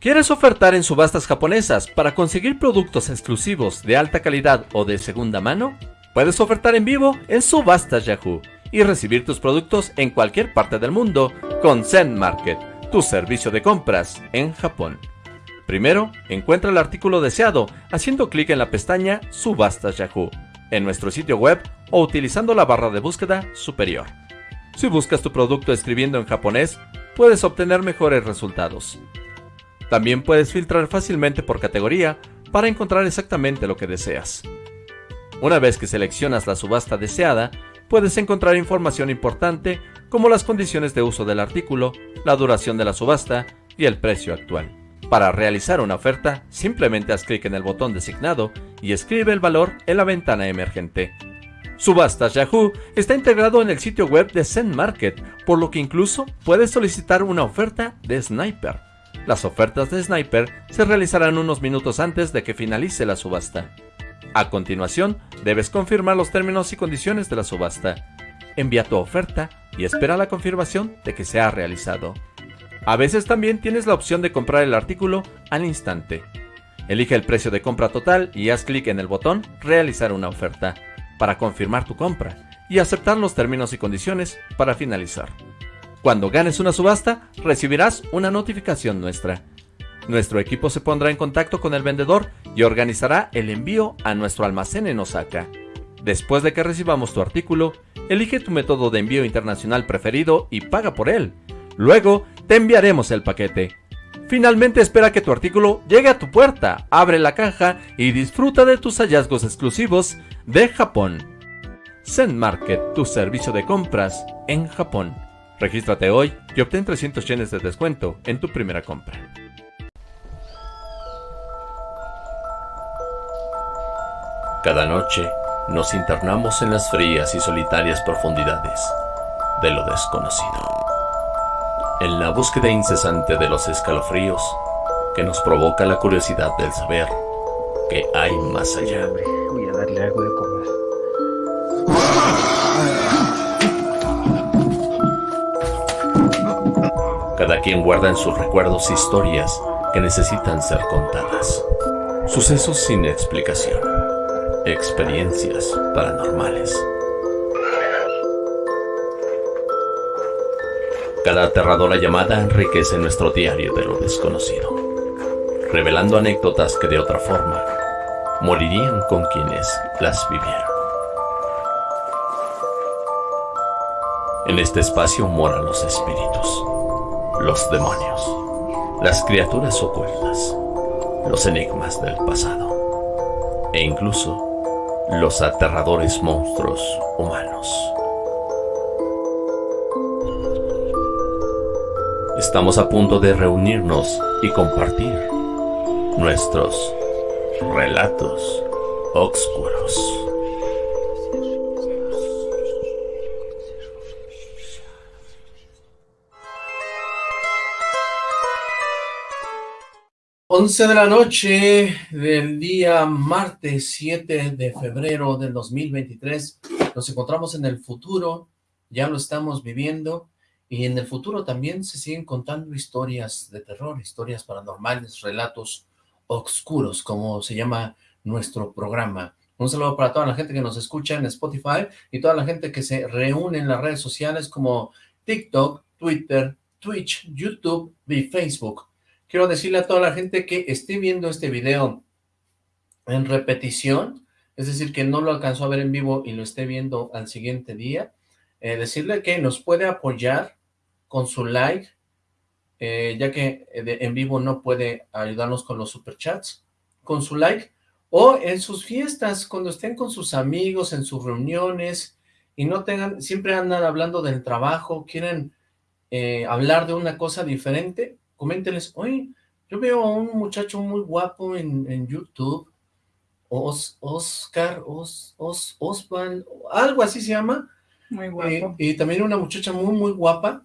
¿Quieres ofertar en subastas japonesas para conseguir productos exclusivos de alta calidad o de segunda mano? Puedes ofertar en vivo en Subastas Yahoo y recibir tus productos en cualquier parte del mundo con Zen Market, tu servicio de compras en Japón. Primero, encuentra el artículo deseado haciendo clic en la pestaña Subastas Yahoo en nuestro sitio web o utilizando la barra de búsqueda superior. Si buscas tu producto escribiendo en japonés, puedes obtener mejores resultados. También puedes filtrar fácilmente por categoría para encontrar exactamente lo que deseas. Una vez que seleccionas la subasta deseada, puedes encontrar información importante como las condiciones de uso del artículo, la duración de la subasta y el precio actual. Para realizar una oferta, simplemente haz clic en el botón designado y escribe el valor en la ventana emergente. Subastas Yahoo está integrado en el sitio web de Zen Market, por lo que incluso puedes solicitar una oferta de Sniper. Las ofertas de Sniper se realizarán unos minutos antes de que finalice la subasta. A continuación, debes confirmar los términos y condiciones de la subasta. Envía tu oferta y espera la confirmación de que se ha realizado. A veces también tienes la opción de comprar el artículo al instante. Elige el precio de compra total y haz clic en el botón Realizar una oferta para confirmar tu compra y aceptar los términos y condiciones para finalizar. Cuando ganes una subasta, recibirás una notificación nuestra. Nuestro equipo se pondrá en contacto con el vendedor y organizará el envío a nuestro almacén en Osaka. Después de que recibamos tu artículo, elige tu método de envío internacional preferido y paga por él. Luego, te enviaremos el paquete. Finalmente espera que tu artículo llegue a tu puerta, abre la caja y disfruta de tus hallazgos exclusivos de Japón. Zen Market, tu servicio de compras en Japón. Regístrate hoy y obtén 300 yenes de descuento en tu primera compra. Cada noche nos internamos en las frías y solitarias profundidades de lo desconocido. En la búsqueda incesante de los escalofríos que nos provoca la curiosidad del saber que hay más allá. Voy a darle algo de Cada quien guarda en sus recuerdos historias que necesitan ser contadas. Sucesos sin explicación. Experiencias paranormales. Cada aterradora llamada enriquece nuestro diario de lo desconocido, revelando anécdotas que de otra forma morirían con quienes las vivieron. En este espacio moran los espíritus los demonios, las criaturas ocultas, los enigmas del pasado e incluso los aterradores monstruos humanos. Estamos a punto de reunirnos y compartir nuestros relatos oscuros. 11 de la noche del día martes 7 de febrero del 2023. Nos encontramos en el futuro, ya lo estamos viviendo, y en el futuro también se siguen contando historias de terror, historias paranormales, relatos oscuros, como se llama nuestro programa. Un saludo para toda la gente que nos escucha en Spotify y toda la gente que se reúne en las redes sociales como TikTok, Twitter, Twitch, YouTube y Facebook quiero decirle a toda la gente que esté viendo este video en repetición, es decir, que no lo alcanzó a ver en vivo y lo esté viendo al siguiente día, eh, decirle que nos puede apoyar con su like, eh, ya que eh, en vivo no puede ayudarnos con los superchats, con su like, o en sus fiestas, cuando estén con sus amigos, en sus reuniones, y no tengan, siempre andan hablando del trabajo, quieren hablar de una cosa diferente, coméntenles, oye, yo veo a un muchacho muy guapo en, YouTube, Oscar, Os, Os, Osvaldo, algo así se llama. Muy guapo. Y también una muchacha muy, muy guapa,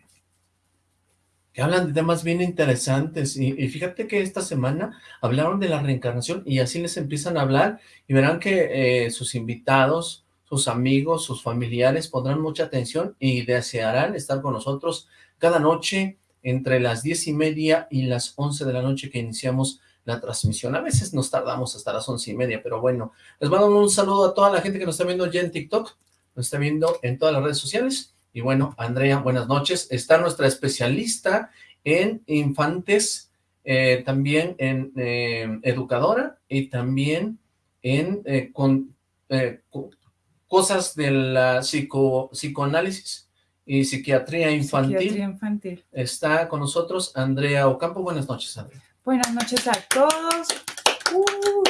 que hablan de temas bien interesantes. Y, fíjate que esta semana hablaron de la reencarnación y así les empiezan a hablar y verán que eh, sus invitados, sus amigos, sus familiares pondrán mucha atención y desearán estar con nosotros cada noche entre las diez y media y las once de la noche que iniciamos la transmisión. A veces nos tardamos hasta las once y media, pero bueno. Les mando un saludo a toda la gente que nos está viendo ya en TikTok, nos está viendo en todas las redes sociales. Y bueno, Andrea, buenas noches. Está nuestra especialista en infantes, eh, también en eh, educadora y también en eh, con, cosas de la psico, psicoanálisis y psiquiatría infantil. Psiquiatría infantil. Está con nosotros Andrea Ocampo. Buenas noches, Andrea. Buenas noches a todos. Uh,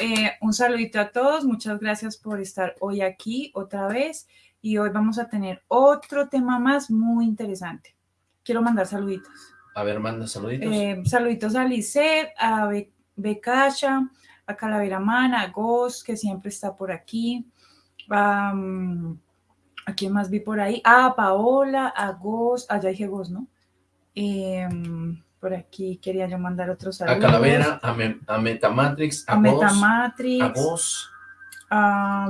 eh, un saludito a todos. Muchas gracias por estar hoy aquí otra vez. Y hoy vamos a tener otro tema más muy interesante. Quiero mandar saluditos. A ver, manda saluditos. Eh, saluditos a Lisette, a Be Becacha, a Calavera Man, a Ghost, que siempre está por aquí. ¿A quién más vi por ahí? A Paola, a Ghost, allá dije Ghost, ¿no? Eh, por aquí quería yo mandar otros saludos. A Calavera, a, a Metamatrix, a, a Metamatrix. A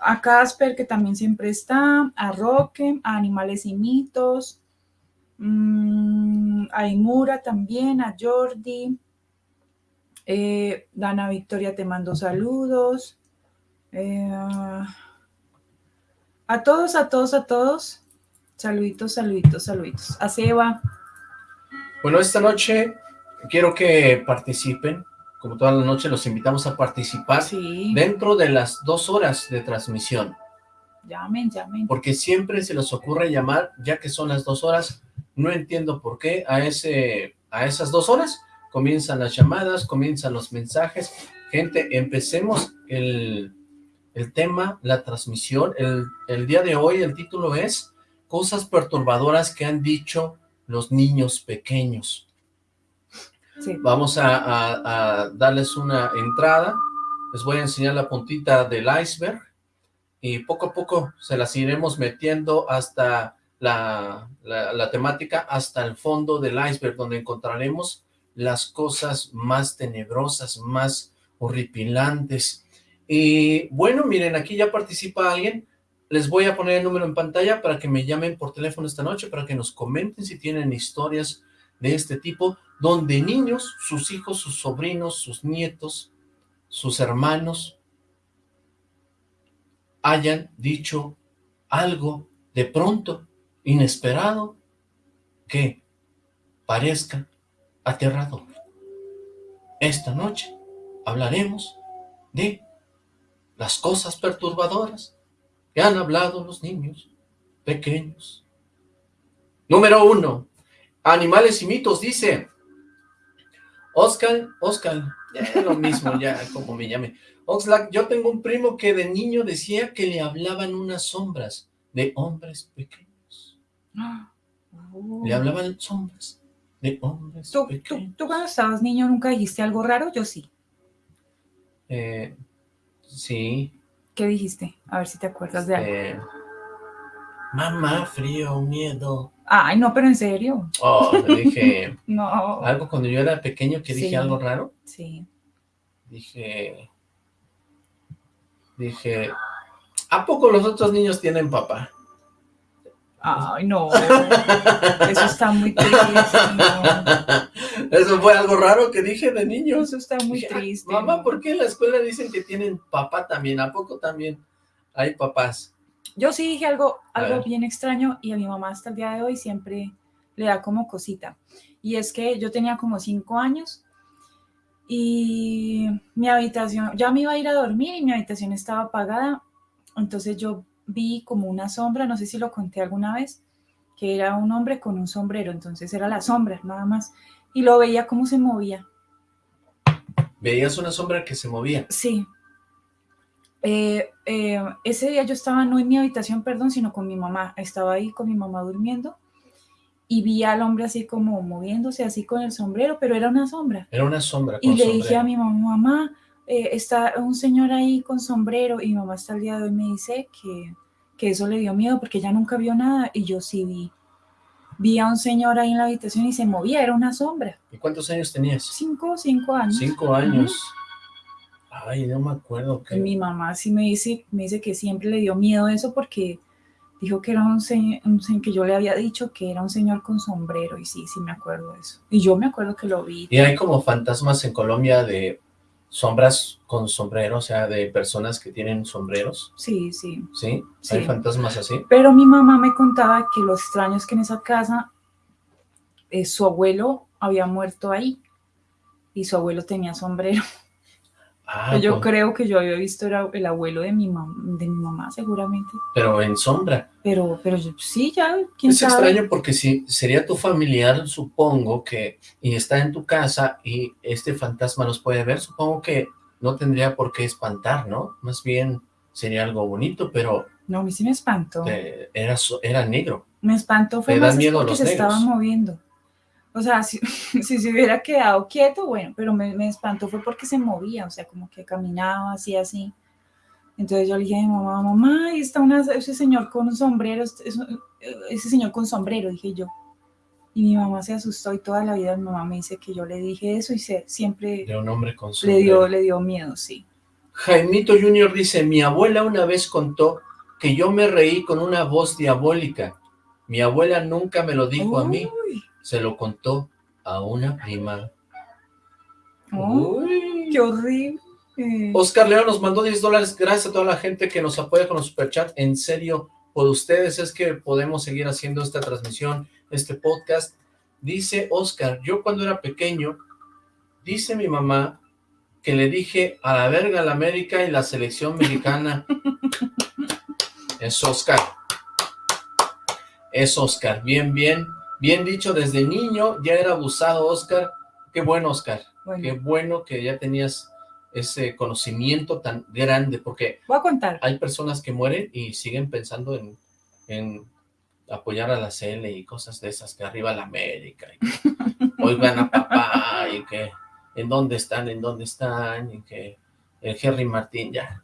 a Casper, que también siempre está, a Roque, a Animales y Mitos, mm, a Imura también, a Jordi, eh, Dana Victoria te mando saludos, eh, a todos, a todos, a todos, saluditos, saluditos, saluditos, a Seba, bueno, esta noche quiero que participen, como toda la noche los invitamos a participar dentro de las dos horas de transmisión. Llamen, llamen. Porque siempre se les ocurre llamar, ya que son las dos horas, no entiendo por qué. A, ese, a esas dos horas comienzan las llamadas, comienzan los mensajes. Gente, empecemos el, el tema, la transmisión. El, el día de hoy el título es Cosas perturbadoras que han dicho los niños pequeños. Vamos a, darles una entrada, les voy a enseñar la puntita del iceberg y poco a poco se las iremos metiendo hasta la, la, temática, hasta el fondo del iceberg, donde encontraremos las cosas más tenebrosas, más horripilantes. Y bueno, miren, aquí ya participa alguien, les voy a poner el número en pantalla para que me llamen por teléfono esta noche, para que nos comenten si tienen historias de este tipo, donde niños, sus hijos, sus sobrinos, sus nietos, sus hermanos, hayan dicho algo de pronto, inesperado, que parezca aterrador. Esta noche hablaremos de las cosas perturbadoras que han hablado los niños pequeños. Número uno, animales y mitos, dice Oscar, Oscar, ya lo mismo, ya como me llame. Oxlack, yo tengo un primo que de niño decía que le hablaban unas sombras de hombres pequeños. Le hablaban sombras de hombres pequeños. ¿tú, cuando estabas niño nunca dijiste algo raro? Yo sí. Eh, sí. ¿Qué dijiste? A ver si te acuerdas de algo. Eh, mamá, frío, miedo. Ay, no, pero en serio. Oh, dije... no. Algo cuando yo era pequeño que dije algo raro. Sí. Dije... Dije... ¿A poco los otros niños tienen papá? Ay, no. Eso está muy triste. Eso fue algo raro que dije de niño. Eso está muy ah, triste. Mamá, ¿por qué en la escuela dicen que tienen papá también? ¿A poco también hay papás? Yo sí dije algo, algo bien extraño y a mi mamá hasta el día de hoy siempre le da como cosita. Y es que yo tenía como cinco años y mi habitación, ya me iba a ir a dormir y mi habitación estaba apagada. Entonces yo vi como una sombra, no sé si lo conté alguna vez, que era un hombre con un sombrero, entonces era la sombra, nada más, y lo veía cómo se movía. ¿Veías una sombra que se movía? Sí. Eh, eh, ese día yo estaba no en mi habitación, perdón, sino con mi mamá, estaba ahí con mi mamá durmiendo, y vi al hombre así como moviéndose, así con el sombrero, pero era una sombra. Era una sombra Y le dije a mi mamá, mamá, eh, está un señor ahí con sombrero y mi mamá hasta el día de hoy me dice que, que eso le dio miedo porque ella nunca vio nada y yo sí vi. Vi a un señor ahí en la habitación y se movía, era una sombra. ¿Y cuántos años tenías? Cinco, cinco años. Cinco años. Ay, no me acuerdo. Que... Mi mamá sí me dice, me dice que siempre le dio miedo eso porque dijo que era un señor, que yo le había dicho que era un señor con sombrero, y sí, sí me acuerdo de eso. Y yo me acuerdo que lo vi. Y hay como fantasmas en Colombia de sombras con sombrero, o sea, de personas que tienen sombreros. Sí, sí. ¿Sí? ¿Hay fantasmas así? Pero mi mamá me contaba que lo extraño es que en esa casa eh, su abuelo había muerto ahí y su abuelo tenía sombrero. Ah, yo pues. creo que yo había visto era el abuelo de mi, de mi mamá, seguramente. Pero en sombra. Pero, pero sí, ya, quién Es extraño porque si sería tu familiar, supongo que, y está en tu casa y este fantasma nos puede ver, supongo que no tendría por qué espantar, ¿no? Más bien sería algo bonito, pero... No, a mí sí me espantó. Era, era negro. Me espantó, fue más porque se estaba moviendo. O sea, si, si, se hubiera quedado quieto, bueno, pero me, me, espantó fue porque se movía, o sea, como que caminaba así, así. Entonces yo le dije a mi mamá, mamá, ahí está una, ese señor con un sombrero, ese señor con sombrero, dije yo. Y mi mamá se asustó y toda la vida mi mamá me dice que yo le dije eso y se, siempre... De un hombre con sombrero. Le dio, le dio miedo, sí. Jaimito Junior dice, mi abuela una vez contó que yo me reí con una voz diabólica. Mi abuela nunca me lo dijo a mí se lo contó a una prima. Uy, ¡Qué horrible! Oscar León nos mandó 10 dólares. Gracias a toda la gente que nos apoya con los superchat. En serio, por ustedes es que podemos seguir haciendo esta transmisión, este podcast. Dice Oscar, yo cuando era pequeño, dice mi mamá que le dije a la verga la América y la selección mexicana. es Oscar. Es Oscar. Bien, bien. Bien dicho, desde niño ya era abusado, Oscar. Qué bueno, Oscar. Qué bueno que ya tenías ese conocimiento tan grande, porque Voy a contar. hay personas que mueren y siguen pensando en, apoyar a la CL y cosas de esas, que arriba la América, y oigan a papá, y que en dónde están, en dónde están, y que el Henry Martín, ya.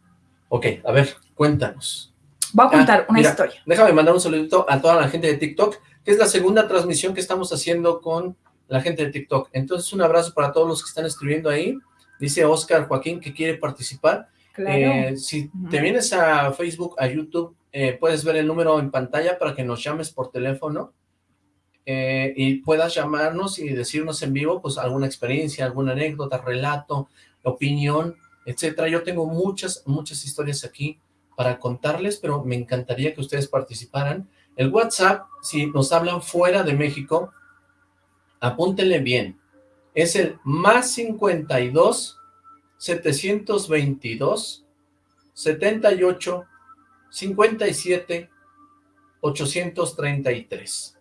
Ok, a ver, cuéntanos. Voy a contar ah, una historia. Déjame mandar un saludito a toda la gente de TikTok que es la segunda transmisión que estamos haciendo con la gente de TikTok. Entonces, un abrazo para todos los que están escribiendo ahí. Dice Oscar Joaquín que quiere participar. Eh, si te vienes a Facebook, a YouTube, eh, puedes ver el número en pantalla para que nos llames por teléfono eh, y puedas llamarnos y decirnos en vivo, pues, alguna experiencia, alguna anécdota, relato, opinión, etcétera. Yo tengo muchas, muchas historias aquí para contarles, pero me encantaría que ustedes participaran. El WhatsApp, si nos hablan fuera de México, apúntenle bien, es el más 52 722 78 57 833.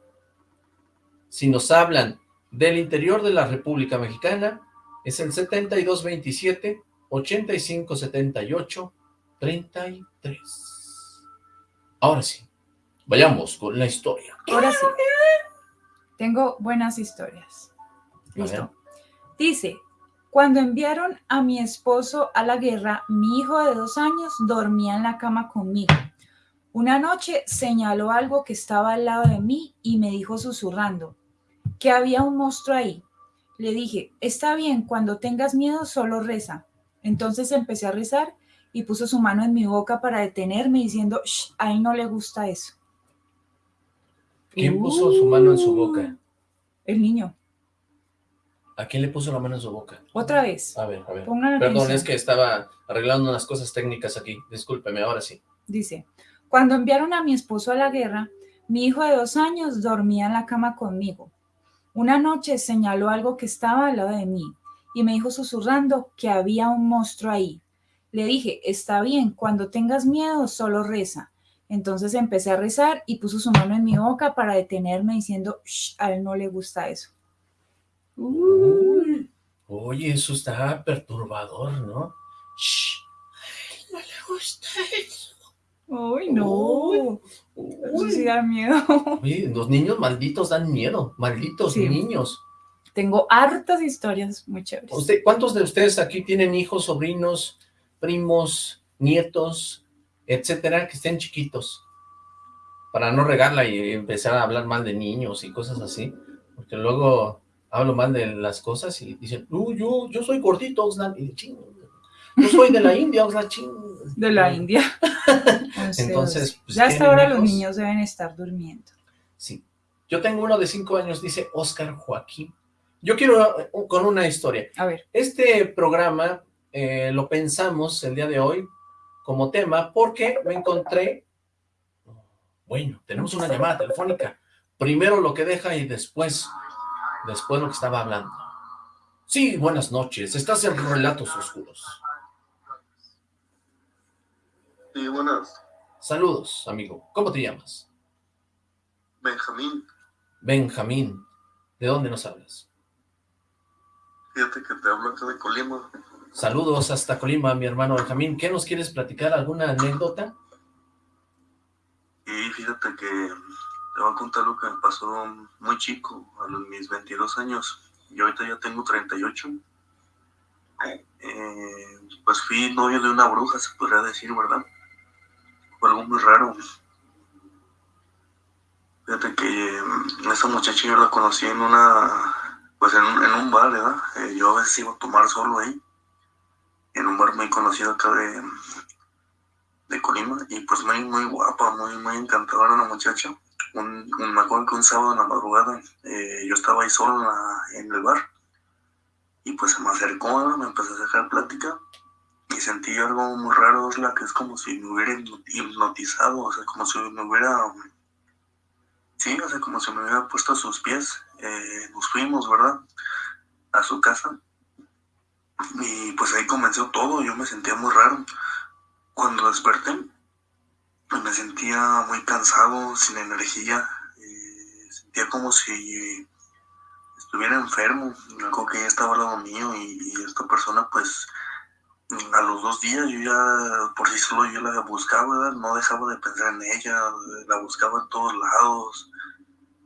Si nos hablan del interior de la República Mexicana, es el 7227 8578 33. Ahora sí, Vayamos con la historia. Ahora sí. Tengo buenas historias. Listo. Dice, cuando enviaron a mi esposo a la guerra, mi hijo de dos años dormía en la cama conmigo. Una noche señaló algo que estaba al lado de mí y me dijo susurrando que había un monstruo ahí. Le dije, está bien, cuando tengas miedo solo reza. Entonces empecé a rezar y puso su mano en mi boca para detenerme diciendo, Shh, a él no le gusta eso. ¿Quién puso su mano en su boca? Uh, el niño. ¿A quién le puso la mano en su boca? Otra vez. A ver, a ver. Perdón, es que estaba arreglando unas cosas técnicas aquí. Discúlpeme, ahora sí. Dice, cuando enviaron a mi esposo a la guerra, mi hijo de dos años dormía en la cama conmigo. Una noche señaló algo que estaba al lado de mí y me dijo susurrando que había un monstruo ahí. Le dije, está bien, cuando tengas miedo solo reza. Entonces empecé a rezar y puso su mano en mi boca para detenerme diciendo, a él no le gusta eso. oye, eso está perturbador, ¿no? Shh, a él no le gusta eso. Uy, no. Eso sí da miedo. Oye, los niños malditos dan miedo. Malditos niños. Tengo hartas historias muy chéveres. ¿Usted, ¿Cuántos de ustedes aquí tienen hijos, sobrinos, primos, nietos, etcétera, que estén chiquitos, para no regarla y empezar a hablar mal de niños y cosas así, porque luego hablo mal de las cosas y dicen, uh, yo, yo soy gordito, Oxlack, y ching, yo soy de la India, Oxlack, ching, De la India. Entonces, pues, ya hasta ahora los niños deben estar durmiendo. Sí. Yo tengo uno de cinco años, dice Oscar Joaquín. Yo quiero uh, con una historia. A ver. Este programa eh, lo pensamos el día de hoy como tema porque me encontré... Bueno, tenemos una llamada telefónica. Primero lo que deja y después, después lo que estaba hablando. Sí, buenas noches. Estás en Relatos Oscuros. Sí, buenas. Saludos, amigo. ¿Cómo te llamas? Benjamín. Benjamín. ¿De dónde nos hablas? Fíjate que te hablo acá de Colima. Saludos hasta Colima, mi hermano Benjamín. ¿Qué nos quieres platicar? ¿Alguna anécdota? Y fíjate que te voy a contar lo que pasó muy chico, a los mis 22 años. Y ahorita ya tengo 38. Eh, pues fui novio de una bruja, se podría decir, ¿verdad? Fue algo muy raro. Fíjate que mm, esa muchacha yo la conocí en una, pues en, un bar, ¿verdad? Eh, yo a veces iba a tomar solo ahí, en un bar muy conocido acá de, de Colima, y pues muy, muy guapa, muy, muy encantadora la muchacha. Un, me acuerdo que un sábado en la madrugada eh, yo estaba ahí solo en, el bar, y pues se me acercó, me empezó a sacar plática, y sentí algo muy raro, es la que es como si me hubiera hipnotizado, o sea, como si me hubiera Sí, o sea, como si me hubiera puesto a sus pies. Eh, nos fuimos, ¿verdad? A su casa. Y pues ahí comenzó todo. Yo me sentía muy raro. Cuando desperté, me sentía muy cansado, sin energía. Sentía como si estuviera enfermo. Algo que ya estaba al lado mío y, y esta persona pues a los dos días yo ya, por sí solo yo la buscaba, no dejaba de pensar en ella, la buscaba en todos lados.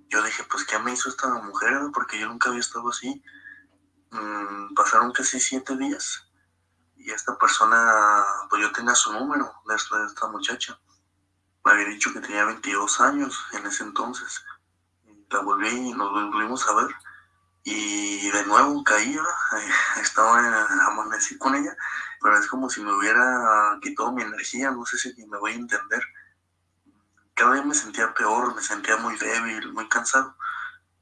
Yo dije, pues, ¿qué me hizo esta mujer? Porque yo nunca había estado así. Mm, pasaron casi siete días y esta persona, pues yo tenía su número de esta, muchacha. Me había dicho que tenía 22 años en ese entonces. La volví y nos volvimos a ver y de nuevo caía, estaba amanecí con ella, pero es como si me hubiera quitado mi energía, no sé si me voy a entender. Cada día me sentía peor, me sentía muy débil, muy cansado.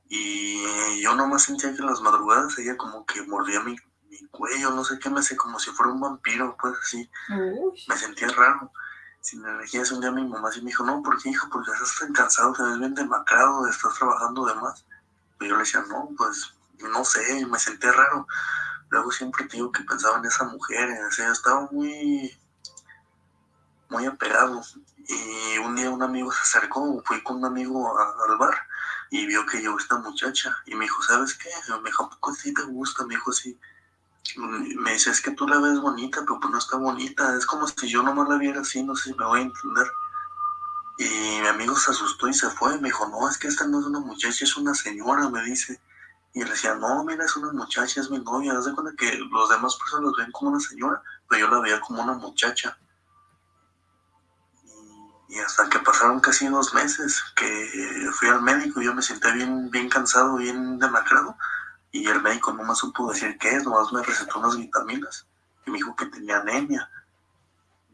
Y yo nomás sentía que en las madrugadas ella como que mordía mi, cuello, no sé qué me hace, como si fuera un vampiro, pues así. Me sentía raro, sin energía. Ese un día mi mamá sí me dijo, no, ¿por qué, hijo? Porque estás tan cansado, te ves bien demacrado, estás trabajando de más. Y yo le decía, no, pues no sé, me sentí raro. Luego siempre digo que pensaba en esa mujer, o sea, estaba muy, muy apegado. Y un día un amigo se acercó, fui con un amigo al bar y vio que yo esta muchacha y me dijo, ¿sabes qué? Me dijo, ¿a poco sí te gusta? Me dijo, sí. Me dice, es que tú la ves bonita, pero pues no está bonita. Es como si yo nomás la viera así, no sé si me voy a entender. Y mi amigo se asustó y se fue. Me dijo, no, es que esta no es una muchacha, es una señora, me dice. Y le decía, no, mira, es una muchacha, es mi novia. Haz de cuenta que los demás personas ven como una señora, pero yo la veía como una muchacha. Y, hasta que pasaron casi dos meses que fui al médico, y yo me senté bien, bien cansado, bien demacrado. Y el médico no me supo decir qué es, nomás me recetó unas vitaminas. Y me dijo que tenía anemia.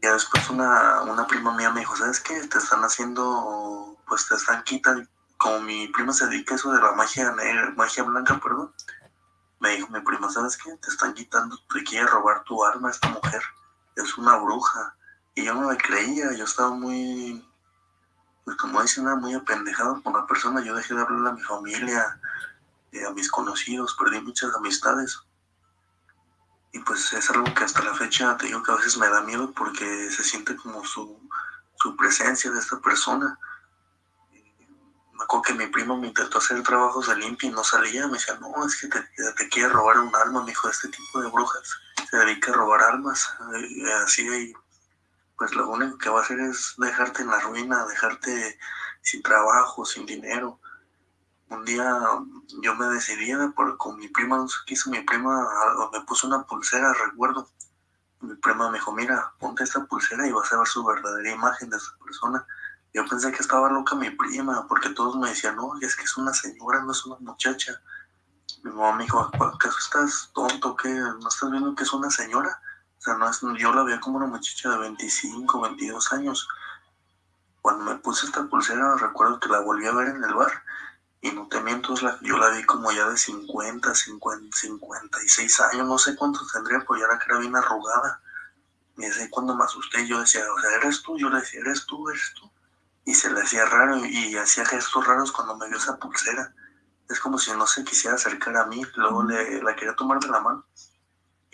Ya después una, una prima mía me dijo, ¿sabes qué? Te están haciendo, pues te están quitando, como mi prima se dedica a eso de la magia negra, magia blanca, perdón, me dijo mi prima, ¿sabes qué? Te están quitando, te quiere robar tu alma esta mujer, es una bruja. Y yo no me creía, yo estaba muy, pues como dicen, muy apendejado con la persona, yo dejé de hablarle a mi familia, eh, a mis conocidos, perdí muchas amistades. Y pues es algo que hasta la fecha te digo que a veces me da miedo porque se siente como su, su presencia de esta persona me acuerdo que mi primo me intentó hacer trabajos de limpia y no salía. Me decía, no, es que te, quiere robar un alma, me dijo, este tipo de brujas se dedica a robar almas. Eh, así, y pues lo único que va a hacer es dejarte en la ruina, dejarte sin trabajo, sin dinero. Un día yo me decidí por, con mi prima, no sé qué hizo mi prima, me puso una pulsera, recuerdo. Mi prima me dijo, mira, ponte esta pulsera y vas a ver su verdadera imagen de esa persona yo pensé que estaba loca mi prima, porque todos me decían, no, es que es una señora, no es una muchacha. Mi mamá me dijo, ¿acaso estás tonto? ¿Qué? ¿No estás viendo que es una señora? Sea, no es, yo la veía como una muchacha de 25, 22 años. Cuando me puse esta pulsera, recuerdo que la volví a ver en el bar. Y no te miento, yo la vi como ya de 50, 50, 56 años, no sé cuántos tendría, pues ya que era bien arrugada. Y así cuando me asusté, yo decía, o sea, ¿eres tú? Yo le decía, ¿eres tú? ¿Eres tú? Y se le hacía raro y hacía gestos raros cuando me vio esa pulsera. Es como si no se quisiera acercar a mí. Luego le, la quería tomar de la mano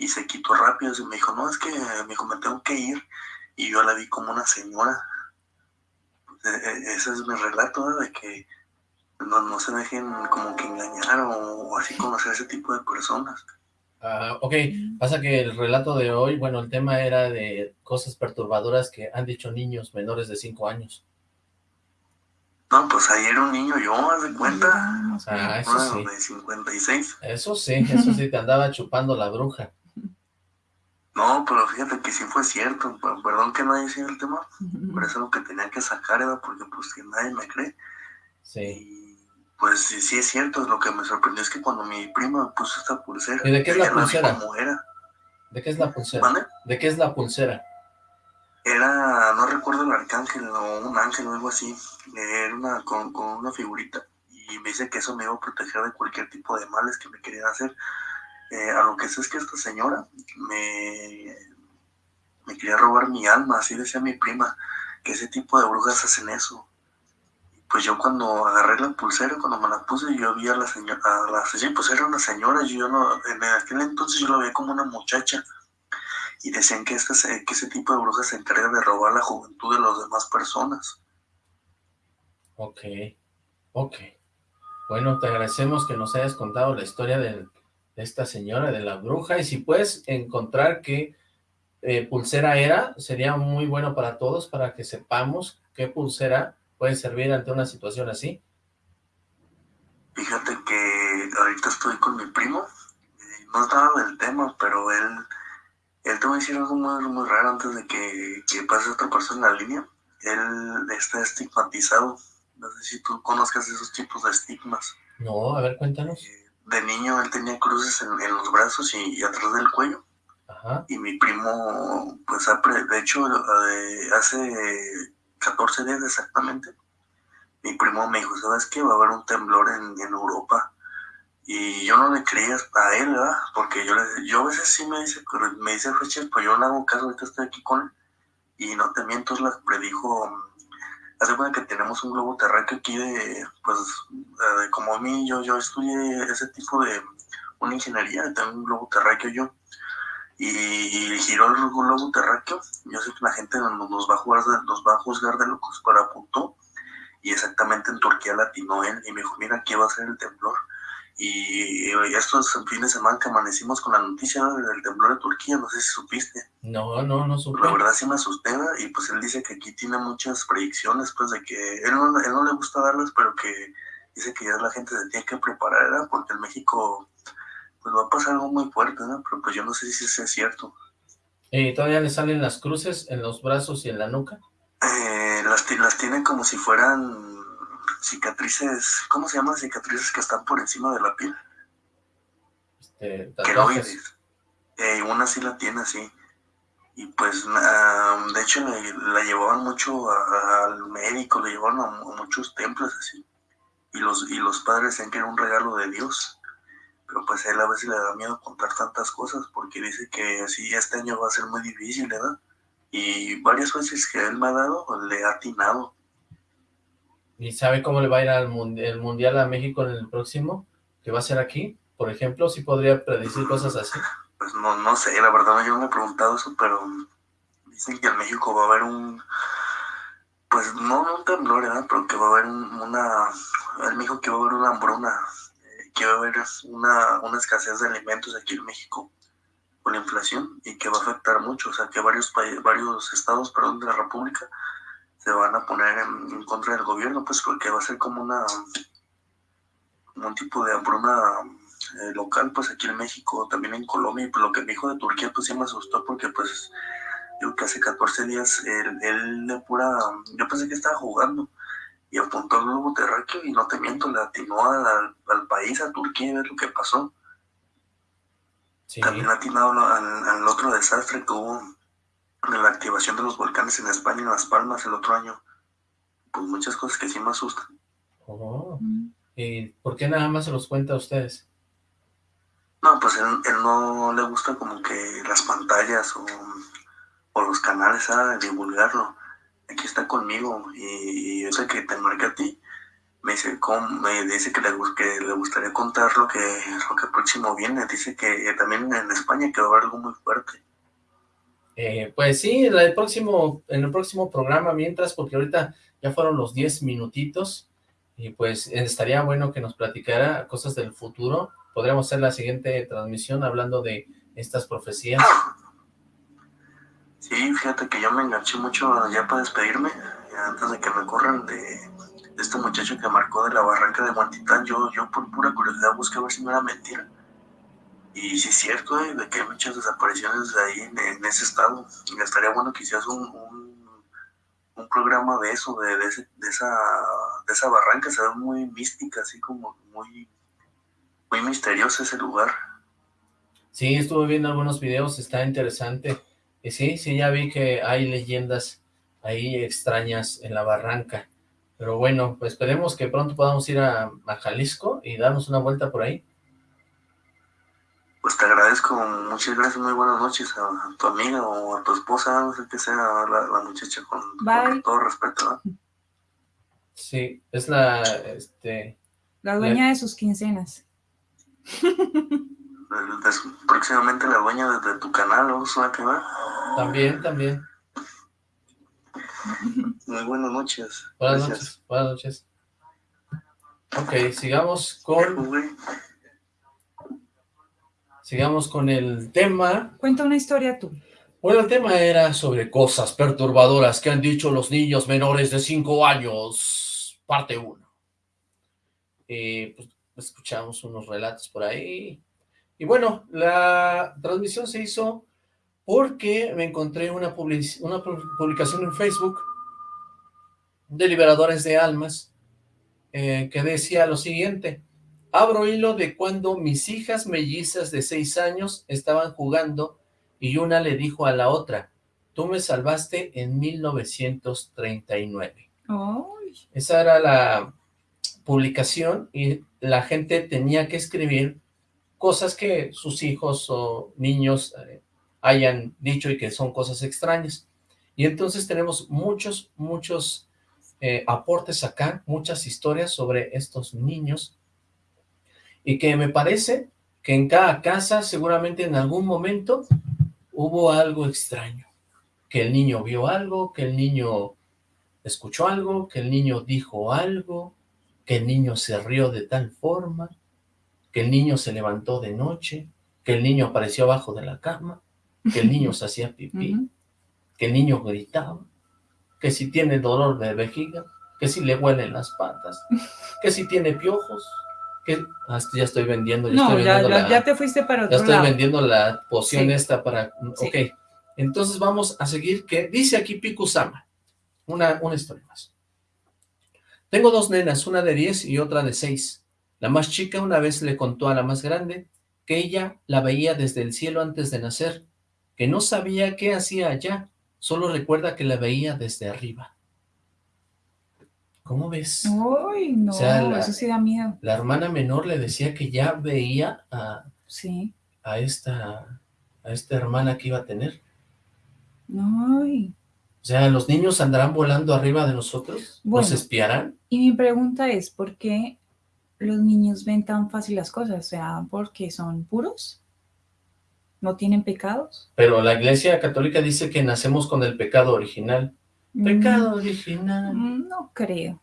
y se quitó rápido. Y me dijo, no, es que me dijo, me tengo que ir. Y yo la vi como una señora. E, e, ese es mi relato, de que no, no se dejen como que engañar o así conocer ese tipo de personas. Ah, ok, pasa que el relato de hoy, bueno, el tema era de cosas perturbadoras que han dicho niños menores de 5 años. No, pues ahí era un niño yo, haz de cuenta. Ah, eso sí. de 56. Eso sí, eso sí, te andaba chupando la bruja. No, pero fíjate que sí fue cierto, perdón que haya sido el tema, pero eso es lo que tenía que sacar, era porque pues que nadie me cree. Sí pues sí, sí es cierto, lo que me sorprendió es que cuando mi prima puso esta pulsera... ¿Y de qué es la pulsera? era. ¿De qué es la pulsera? ¿De qué es la pulsera? Era, no recuerdo el arcángel o un ángel o algo así, era una, con, una figurita, y me dice que eso me iba a proteger de cualquier tipo de males que me querían hacer. Eh, a lo que sé es que esta señora me, quería robar mi alma, así decía mi prima, que ese tipo de brujas hacen eso, pues yo cuando agarré la pulsera, cuando me la puse, yo vi a la señora, a la señora, pues era una señora, yo no, en aquel entonces yo la veía como una muchacha, y decían que, este, que ese tipo de brujas se encarga de robar la juventud de las demás personas. Ok, ok. Bueno, te agradecemos que nos hayas contado la historia de, esta señora, de la bruja, y si puedes encontrar qué eh, pulsera era, sería muy bueno para todos, para que sepamos qué pulsera puede servir ante una situación así? Fíjate que ahorita estoy con mi primo, no estaba del tema, pero él, él te va a decir algo muy, muy raro antes de que, que pase otra persona en la línea. Él está estigmatizado, no sé si tú conozcas esos tipos de estigmas. No, a ver, cuéntanos. Eh, de niño él tenía cruces en, los brazos y, atrás del cuello. Ajá. Y mi primo, pues, de hecho, hace 14 días exactamente, mi primo me dijo, ¿sabes qué? Va a haber un temblor en, Europa. Y yo no le creía a él, ¿verdad? Porque yo, le, yo a veces sí me dice, me dice fechas, pues yo no hago caso, ahorita estoy aquí con él. Y no te miento, la predijo, hace cuenta que tenemos un globo terráqueo aquí de, pues, como a mí, yo, yo estudié ese tipo de, una ingeniería, tengo un globo terráqueo yo y giró el globo terráqueo. Yo sé que la gente nos va a, juzgar de locos, pero apuntó y exactamente en Turquía latinó él y me dijo, mira, aquí va a ser el temblor. Y, estos fines de semana que amanecimos con la noticia del temblor de Turquía, no sé si supiste. No, no, no supe. La verdad sí me asusté, y pues él dice que aquí tiene muchas predicciones, pues de que él no, él no le gusta darlas, pero que dice que ya la gente se tiene que preparar, porque en México pues va a pasar algo muy fuerte, ¿no? Pero pues yo no sé si eso es cierto. ¿Y todavía le salen las cruces en los brazos y en la nuca? Eh, las, las tienen como si fueran cicatrices, ¿cómo se llaman? Cicatrices que están por encima de la piel. Este, Queloides. Eh, una sí la tiene así. Y pues, de hecho, la llevaban mucho al médico, le llevaban a, muchos templos así. Y los, y los padres decían que era un regalo de Dios pero pues a él a veces le da miedo contar tantas cosas porque dice que sí, este año va a ser muy difícil, ¿verdad? Y varias veces que él me ha dado, le ha atinado. ¿Y sabe cómo le va a ir al mundial, a México en el próximo? ¿Que va a ser aquí? Por ejemplo, ¿sí podría predecir cosas así? Pues no, no sé, la verdad yo me he preguntado eso, pero dicen que en México va a haber un, pues no un temblor, ¿verdad? Pero que va a haber una, él me dijo que va a haber una hambruna que va a haber una, una escasez de alimentos aquí en México con la inflación y que va a afectar mucho, o sea que varios varios estados perdón, de la República se van a poner en, contra del gobierno, pues porque va a ser como una un tipo de hambruna eh, local, pues aquí en México, también en Colombia, y pues lo que me dijo de Turquía, pues sí me asustó porque pues yo que hace 14 días él, él de pura, yo pensé que estaba jugando, y apuntó al globo terráqueo y no te miento, le atinó al, país, a Turquía, y ver lo que pasó. También ha atinado al, otro desastre que hubo en la activación de los volcanes en España, en Las Palmas, el otro año. Pues muchas cosas que sí me asustan. Oh. ¿Y por qué nada más se los cuenta a ustedes? No, pues él, no le gusta como que las pantallas o, los canales a divulgarlo. Aquí está conmigo y, yo sé que te marqué a ti. Me dice, me dice que le, que le gustaría contar lo que, lo que próximo viene. Dice que también en España que va a haber algo muy fuerte. Eh, pues sí, en el, próximo, en el próximo programa, mientras, porque ahorita ya fueron los 10 minutitos, y pues estaría bueno que nos platicara cosas del futuro, podríamos hacer la siguiente transmisión hablando de estas profecías. Sí, fíjate que yo me enganché mucho ya para despedirme, antes de que me corran de, este muchacho que marcó de la barranca de Guantitán, yo, yo por pura curiosidad busqué a ver si no era mentira. Y sí es cierto, eh, de que hay muchas desapariciones de ahí en, ese estado. Estaría bueno que un, un, programa de eso, de, de, de, esa, de esa barranca, se ve muy mística, así como muy muy misterioso ese lugar. Sí, estuve viendo algunos videos, está interesante. Y sí, sí, ya vi que hay leyendas ahí extrañas en la barranca. Pero bueno, pues esperemos que pronto podamos ir a, Jalisco y darnos una vuelta por ahí. Pues te agradezco, muchas gracias, muy buenas noches a, tu amiga o a tu esposa, no sé qué sea la, muchacha, con, todo respeto. Sí, es la, este... La dueña de sus quincenas. Próximamente la dueña de, tu canal, ¿no? que va? También, también. Muy buenas noches. Buenas noches, buenas noches. Ok, sigamos con... Sigamos con el tema. Cuenta una historia tú. Bueno, el tema era sobre cosas perturbadoras que han dicho los niños menores de 5 años, parte 1. Eh, pues, escuchamos unos relatos por ahí. Y bueno, la transmisión se hizo porque me encontré una, una publicación en Facebook de Liberadores de Almas eh, que decía lo siguiente, abro hilo de cuando mis hijas mellizas de seis años estaban jugando y una le dijo a la otra, tú me salvaste en 1939. Esa era la publicación y la gente tenía que escribir cosas que sus hijos o niños eh, hayan dicho y que son cosas extrañas. Y entonces tenemos muchos, muchos eh, aportes acá, muchas historias sobre estos niños y que me parece que en cada casa seguramente en algún momento hubo algo extraño, que el niño vio algo, que el niño escuchó algo, que el niño dijo algo, que el niño se rió de tal forma, que el niño se levantó de noche, que el niño apareció abajo de la cama, que el niño se hacía pipí, que el niño gritaba, que si tiene dolor de vejiga, que si le huelen las patas, que si tiene piojos, ah, ya estoy vendiendo, ya no, estoy ya, ya, te fuiste para otro Ya estoy vendiendo la poción esta para... Ok, entonces vamos a seguir, que dice aquí Pikusama, una, una historia más. Tengo dos nenas, una de 10 y otra de 6. La más chica una vez le contó a la más grande que ella la veía desde el cielo antes de nacer, que no sabía qué hacía allá, solo recuerda que la veía desde arriba. ¿Cómo ves? Uy, no, eso sí da miedo. La hermana menor le decía que ya veía a, sí. a, esta, a esta hermana que iba a tener. Ay. O sea, ¿los niños andarán volando arriba de nosotros? ¿Nos espiarán? Y mi pregunta es, ¿por qué los niños ven tan fácil las cosas? O sea, ¿porque son puros? ¿No tienen pecados? Pero la iglesia católica dice que nacemos con el pecado original. Mm. Pecado original. Mm, no creo.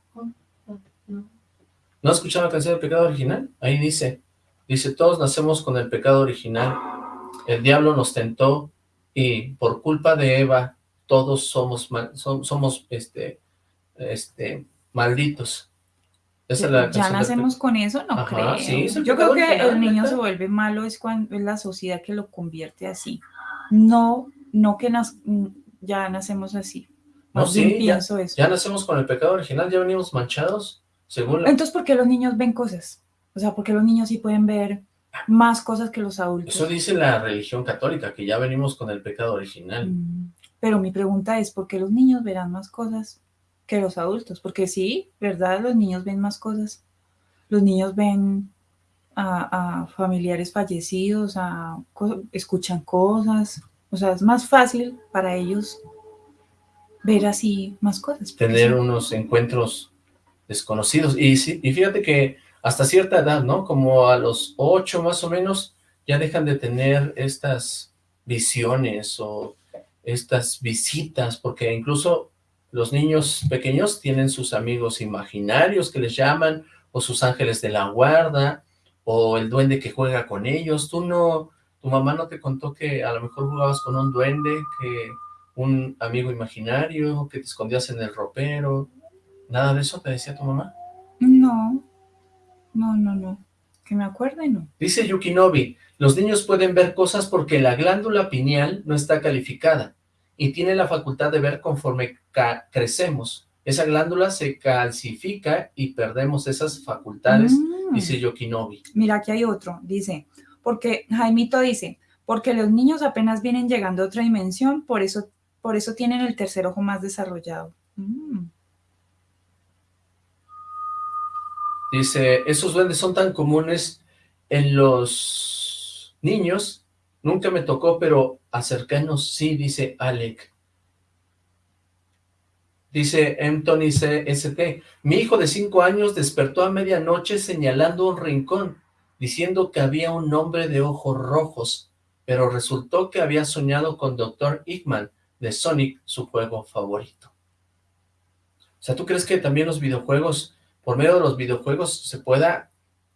¿No has escuchado la canción del pecado original? Ahí dice, dice, todos nacemos con el pecado original. El diablo nos tentó y por culpa de Eva todos somos somos este este malditos. ya nacemos con eso, no creo. Yo creo que el niño se vuelve malo es cuando es la sociedad que lo convierte así. No, no que ya nacemos así. No, sí, ya, eso. ya nacemos con el pecado original, ya venimos manchados, según Entonces, ¿por qué los niños ven cosas? O sea, ¿por qué los niños sí pueden ver más cosas que los adultos. Eso dice la religión católica, que ya venimos con el pecado original. Mm, pero mi pregunta es, ¿por qué los niños verán más cosas que los adultos? Porque sí, ¿verdad? Los niños ven más cosas. Los niños ven a, familiares fallecidos, a, escuchan cosas. O sea, es más fácil para ellos ver así más cosas. Tener unos encuentros desconocidos. Y, y fíjate que hasta cierta edad, ¿no? Como a los ocho más o menos, ya dejan de tener estas visiones o estas visitas, porque incluso los niños pequeños tienen sus amigos imaginarios que les llaman, o sus ángeles de la guarda, o el duende que juega con ellos. Tú no, tu mamá no te contó que a lo mejor jugabas con un duende, que un amigo imaginario, que te escondías en el ropero, ¿nada de eso te decía tu mamá? No, no, no, no. Que me acuerde, no. Dice Yukinobi, los niños pueden ver cosas porque la glándula pineal no está calificada y tiene la facultad de ver conforme crecemos. Esa glándula se calcifica y perdemos esas facultades, mm. dice Yukinobi. Mira, aquí hay otro, dice, porque Jaimito dice, porque los niños apenas vienen llegando a otra dimensión, por eso, por eso tienen el tercer ojo más desarrollado. Mm. Dice, esos duendes son tan comunes en los niños, nunca me tocó, pero acercanos sí, dice Alec. Dice Anthony CST, mi hijo de cinco años despertó a medianoche señalando un rincón, diciendo que había un hombre de ojos rojos, pero resultó que había soñado con Dr. Hickman de Sonic, su juego favorito. O sea, ¿tú crees que también los videojuegos por medio de los videojuegos se pueda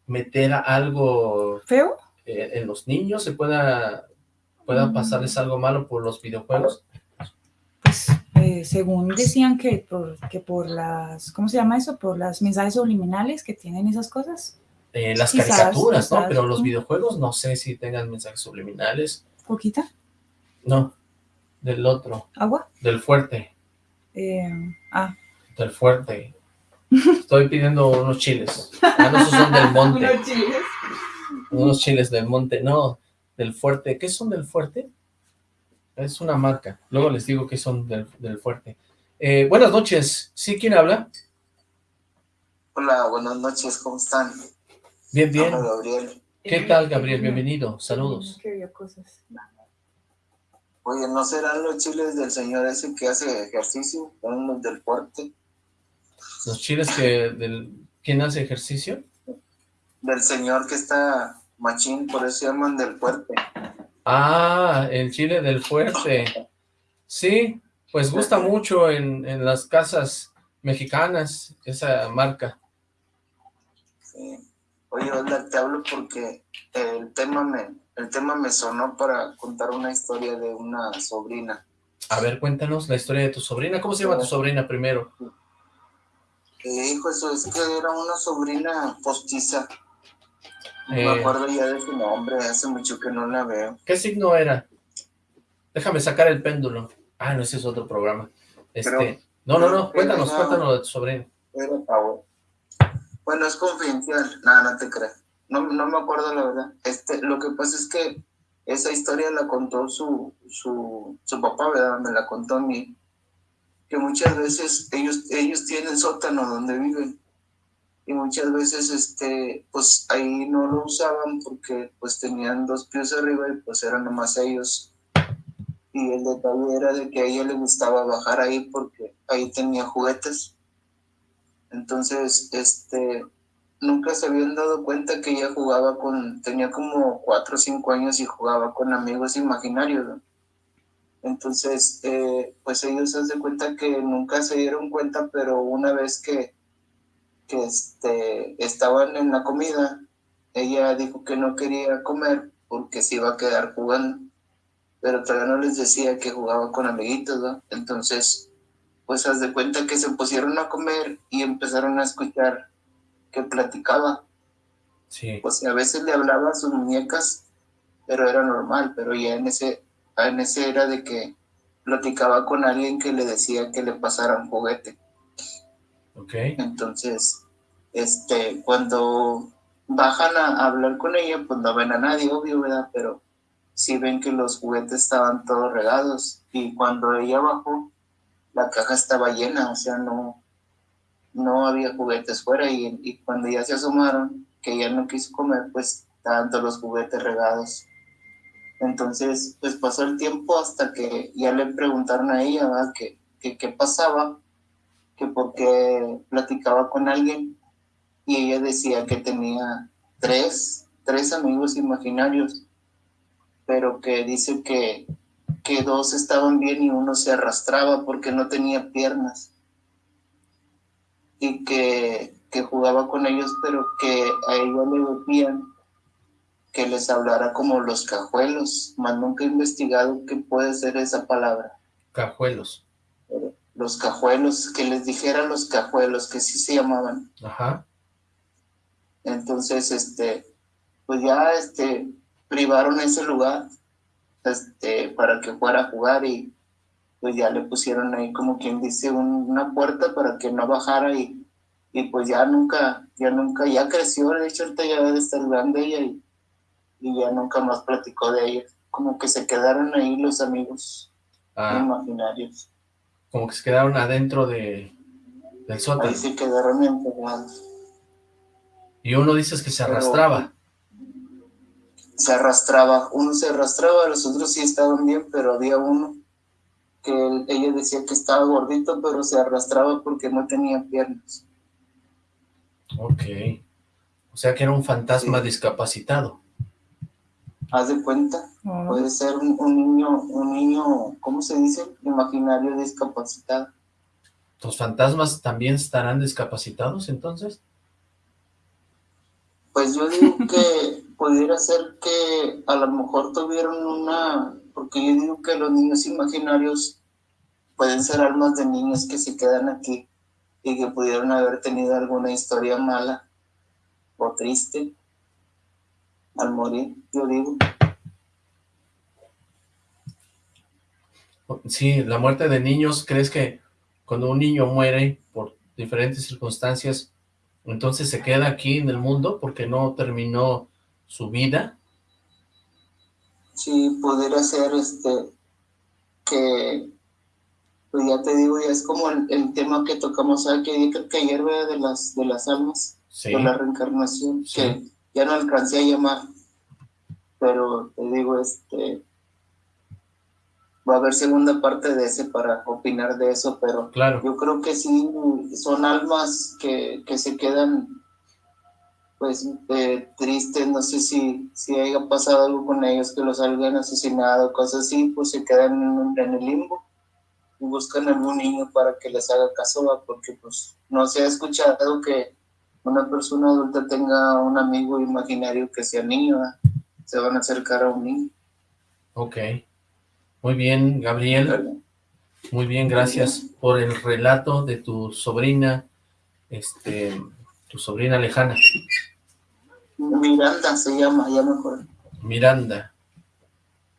meter algo... ¿Feo? Eh, en los niños, se pueda, pueda mm. pasarles algo malo por los videojuegos. Pues, eh, según decían que por, que por las, ¿cómo se llama eso? Por las mensajes subliminales que tienen esas cosas. Eh, las caricaturas, ¿no? Pero los videojuegos no sé si tengan mensajes subliminales. ¿Poquita? No, del otro. ¿Agua? Del fuerte. ah. Del fuerte. Estoy pidiendo unos chiles. Ah, no, esos son del monte. ¿Unos chiles? Unos chiles del monte. No, del fuerte. ¿Qué son del fuerte? Es una marca. Luego les digo que son del, fuerte. Eh, buenas noches. ¿Sí? ¿Quién habla? Hola, buenas noches. ¿Cómo están? Bien, bien. Gabriel. ¿Qué tal, Gabriel? Bienvenido. Saludos. Qué cosas. Oye, ¿no serán los chiles del señor ese que hace ejercicio? ¿Son los del fuerte? Los chiles que, del, ¿quién hace ejercicio? Del señor que está machín, por eso llaman del fuerte. Ah, el chile del fuerte. Sí, pues gusta mucho en, en las casas mexicanas, esa marca. Sí. Oye, hola, te hablo porque el tema me, el tema me sonó para contar una historia de una sobrina. A ver, cuéntanos la historia de tu sobrina. ¿Cómo se llama tu sobrina primero? Hijo, eso es que era una sobrina postiza. No me eh. acuerdo ya de su nombre, hace mucho que no la veo. ¿Qué signo era? Déjame sacar el péndulo. Ah, no, ese es otro programa. Este, no, no, no, cuéntanos, cuéntanos de tu sobrina. Bueno, es confidencial, nada, no te creas. No, no me acuerdo la verdad. Este, lo que pasa es que esa historia la contó su, su, su papá, ¿verdad? Me la contó a mí que muchas veces ellos, ellos tienen sótano donde viven. Y muchas veces este pues ahí no lo usaban porque pues tenían dos pies arriba y pues eran nomás ellos. Y el detalle era de que a ella le gustaba bajar ahí porque ahí tenía juguetes. Entonces este nunca se habían dado cuenta que ella jugaba con tenía como cuatro o cinco años y jugaba con amigos imaginarios entonces, eh, pues ellos se dan cuenta que nunca se dieron cuenta, pero una vez que, que este, estaban en la comida, ella dijo que no quería comer porque se iba a quedar jugando, pero todavía no les decía que jugaba con amiguitos, ¿no? Entonces, pues haz de cuenta que se pusieron a comer y empezaron a escuchar que platicaba. Sí. Pues a veces le hablaba a sus muñecas, pero era normal, pero ya en ese en ese era de que platicaba con alguien que le decía que le pasara un juguete. Ok. Entonces, este, cuando bajan a, hablar con ella, pues no ven a nadie, obvio, ¿verdad? Pero sí ven que los juguetes estaban todos regados y cuando ella bajó, la caja estaba llena, o sea, no, no había juguetes fuera y, y cuando ya se asomaron, que ella no quiso comer, pues estaban todos los juguetes regados. Entonces, pues pasó el tiempo hasta que ya le preguntaron a ella ¿verdad? Que, qué pasaba, que porque platicaba con alguien y ella decía que tenía tres, tres amigos imaginarios, pero que dice que, que dos estaban bien y uno se arrastraba porque no tenía piernas y que, que jugaba con ellos, pero que a ella le decían que les hablara como los cajuelos, más nunca he investigado qué puede ser esa palabra. Cajuelos. Los cajuelos, que les dijera los cajuelos, que sí se llamaban. Ajá. Entonces, este, pues ya, este, privaron ese lugar, este, para que fuera a jugar y pues ya le pusieron ahí como quien dice una puerta para que no bajara y, y pues ya nunca, ya nunca, ya creció, de hecho ahorita ya debe estar grande ella y, y ya nunca más platicó de ella, como que se quedaron ahí los amigos ah. imaginarios. Como que se quedaron adentro de, del sótano. Ahí se quedaron. Y uno dices que se arrastraba. Se arrastraba, uno se arrastraba, los otros sí estaban bien, pero había uno que ella decía que estaba gordito, pero se arrastraba porque no tenía piernas. Ok. O sea que era un fantasma discapacitado. Haz de cuenta, puede ser un, niño, un niño, ¿cómo se dice? Imaginario discapacitado. ¿Los fantasmas también estarán discapacitados entonces? Pues yo digo que pudiera ser que a lo mejor tuvieron una, porque yo digo que los niños imaginarios pueden ser almas de niños que se quedan aquí y que pudieron haber tenido alguna historia mala o triste al morir, yo digo. Sí, la muerte de niños, ¿crees que cuando un niño muere por diferentes circunstancias, entonces se queda aquí en el mundo porque no terminó su vida. Sí, poder hacer este, que, pues ya te digo, ya es como el, tema que tocamos creo que ayer de las, de las almas, de la reencarnación, que ya no alcancé a llamar, pero te digo, este, va a haber segunda parte de ese para opinar de eso, pero claro. yo creo que sí son almas que, que se quedan pues eh, tristes, no sé si, si haya pasado algo con ellos, que los hayan asesinado, cosas así, pues se quedan en, el limbo y buscan a algún niño para que les haga caso, porque pues no se ha escuchado que una persona adulta tenga un amigo imaginario que sea niño, se van a acercar a un niño. Ok. Muy bien, Gabriel. Muy bien, gracias por el relato de tu sobrina, este, tu sobrina lejana. Miranda se llama, ya me acuerdo. Miranda.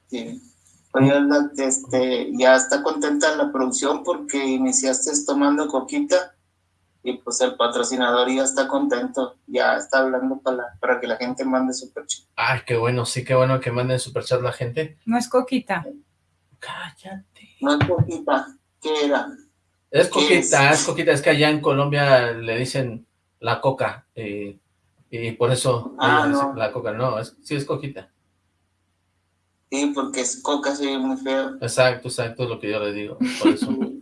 Sí. Oye, este, ya está contenta la producción porque iniciaste tomando coquita y pues el patrocinador ya está contento, ya está hablando para, para que la gente mande superchat. Ay, qué bueno, sí, qué bueno que manden superchat la gente. No es coquita. Cállate. No es coquita, ¿qué era? Es coquita, es? coquita, es que allá en Colombia le dicen la coca, eh, y por eso ah, la coca, no, es, sí es coquita. Sí, porque es coca, sí, muy feo. Exacto, exacto, es lo que yo le digo, por eso.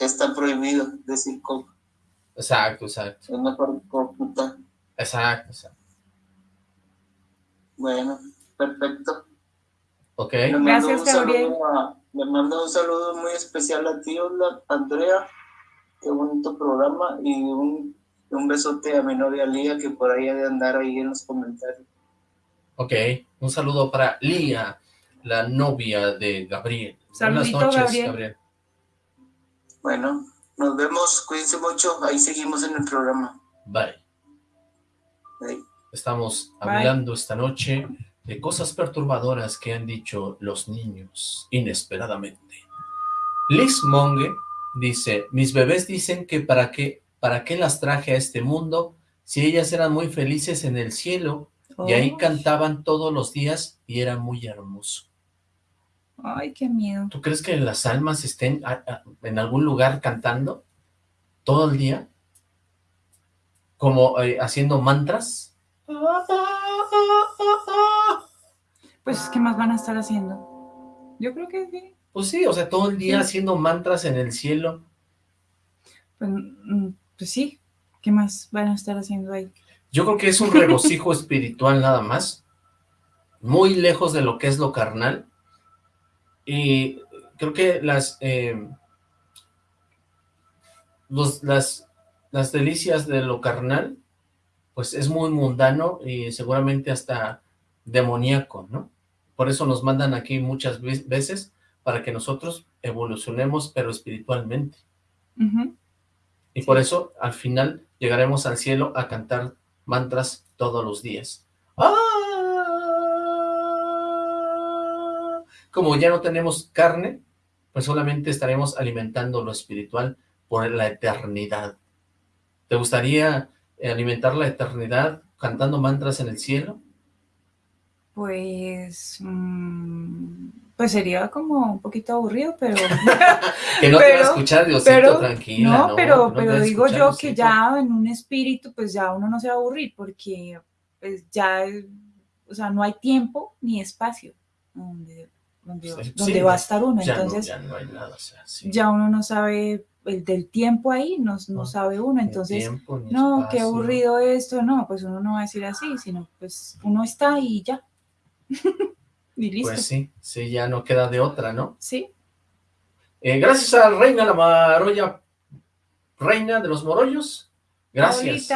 Está prohibido decir coca. Exacto, exacto. Es mejor coquita. Exacto, exacto. Bueno, perfecto. Ok. Gracias, Gabriel. le mando un saludo muy especial a ti, Andrea. Qué bonito programa. Y un, un besote a mi novia Lía, que por ahí ha de andar ahí en los comentarios. Ok. Un saludo para Lía, la novia de Gabriel. Saludito, Buenas noches, Gabriel. Bueno, nos vemos. Cuídense mucho. Ahí seguimos en el programa. Bye. Bye. Estamos hablando esta noche de cosas perturbadoras que han dicho los niños inesperadamente. Liz Monge dice, mis bebés dicen que para qué, para qué las traje a este mundo si ellas eran muy felices en el cielo y ahí cantaban todos los días y era muy hermoso. Ay, qué miedo. ¿Tú crees que las almas estén en algún lugar cantando todo el día? Como eh, haciendo mantras. Pues, ¿qué más van a estar haciendo? Yo creo que sí. Pues sí, o sea, todo el día haciendo mantras en el cielo. Pues, mm, pues sí, ¿qué más van a estar haciendo ahí? Yo creo que es un regocijo espiritual nada más, muy lejos de lo que es lo carnal, y creo que las, eh, las, las delicias de lo carnal, pues es muy mundano y seguramente hasta demoníaco, ¿no? Por eso nos mandan aquí muchas veces para que nosotros evolucionemos, pero espiritualmente. Y por eso, al final, llegaremos al cielo a cantar mantras todos los días. ¡Ah! Como ya no tenemos carne, pues solamente estaremos alimentando lo espiritual por la eternidad. ¿Te gustaría alimentar la eternidad cantando mantras en el cielo? Pues, mm, pues sería como un poquito aburrido, pero... que no te va a escuchar Diosito, tranquila. No, pero, pero digo yo que ya en un espíritu, pues ya uno no se va a aburrir, porque pues ya, o sea, no hay tiempo ni espacio donde donde, va a estar uno. Entonces, ya, uno no sabe el del tiempo ahí, no, no sabe uno. Entonces, no, qué aburrido esto, no, pues uno no va a decir así, sino pues uno está y ya. y listo. Pues sí, sí, ya no queda de otra, ¿no? Sí. Eh, gracias a Reina la Maroya, Reina de los Morollos. Gracias.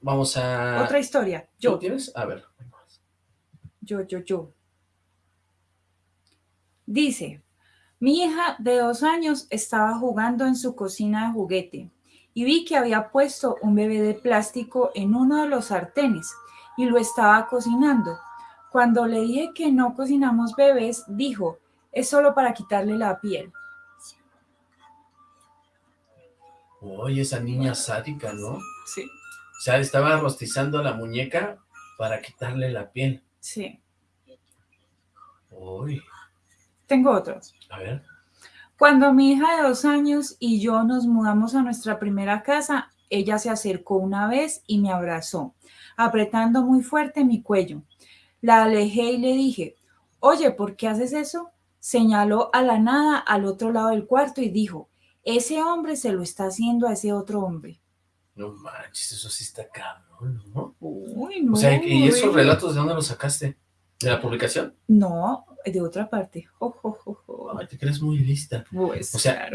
Vamos a... Otra historia. Yo. tienes? A ver. Yo, yo, yo. Dice, mi hija de dos años estaba jugando en su cocina de juguete y vi que había puesto un bebé de plástico en uno de los sartenes y lo estaba cocinando. Cuando le dije que no cocinamos bebés, dijo, es solo para quitarle la piel. Oye, esa niña sádica, ¿no? Sí. O sea, estaba rostizando la muñeca para quitarle la piel. Sí. Uy. Tengo otro. A ver. Cuando mi hija de dos años y yo nos mudamos a nuestra primera casa, ella se acercó una vez y me abrazó, apretando muy fuerte mi cuello. La alejé y le dije, oye, ¿por qué haces eso? Señaló a la nada al otro lado del cuarto y dijo, ese hombre se lo está haciendo a ese otro hombre. No manches, eso sí está cabrón, ¿no? Uy, no. O sea, ¿y esos relatos de dónde los sacaste? ¿De la publicación? No, de otra parte. Ay, te crees muy lista. Pues, o sea,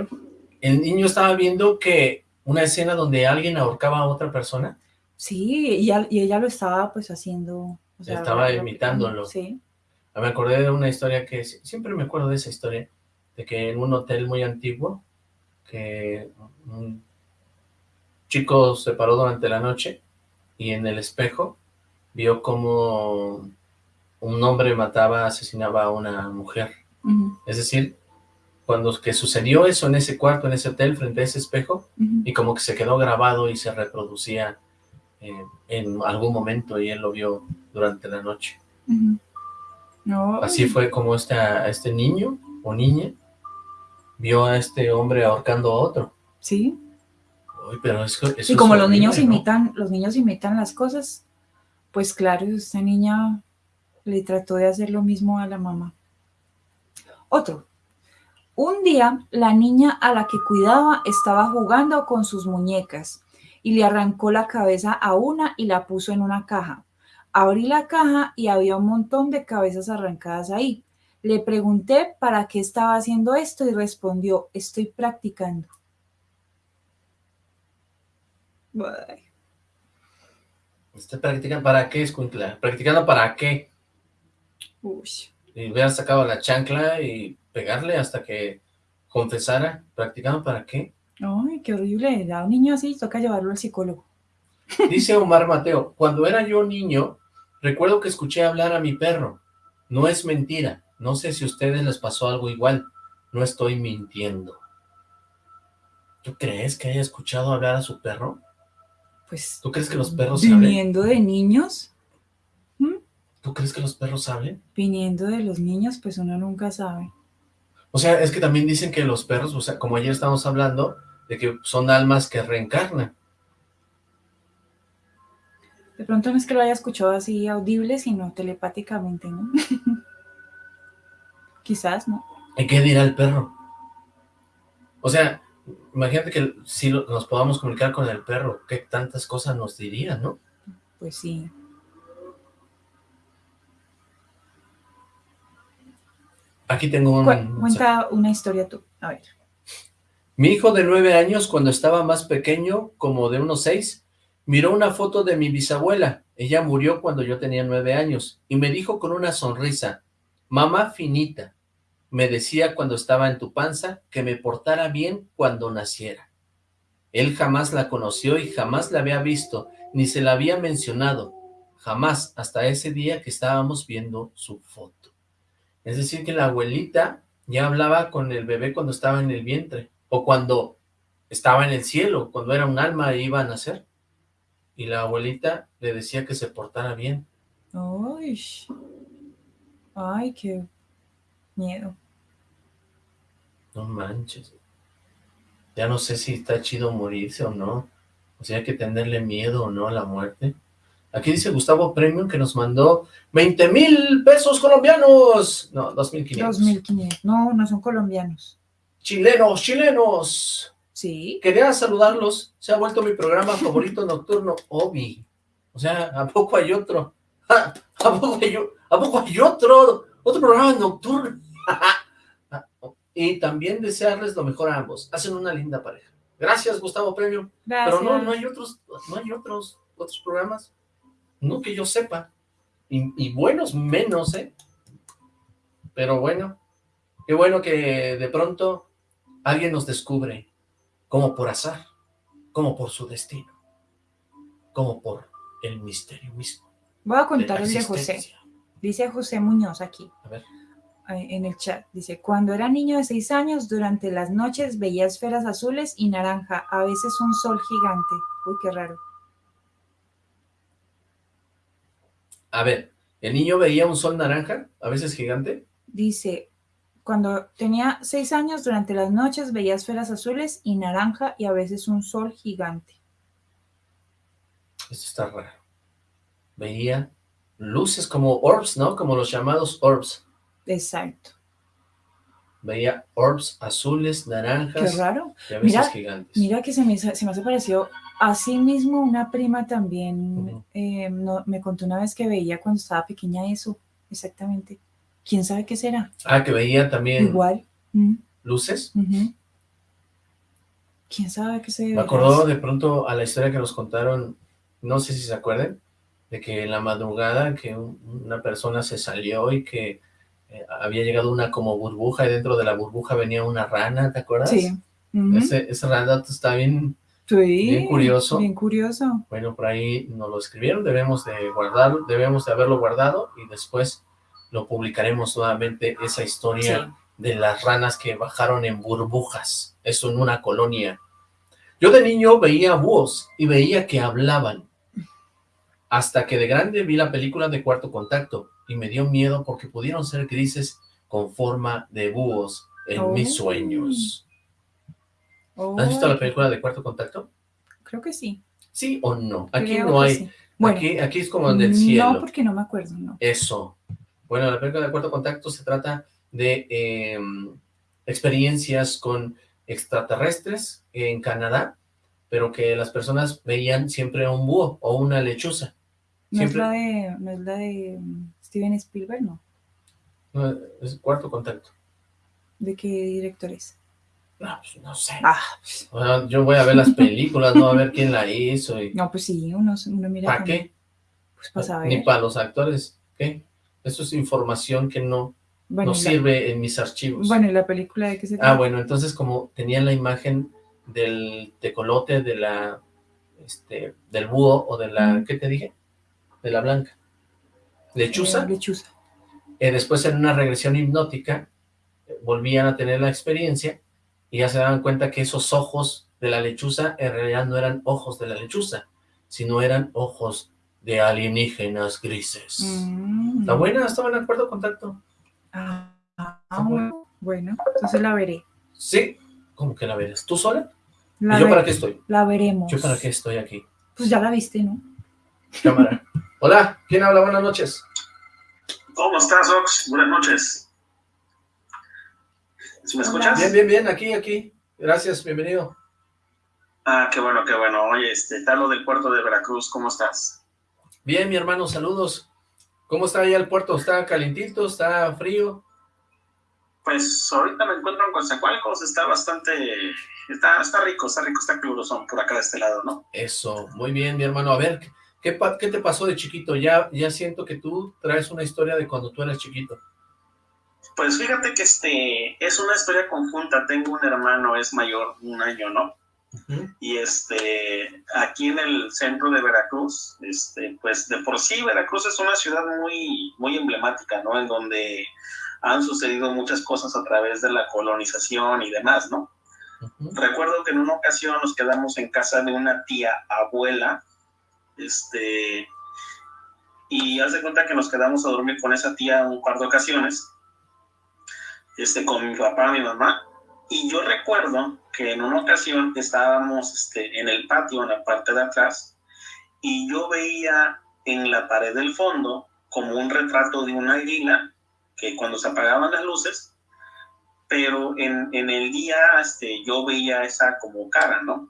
¿el niño estaba viendo que una escena donde alguien ahorcaba a otra persona? Sí, y, ella lo estaba pues haciendo. estaba imitándolo. Sí. Me acordé de una historia que, siempre me acuerdo de esa historia, de que en un hotel muy antiguo, que chico se paró durante la noche y en el espejo vio como un hombre mataba, asesinaba a una mujer. Es decir, cuando que sucedió eso en ese cuarto, en ese hotel, frente a ese espejo, y como que se quedó grabado y se reproducía eh, en algún momento y él lo vio durante la noche. no. Así fue como este niño o niña vio a este hombre ahorcando a otro. Sí pero y como los niños imitan, los niños imitan las cosas, pues claro, esta niña le trató de hacer lo mismo a la mamá. Otro. Un día, la niña a la que cuidaba estaba jugando con sus muñecas y le arrancó la cabeza a una y la puso en una caja. Abrí la caja y había un montón de cabezas arrancadas ahí. Le pregunté para qué estaba haciendo esto y respondió, estoy practicando. ¿Está practicando para qué, Escuintla? ¿Practicando para qué? Uy. Y hubiera sacado la chancla y pegarle hasta que confesara. ¿Practicando para qué? Ay, qué horrible. A un niño así toca llevarlo al psicólogo. Dice Omar Mateo, cuando era yo niño, recuerdo que escuché hablar a mi perro. No es mentira. No sé si a ustedes les pasó algo igual. No estoy mintiendo. ¿Tú crees que haya escuchado hablar a su perro? Pues... ¿Tú crees que los perros Viniendo de niños. ¿Tú crees que los perros hablen? Viniendo de los niños, pues uno nunca sabe. O sea, es que también dicen que los perros, o sea, como ayer estábamos hablando, de que son almas que reencarnan. De pronto no es que lo haya escuchado así audible, sino telepáticamente, ¿no? Quizás, ¿no? ¿Y qué dirá el perro? O sea, imagínate que si nos podamos comunicar con el perro, qué tantas cosas nos diría, ¿no? Pues sí. Aquí tengo un... cuenta una historia tú, a ver. Mi hijo de nueve años, cuando estaba más pequeño, como de unos seis, miró una foto de mi bisabuela. Ella murió cuando yo tenía nueve años y me dijo con una sonrisa, mamá finita, me decía cuando estaba en tu panza que me portara bien cuando naciera. Él jamás la conoció y jamás la había visto, ni se la había mencionado, jamás hasta ese día que estábamos viendo su foto. Es decir, que la abuelita ya hablaba con el bebé cuando estaba en el vientre o cuando estaba en el cielo, cuando era un alma e iba a nacer. Y la abuelita le decía que se portara bien. Ay, ay, qué miedo. No manches. Ya no sé si está chido morirse o no. O sea, hay que tenerle miedo o no a la muerte. Aquí dice Gustavo Premium que nos mandó 20 mil pesos colombianos. No, 2.500. 2.500. No, no son colombianos. Chilenos, chilenos. Sí. Quería saludarlos. Se ha vuelto mi programa favorito nocturno, Obi. O sea, ¿a poco hay otro? ¿A poco hay, ¿a poco hay otro? Otro programa nocturno. Y también desearles lo mejor a ambos. Hacen una linda pareja. Gracias, Gustavo Premio. Pero no, no hay otros, no hay otros, otros programas. No que yo sepa. Y, y buenos menos, ¿eh? Pero bueno, qué bueno que de pronto alguien nos descubre, como por azar, como por su destino, como por el misterio mismo. Voy a contar el de José. Dice José Muñoz aquí. A ver. En el chat. Dice, cuando era niño de seis años, durante las noches veía esferas azules y naranja, a veces un sol gigante. Uy, qué raro. A ver, ¿el niño veía un sol naranja, a veces gigante? Dice, cuando tenía seis años, durante las noches veía esferas azules y naranja y a veces un sol gigante. Esto está raro. Veía luces como orbs, ¿no? Como los llamados orbs. Exacto. Veía orbs azules, naranjas. Qué raro. Y a veces mira, gigantes. Mira que se me, se me hace parecido. Así mismo una prima también eh, me contó una vez que veía cuando estaba pequeña eso. Exactamente. ¿Quién sabe qué será? Ah, que veía también... Igual. ¿Luces? ¿Quién sabe qué se Me acordó de pronto a la historia que nos contaron, no sé si se acuerdan, de que en la madrugada que una persona se salió y que eh, había llegado una como burbuja y dentro de la burbuja venía una rana, ¿te acuerdas? Sí. ese, ese rana está bien, bien curioso. Bien curioso. Bueno, por ahí nos lo escribieron, debemos de guardarlo, debemos de haberlo guardado y después lo publicaremos nuevamente, esa historia de las ranas que bajaron en burbujas, eso en una colonia. Yo de niño veía búhos y veía que hablaban, hasta que de grande vi la película de Cuarto Contacto y me dio miedo porque pudieron ser grises con forma de búhos en mis sueños. ¿Has visto la película de Cuarto Contacto? Creo que sí. ¿Sí o no? Aquí no hay... aquí, aquí es como en el cielo. No, porque no me acuerdo, no. Eso. Bueno, la película de Cuarto Contacto se trata de em, experiencias con extraterrestres en Canadá, pero que las personas veían siempre un búho o una lechuza. ¿No, es la de, ¿No es la de Steven Spielberg, no? No, es Cuarto Contacto. ¿De qué director es? No, pues no sé. Ah. yo voy a ver las películas, no a ver quién la hizo. Y... No, pues sí, uno, uno mira... ¿Para qué? Pues para saber. Ni para los actores, ¿qué? Eso es información que no, no sirve en mis archivos. Bueno, ¿y la película de qué se trata? Ah, bueno, entonces como tenía la imagen del tecolote, de la, este, del búho o de la, ¿qué te dije? De la blanca. ¿Lechuza? Lechuza. Eh, después en una regresión hipnótica, volvían a tener la experiencia y ya se daban cuenta que esos ojos de la lechuza en realidad no eran ojos de la lechuza, sino eran ojos de alienígenas grises. Mm. ¿Está buena? ¿Estaba en acuerdo, contacto? Ah, bueno, entonces la veré. Sí, ¿cómo que la verás? ¿Tú sola? ¿Y yo para qué estoy? La veremos. ¿Yo para qué estoy aquí? Pues ya la viste, ¿no? Cámara. Hola, ¿quién habla? Buenas noches. ¿Cómo estás, Ox? Buenas noches. ¿Sí me escuchas? Bien, bien, bien, aquí, aquí. Gracias, bienvenido. Ah, qué bueno, qué bueno. Oye, este, Talo del puerto de Veracruz, ¿cómo estás? Bien, mi hermano, saludos. ¿Cómo está ahí el puerto? ¿Está calentito? ¿Está frío? Pues ahorita me encuentro en Coatzacoalcos, está bastante, está, está rico, está rico, está son por acá de este lado, ¿no? Eso, muy bien, mi hermano. A ver, ¿qué, qué te pasó de chiquito? Ya, ya siento que tú traes una historia de cuando tú eras chiquito. Pues fíjate que este, es una historia conjunta, tengo un hermano, es mayor, un año, ¿no? Y este, aquí en el centro de Veracruz, este, pues de por sí Veracruz es una ciudad muy, muy emblemática, ¿no? En donde han sucedido muchas cosas a través de la colonización y demás, ¿no? Recuerdo que en una ocasión nos quedamos en casa de una tía abuela, este, y haz de cuenta que nos quedamos a dormir con esa tía un par de ocasiones, este, con mi papá, mi mamá, y yo recuerdo que en una ocasión estábamos este, en el patio, en la parte de atrás, y yo veía en la pared del fondo como un retrato de una águila que cuando se apagaban las luces, pero en, en el día este, yo veía esa como cara, ¿no?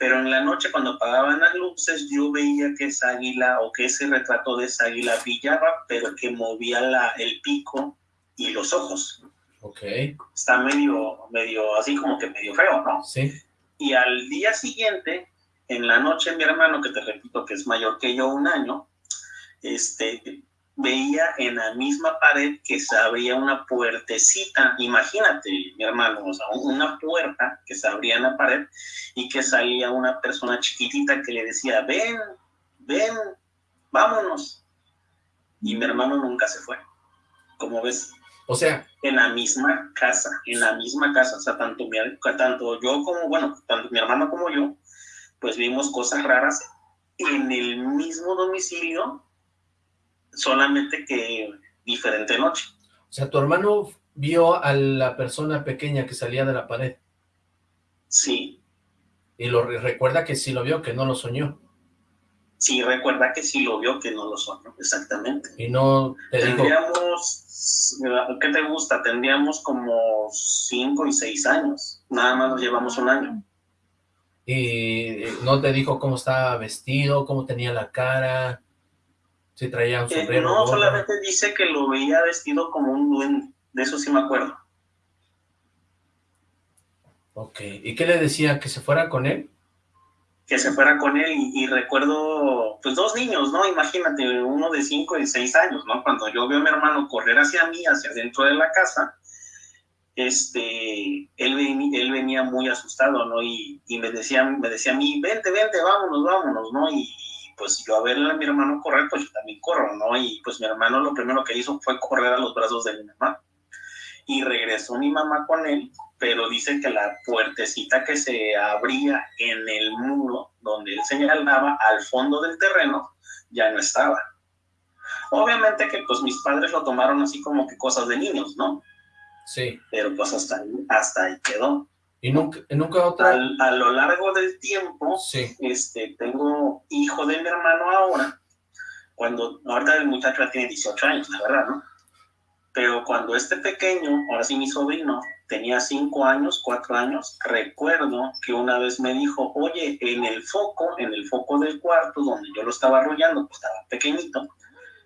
Pero en la noche cuando apagaban las luces yo veía que esa águila o que ese retrato de esa águila brillaba, pero que movía la, el pico y los ojos. Ok. Está medio, medio, así como que medio feo, ¿no? Sí. Y al día siguiente, en la noche, mi hermano, que te repito que es mayor que yo un año, este, veía en la misma pared que se abría una puertecita, imagínate, mi hermano, o sea, una puerta que se abría en la pared y que salía una persona chiquitita que le decía, ven, ven, vámonos. Y mi hermano nunca se fue, como ves. O sea. En la misma casa, en la misma casa, o sea, tanto, mi, tanto yo como, bueno, tanto mi hermano como yo, pues vimos cosas raras en el mismo domicilio solamente que diferente noche. O sea, tu hermano vio a la persona pequeña que salía de la pared. Sí. Y lo recuerda que sí lo vio, que no lo soñó. Sí, recuerda que sí lo vio, que no lo soñó, exactamente. Y no te Tendríamos, ¿qué te gusta? Tendríamos como cinco y seis años. Nada más nos llevamos un año. ¿Y no te dijo cómo estaba vestido, cómo tenía la cara? Sí, traía un sombrero. no, solamente dice que lo veía vestido como un duende. De eso sí me acuerdo. Ok. ¿Y qué le decía? ¿Que se fuera con él? Que se fuera con él y, recuerdo, pues dos niños, ¿no? Imagínate, uno de cinco y seis años, ¿no? Cuando yo veo a mi hermano correr hacia mí, hacia dentro de la casa, este, él, él venía muy asustado, ¿no? Y, y, me, decía, me decía a mí, vente, vente, vámonos, vámonos, ¿no? Y, pues yo a ver a mi hermano correr, pues yo también corro, ¿no? Y pues mi hermano lo primero que hizo fue correr a los brazos de mi mamá. Y regresó mi mamá con él, pero dice que la puertecita que se abría en el muro donde él señalaba al fondo del terreno ya no estaba. Obviamente que pues mis padres lo tomaron así como que cosas de niños, ¿no? Sí. Pero pues hasta ahí, hasta ahí quedó. ¿Y nunca, nunca otra? a lo largo del tiempo, este, tengo hijo de mi hermano ahora, cuando, ahorita el muchacho ya tiene 18 años, la verdad, ¿no? Pero cuando este pequeño, ahora sí mi sobrino, tenía 5 años, 4 años, recuerdo que una vez me dijo, oye, en el foco, en el foco del cuarto donde yo lo estaba arrollando, pues estaba pequeñito,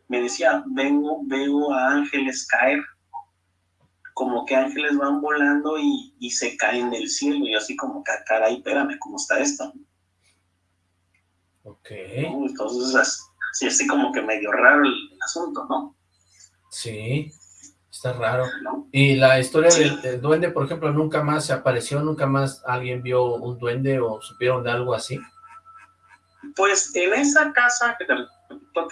me decía, vengo, veo a ángeles caer como que ángeles van volando y, y se caen del cielo, y así como que, ah, caray, espérame, ¿cómo está esto? Ok. Entonces, sí, así como que medio raro el, asunto, ¿no? Sí, está raro. Y la historia del, duende, por ejemplo, nunca más se apareció, nunca más alguien vio un duende o supieron de algo así. Pues en esa casa, que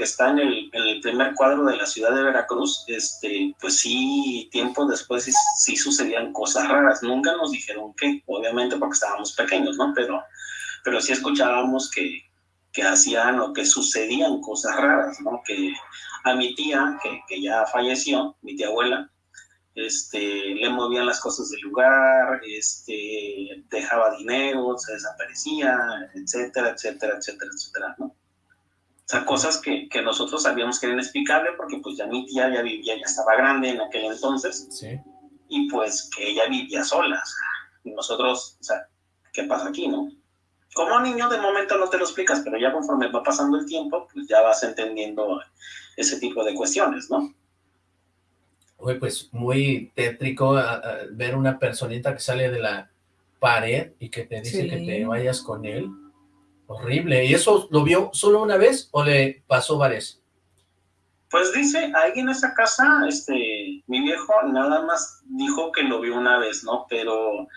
está en el, primer cuadro de la ciudad de Veracruz, este, pues sí, tiempo después sí, sucedían cosas raras. Nunca nos dijeron qué, obviamente porque estábamos pequeños, ¿no? Pero, pero sí escuchábamos que, que hacían o que sucedían cosas raras, ¿no? Que a mi tía, que, que ya falleció, mi tía abuela, este, le movían las cosas del lugar, este, dejaba dinero, se desaparecía, etcétera, etcétera, etcétera, etcétera, ¿no? O sea, cosas que, que nosotros sabíamos que eran inexplicables porque pues ya mi tía ya vivía, ya estaba grande en aquel entonces, sí. y pues que ella vivía sola, y nosotros, o sea, ¿qué pasa aquí, no? Como niño de momento no te lo explicas, pero ya conforme va pasando el tiempo, pues ya vas entendiendo ese tipo de cuestiones, ¿no? Uy, pues muy tétrico ver una personita que sale de la pared y que te dice que te vayas con él. Horrible. ¿Y eso lo vio solo una vez o le pasó varias? Pues dice, ahí en esa casa, este, mi viejo nada más dijo que lo vio una vez, ¿no? Pero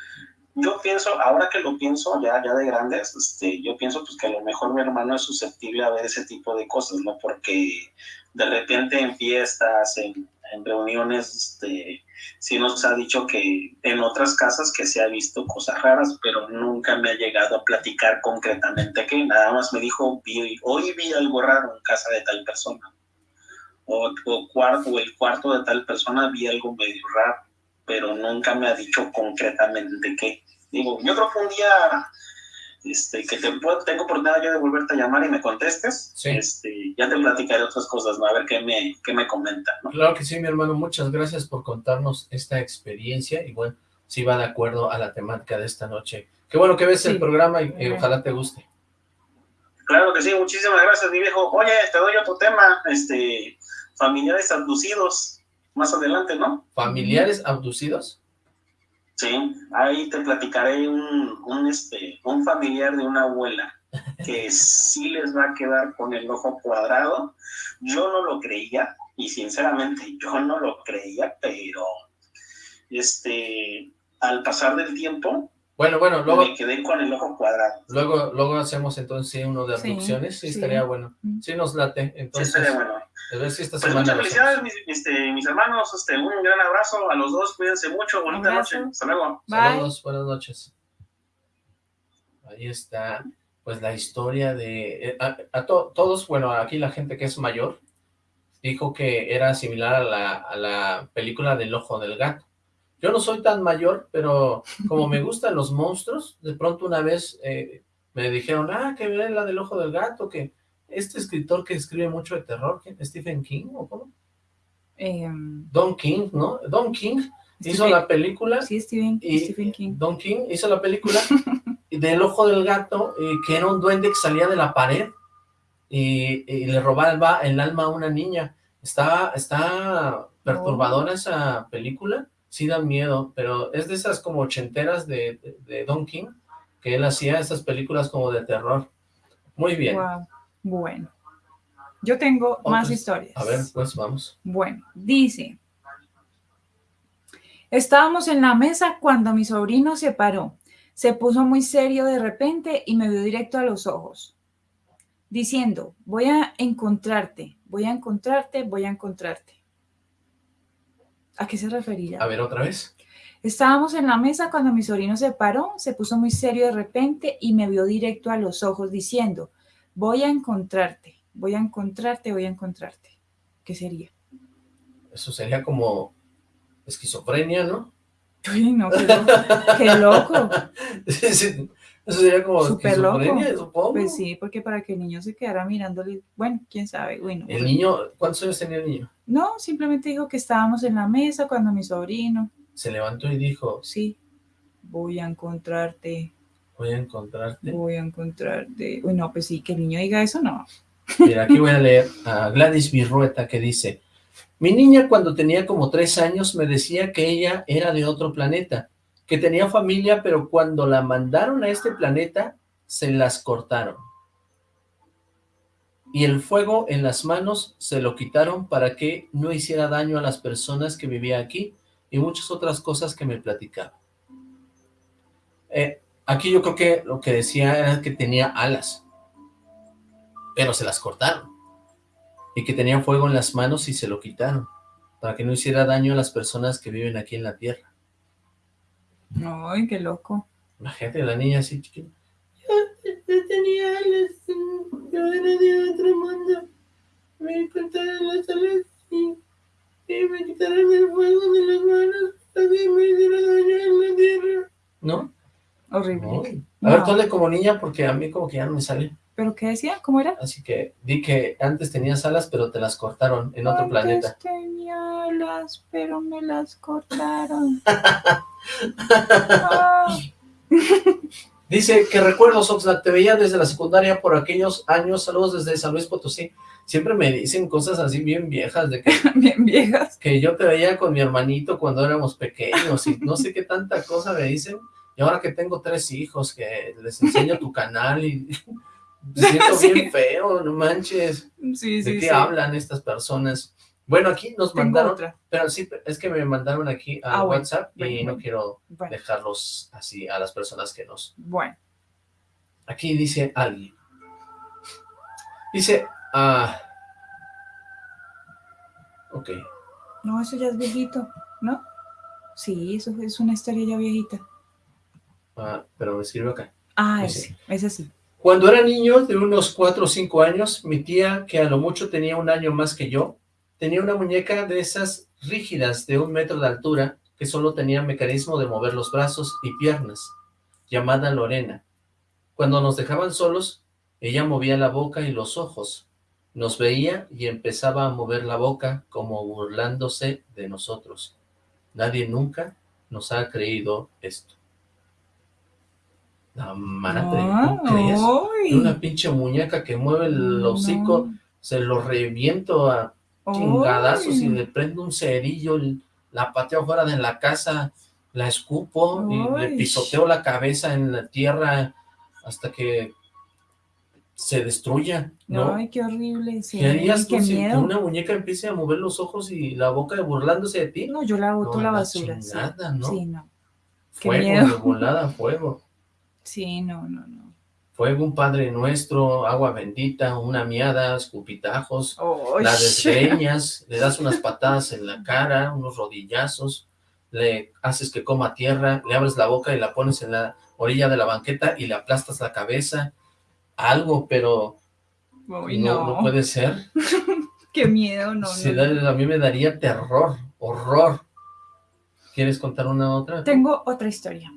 yo pienso, ahora que lo pienso, ya, ya de grandes, este, yo pienso pues que a lo mejor mi hermano es susceptible a ver ese tipo de cosas, ¿no? Porque de repente en fiestas, en, reuniones, este, sí nos ha dicho que en otras casas que se ha visto cosas raras, pero nunca me ha llegado a platicar concretamente que nada más me dijo, hoy vi algo raro en casa de tal persona. O, o, cuarto, o el cuarto de tal persona vi algo medio raro pero nunca me ha dicho concretamente qué. Digo, yo creo que un día este, que te puedo, tengo oportunidad yo de volverte a llamar y me contestes, este, ya te platicaré otras cosas, ¿no? A ver qué me, qué me comentan, ¿no? Claro que sí, mi hermano, muchas gracias por contarnos esta experiencia y bueno, si va de acuerdo a la temática de esta noche. Qué bueno que ves el programa y, ojalá te guste. Claro que sí, muchísimas gracias, mi viejo. Oye, te doy otro tema, este, familiares abducidos más adelante, ¿no? ¿Familiares abducidos? Sí, ahí te platicaré un, un, este, un familiar de una abuela que sí les va a quedar con el ojo cuadrado. Yo no lo creía, y sinceramente yo no lo creía, pero este, al pasar del tiempo, bueno, bueno, luego... Me quedé con el ojo cuadrado. Luego, luego hacemos entonces uno de abducciones, sí, estaría bueno. Sí nos late, entonces... Sí, estaría bueno. A ver si esta pues muchas felicidades, mis, este, mis, hermanos, este, un gran abrazo a los dos, cuídense mucho, bonita noche, hasta luego. Saludos, buenas noches. Ahí está, pues la historia de... Eh, a, todos, bueno, aquí la gente que es mayor, dijo que era similar a la, a la película del ojo del gato. Yo no soy tan mayor, pero como me gustan los monstruos, de pronto una vez eh, me dijeron, ah, que ven la del ojo del gato, que este escritor que escribe mucho de terror, ¿Stephen King o cómo? Em, Don King, ¿no? Don King hizo la película. Sí, Stephen, King. Don King hizo la película del ojo del gato, eh, que era un duende que salía de la pared y, le robaba el alma a una niña. Está, está perturbadora oh. esa película, sí da miedo, pero es de esas como ochenteras de, de, Don King, que él hacía esas películas como de terror. Muy bien. Bueno, yo tengo más historias. A ver, pues vamos. Bueno, dice, estábamos en la mesa cuando mi sobrino se paró. Se puso muy serio de repente y me vio directo a los ojos, diciendo, voy a encontrarte, voy a encontrarte, voy a encontrarte. ¿A qué se refería? A ver, otra vez. Estábamos en la mesa cuando mi sobrino se paró, se puso muy serio de repente y me vio directo a los ojos diciendo, voy a encontrarte, voy a encontrarte, voy a encontrarte. ¿Qué sería? Eso sería como esquizofrenia, ¿no? Uy, no, qué, loco. eso sería como esquizofrenia, supongo. Pues sí, porque para que el niño se quedara mirándole, bueno, quién sabe, bueno. ¿El niño, cuántos años tenía el niño? No, simplemente dijo que estábamos en la mesa cuando mi sobrino. Se levantó y dijo. Sí, voy a encontrarte. Voy a encontrarte. Voy a encontrarte. Uy, no, pues sí, que el niño diga eso, no. Mira, aquí voy a leer a Gladys Virrueta que dice, mi niña cuando tenía como tres años me decía que ella era de otro planeta, que tenía familia, pero cuando la mandaron a este planeta, se las cortaron. Y el fuego en las manos se lo quitaron para que no hiciera daño a las personas que vivían aquí y muchas otras cosas que me platicaba. Eh, Aquí yo creo que lo que decía era que tenía alas, pero se las cortaron. y que tenía fuego en las manos y se lo quitaron, para que no hiciera daño a las personas que viven aquí en la tierra. Ay, qué loco. Imagínate, la niña así chiquita. Yo, tenía alas, yo era de otro mundo. Me cortaron las alas y, me quitaron el fuego de las manos que me hiciera daño en la tierra. ¿No? Horrible. A ver, tú como niña porque a mí como que ya no me sale. ¿Pero qué decía? ¿Cómo era? Así que di que antes tenías alas, pero te las cortaron en otro planeta. Antes tenía alas, pero me las cortaron. Ah. Dice que recuerdos, Oxlack, te veía desde la secundaria por aquellos años, saludos desde San Luis Potosí. Siempre me dicen cosas así bien viejas, de que... bien viejas. Que yo te veía con mi hermanito cuando éramos pequeños y no sé qué tanta cosa me dicen. Y ahora que tengo tres hijos, que les enseño tu canal y me siento bien feo, no manches. Sí, ¿De qué hablan estas personas? Bueno, aquí nos mandaron, pero sí, es que me mandaron aquí a ah, WhatsApp y no quiero dejarlos así a las personas que nos... Bueno. Aquí dice alguien. Dice, ah... Ok. No, eso ya es viejito, ¿no? Sí, eso es una historia ya viejita. Ah, pero me escribe acá. Ah, ese, ese sí. Cuando era niño, de unos 4 o 5 años, mi tía, que a lo mucho tenía un año más que yo, tenía una muñeca de esas rígidas de un metro de altura, que solo tenía mecanismo de mover los brazos y piernas, llamada Lorena. Cuando nos dejaban solos, ella movía la boca y los ojos, nos veía y empezaba a mover la boca como burlándose de nosotros. Nadie nunca nos ha creído esto. La mana, crees? Una pinche muñeca que mueve el hocico, se lo reviento a chingadazos y le prendo un cerillo, la pateo fuera de la casa, la escupo y le pisoteo la cabeza en la tierra hasta que se destruya, ¿no? Ay, qué horrible. ¿Qué harías tú si una muñeca empiece a mover los ojos y la boca burlándose de ti? No, yo la boto la basura. Chingada, ¿no? Sí, no. Fuego, de volada, fuego. Sí, no, no, no. Fuego, un Padre Nuestro, agua bendita, una miada, escupitajos, la desgreñas, le das unas patadas en la cara, unos rodillazos, le haces que coma tierra, le abres la boca y la pones en la orilla de la banqueta y le aplastas la cabeza, algo, pero no, no. puede ser. Qué miedo, no, A mí me daría terror, horror. ¿Quieres contar una otra? Tengo otra historia.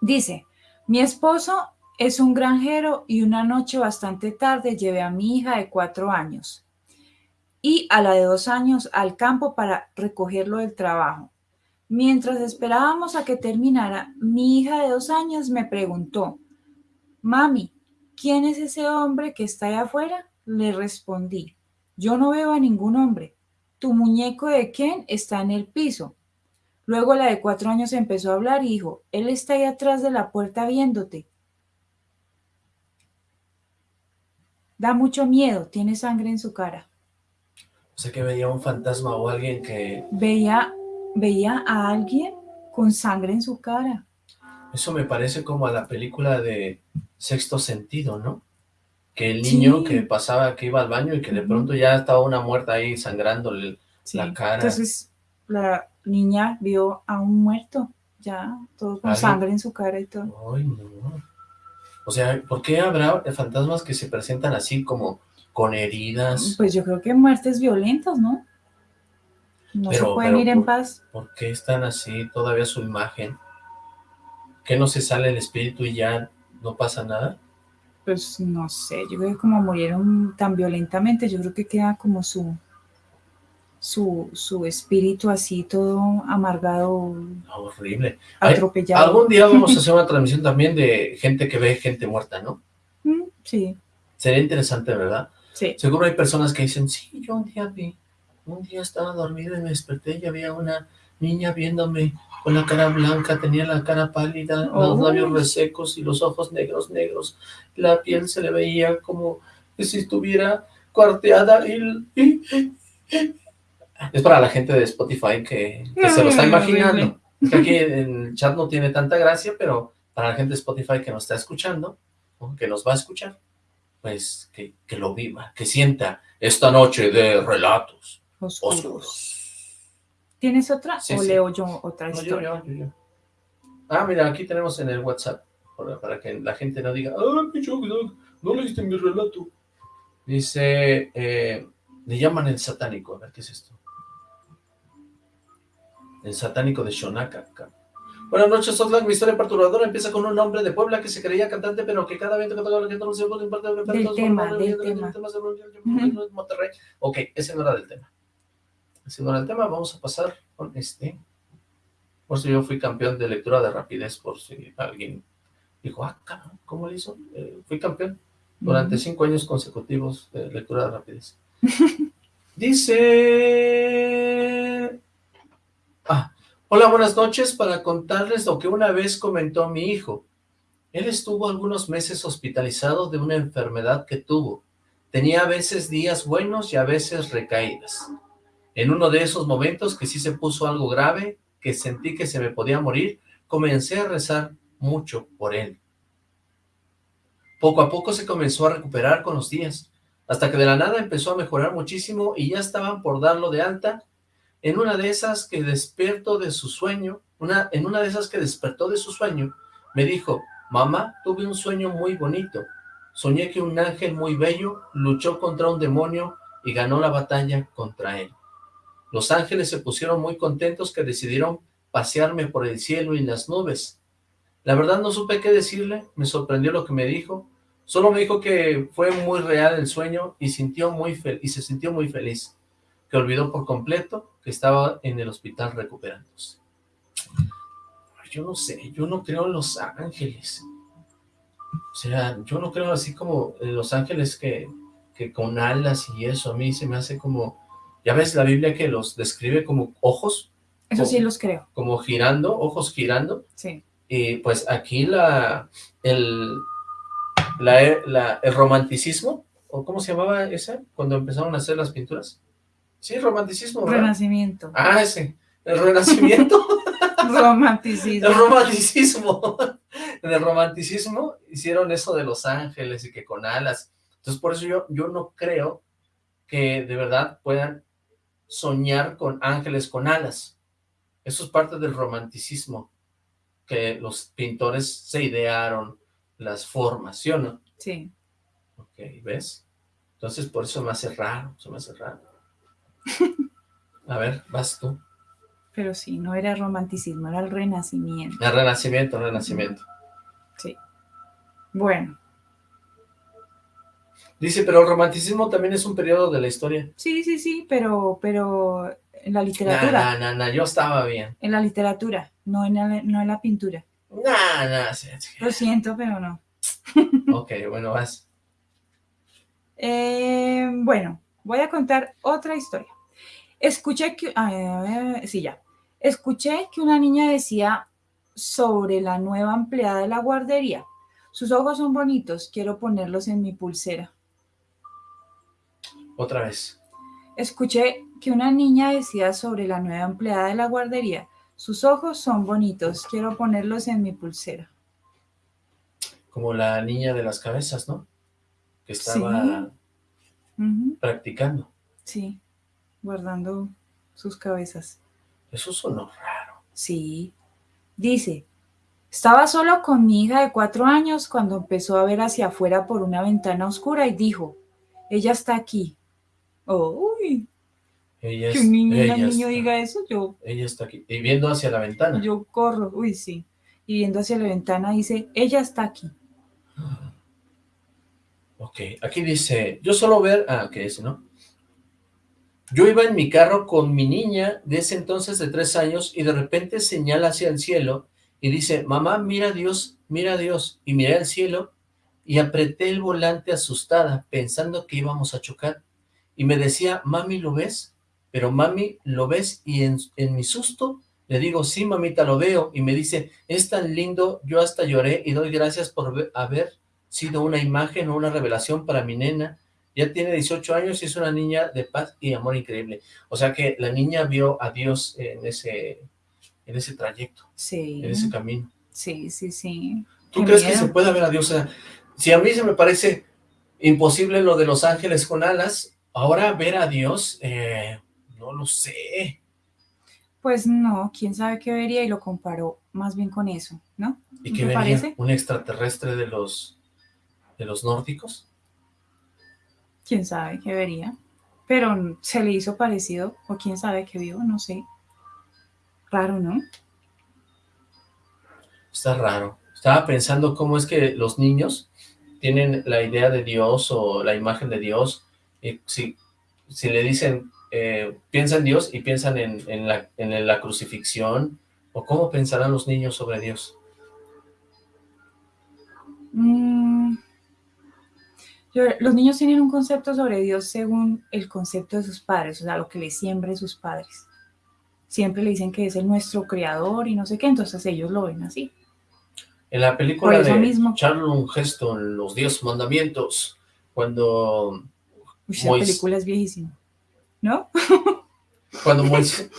Dice, mi esposo es un granjero y una noche bastante tarde llevé a mi hija de cuatro años y a la de dos años al campo para recogerlo del trabajo. Mientras esperábamos a que terminara, mi hija de dos años me preguntó, Mami, ¿quién es ese hombre que está allá afuera? Le respondí, yo no veo a ningún hombre. Tu muñeco de Ken está en el piso. Luego la de cuatro años empezó a hablar y dijo, él está ahí atrás de la puerta viéndote. Da mucho miedo, tiene sangre en su cara. O sea que veía un fantasma o alguien que... Veía, veía a alguien con sangre en su cara. Eso me parece como a la película de Sexto Sentido, ¿no? Que el niño que pasaba, que iba al baño y que de pronto ya estaba una muerta ahí sangrándole la cara. Entonces la niña vio a un muerto, ya, todo con sangre en su cara y todo. Ay, no. O sea, ¿por qué habrá fantasmas que se presentan así como con heridas? Pues yo creo que muertes violentas, ¿no? No se pueden ir en paz. ¿Por qué están así todavía su imagen? ¿Que no se sale el espíritu y ya no pasa nada? Pues no sé, yo creo que como murieron tan violentamente, yo creo que queda como su, su, su espíritu así todo amargado. Horrible. Atropellado. Algún día vamos a hacer una transmisión también de gente que ve gente muerta, ¿no? Mm, sí. Sería interesante, ¿verdad? Sí. Seguro hay personas que dicen, sí, yo un día vi, un día estaba dormido y me desperté y había una niña viéndome con la cara blanca, tenía la cara pálida, los labios resecos y los ojos negros, negros. La piel se le veía como si estuviera cuarteada y, es para la gente de Spotify que, se lo está imaginando. aquí en el chat no tiene tanta gracia, pero para la gente de Spotify que nos está escuchando, o que nos va a escuchar, pues, que, lo viva, que sienta esta noche de relatos oscuros. ¿Tienes otra o leo yo otra historia? Ah, mira, aquí tenemos en el WhatsApp, para que la gente no diga, ah, no leíste mi relato. Dice, eh, le llaman el satánico, a ver, ¿qué es esto? El satánico de Shonaka. Buenas noches, Oxlack. Mi historia perturbadora empieza con un hombre de Puebla que se creía cantante, pero que cada vez que cantaba la gente no se puede importar. Del tema, del tema. Monterrey. Ok, ese no era del tema. Ese no era el tema. Vamos a pasar con este. Por si yo fui campeón de lectura de rapidez, por si alguien dijo, ah, ¿cómo lo hizo? Eh, fui campeón durante cinco años consecutivos de lectura de rapidez. Dice... Ah, hola, buenas noches, para contarles lo que una vez comentó mi hijo. Él estuvo algunos meses hospitalizado de una enfermedad que tuvo. Tenía a veces días buenos y a veces recaídas. En uno de esos momentos que sí se puso algo grave, que sentí que se me podía morir, comencé a rezar mucho por él. Poco a poco se comenzó a recuperar con los días, hasta que de la nada empezó a mejorar muchísimo y ya estaban por darlo de alta en una de esas que despierto de su sueño, una, en una de esas que despertó de su sueño, me dijo, mamá, tuve un sueño muy bonito. Soñé que un ángel muy bello luchó contra un demonio y ganó la batalla contra él. Los ángeles se pusieron muy contentos que decidieron pasearme por el cielo y las nubes. La verdad no supe qué decirle, me sorprendió lo que me dijo. Solo me dijo que fue muy real el sueño y, sintió muy y se sintió muy feliz que olvidó por completo que estaba en el hospital recuperándose. Yo no sé, yo no creo en los ángeles. O sea, yo no creo así como en los ángeles que, que con alas y eso, a mí se me hace como... Ya ves la Biblia que los describe como ojos. Eso sí los creo. Como girando, ojos girando. Sí. Y pues aquí la, el, la, el romanticismo, o ¿cómo se llamaba esa? Cuando empezaron a hacer las pinturas. Sí, romanticismo, Renacimiento. Ah, ese. El renacimiento. romanticismo. El romanticismo. En el romanticismo hicieron eso de los ángeles y que con alas. Entonces, por eso yo, yo no creo que de verdad puedan soñar con ángeles con alas. Eso es parte del romanticismo, que los pintores se idearon las formas, ¿sí o no? Sí. Ok, ¿ves? Entonces, por eso me hace raro, se me hace raro. A ver, vas tú. Pero sí, no era romanticismo, era el renacimiento. El renacimiento, el renacimiento. Sí. Bueno. Dice, pero el romanticismo también es un periodo de la historia. Sí, sí, sí, pero, pero en la literatura. No, no, no, yo estaba bien. En la literatura, no en la, no en la pintura. No, no, sí, Lo siento, pero no. ok, bueno, vas. Eh, bueno, voy a contar otra historia. Escuché que, sí, ya. Escuché que una niña decía sobre la nueva empleada de la guardería. Sus ojos son bonitos, quiero ponerlos en mi pulsera. Otra vez. Escuché que una niña decía sobre la nueva empleada de la guardería. Sus ojos son bonitos, quiero ponerlos en mi pulsera. Como la niña de las cabezas, ¿no? Que estaba practicando. Sí, guardando sus cabezas. Eso sonó raro. Sí. Dice, estaba solo con mi hija de cuatro años cuando empezó a ver hacia afuera por una ventana oscura y dijo, ella está aquí. uy, ella que un niño, diga eso, yo... Ella está aquí, y viendo hacia la ventana. Yo corro, uy, sí. Y viendo hacia la ventana dice, ella está aquí. Ok, aquí dice, yo solo ver, ah, que ese, ¿no? Yo iba en mi carro con mi niña de ese entonces de tres años y de repente señala hacia el cielo y dice, mamá, mira a Dios, mira a Dios. Y miré al cielo y apreté el volante asustada, pensando que íbamos a chocar. Y me decía, mami, ¿lo ves? Pero mami, ¿lo ves? Y en, en mi susto le digo, sí, mamita, lo veo. Y me dice, es tan lindo, yo hasta lloré y doy gracias por haber sido una imagen o una revelación para mi nena. Ya tiene 18 años y es una niña de paz y amor increíble. O sea que la niña vio a Dios en ese, en ese trayecto, sí. en ese camino. Sí, sí, sí. ¿Tú crees que se puede ver a Dios? O sea, si a mí se me parece imposible lo de los ángeles con alas. Ahora ver a Dios, eh, no lo sé. Pues no, quién sabe qué vería y lo comparó más bien con eso, ¿no? ¿Y qué vería? Parece? ¿Un extraterrestre de los, de los nórdicos? Quién sabe qué vería. Pero se le hizo parecido, o quién sabe qué vio, no sé. Raro, ¿no? Está raro. Estaba pensando cómo es que los niños tienen la idea de Dios o la imagen de Dios. Y si, si le dicen, eh, piensa en Dios y piensan en, la, en la crucifixión, o cómo pensarán los niños sobre Dios. Mm, los niños tienen un concepto sobre Dios según el concepto de sus padres, o sea, lo que les siembren sus padres. Siempre le dicen que es el nuestro creador y no sé qué, entonces ellos lo ven así. En la película de mismo. Charlton Heston, Los Diez Mandamientos, cuando... Uy, la película es viejísima, ¿no? cuando, Moisés,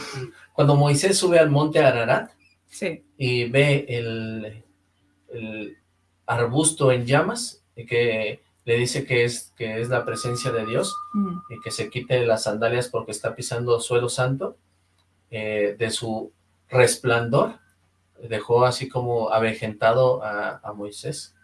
cuando Moisés sube al monte Ararat sí. y ve el, el arbusto en llamas y que le dice que es, que es la presencia de Dios mm. y que se quite las sandalias porque está pisando suelo santo, eh, de su resplandor, dejó así como avejentado a, Moisés.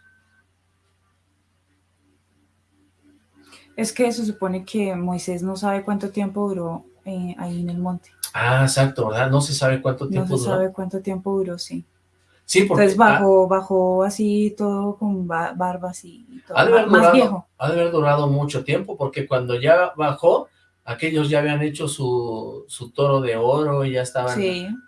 Es que se supone que Moisés no sabe cuánto tiempo duró eh, ahí en el monte. Ah, exacto, ¿verdad? No se sabe cuánto tiempo duró. No se sabe cuánto tiempo duró, sí. Sí, porque... Entonces bajó, bajó así todo con barbas y todo, ha de más viejo. Ha de haber durado mucho tiempo, porque cuando ya bajó, aquellos ya habían hecho su, su toro de oro y ya estaban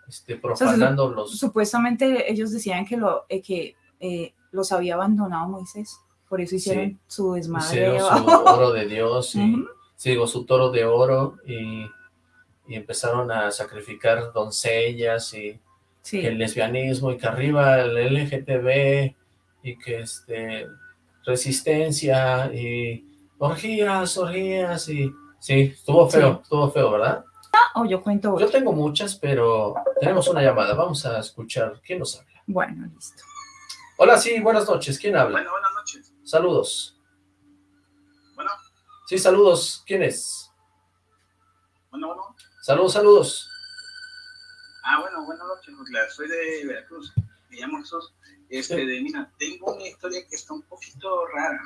este, profanando los... Supuestamente ellos decían que, lo, eh, que eh, los había abandonado Moisés, por eso hicieron su desmadre. Hicieron su oro de Dios, y, digo, su toro de oro, y, y empezaron a sacrificar doncellas y el lesbianismo y que arriba el LGTB y que este resistencia y orgías, orgías y sí, estuvo feo, estuvo feo, ¿verdad? Ah, o yo cuento Yo tengo muchas, pero tenemos una llamada, vamos a escuchar, ¿quién nos habla? Bueno, listo. Hola, sí, buenas noches, ¿quién habla? Bueno, buenas noches. Saludos. Bueno. Sí, saludos, ¿quién es? Bueno, bueno. Saludos, saludos. Ah, bueno, buenas noches, soy de Veracruz, me llamo Jesús. Este, de, mira, tengo una historia que está un poquito rara.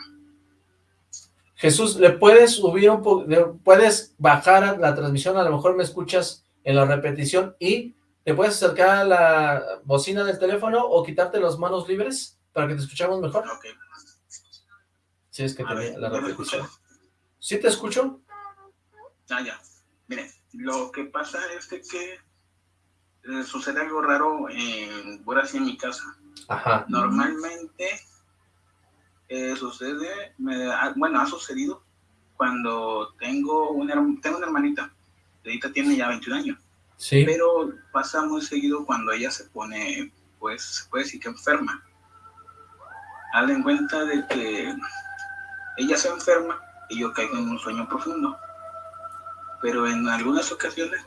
Jesús, ¿le puedes subir un poco, puedes bajar la transmisión? A lo mejor me escuchas en la repetición y te puedes acercar a la bocina del teléfono o quitarte las manos libres para que te escuchemos mejor. Ok. Sí, es que tenía la repetición. ¿Sí te escucho? Ah, ya. Mire, lo que pasa es que eh, sucede algo raro en, por así en mi casa. Ajá. Normalmente eh, sucede, bueno, ha sucedido cuando tengo una, tengo una hermanita, ahorita tiene ya 21 años. Sí. Pero pasa muy seguido cuando ella se pone, pues, se puede decir que enferma. Hazle en cuenta de que ella se enferma y yo caigo en un sueño profundo. Pero en algunas ocasiones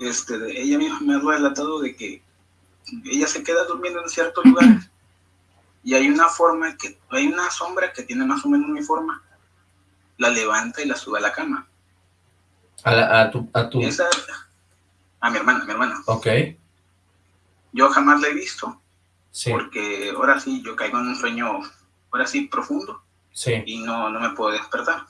este, ella misma me ha relatado de que ella se queda durmiendo en ciertos lugares y hay una forma que, hay una sombra que tiene más o menos mi forma, la levanta y la sube a la cama. A, tu, a tu... a mi hermana, mi hermana. Ok. Yo jamás la he visto. Porque ahora sí, yo caigo en un sueño, ahora sí, profundo. Sí. Y no, no me puedo despertar.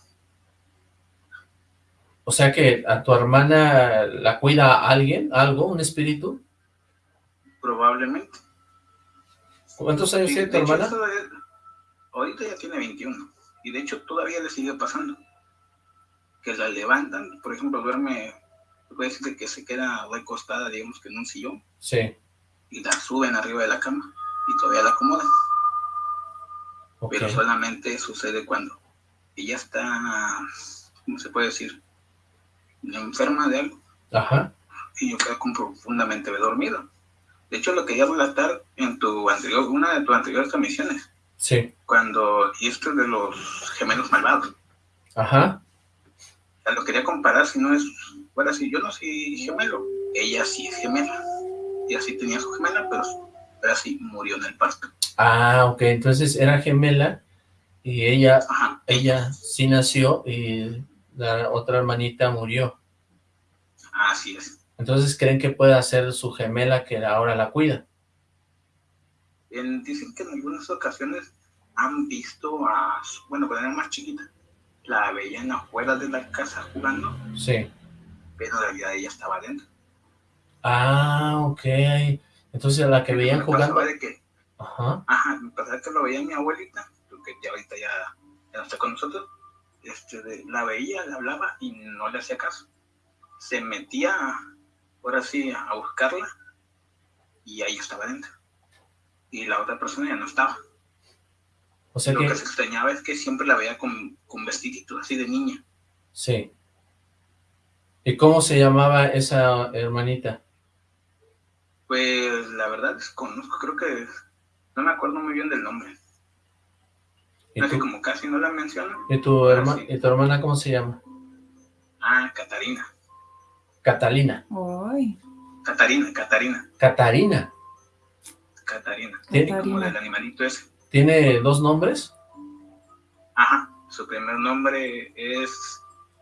O sea que a tu hermana la cuida alguien, algo, un espíritu. Probablemente. ¿Cuántos años tiene tu hermana? ahorita ya tiene 21. Y de hecho todavía le sigue pasando. Que la levantan, por ejemplo, duerme, puede decir que se queda recostada, digamos que en un sillón. Sí. Y la suben arriba de la cama y todavía la acomodan. Pero solamente sucede cuando ella está, ¿cómo se puede decir? Enferma de algo. Ajá. Y yo quedo profundamente dormido. De hecho, lo quería relatar en tu anterior, una de tus anteriores transmisiones. Sí. Cuando, y esto es de los gemelos malvados. Ajá. O lo quería comparar, si no es, bueno, si yo no soy gemelo, ella sí es gemela. Ella sí tenía su gemela, pero, pero sí murió en el parto. Ah, ok, entonces era gemela Y ella, ella sí nació y la otra hermanita murió. Así es. Entonces, ¿creen que pueda ser su gemela que ahora la cuida? dicen que en algunas ocasiones han visto a, bueno, cuando era más chiquita, la veían afuera de la casa jugando. Sí. Pero en realidad ella estaba dentro. Ah, ok. Entonces a la que veían jugando... De que, ajá. Ajá, me que lo veía mi abuelita, porque ya ahorita ya, ya no está con nosotros. Este, la veía, le hablaba y no le hacía caso. Se metía, ahora sí, a buscarla y ahí estaba dentro. Y la otra persona ya no estaba. O sea Lo que... que se extrañaba es que siempre la veía con, con vestidito así de niña. Sí. ¿Y cómo se llamaba esa hermanita? Pues la verdad desconozco, creo que no me acuerdo muy bien del nombre. Como casi no la menciono. ¿Y tu, herma ¿Y tu hermana cómo se llama? Ah, Catarina. Catalina. Ay. Catarina, Catarina. Catarina. Catarina. ¿Tiene, como del animalito ese. ¿Tiene dos nombres? Ajá, su primer nombre es,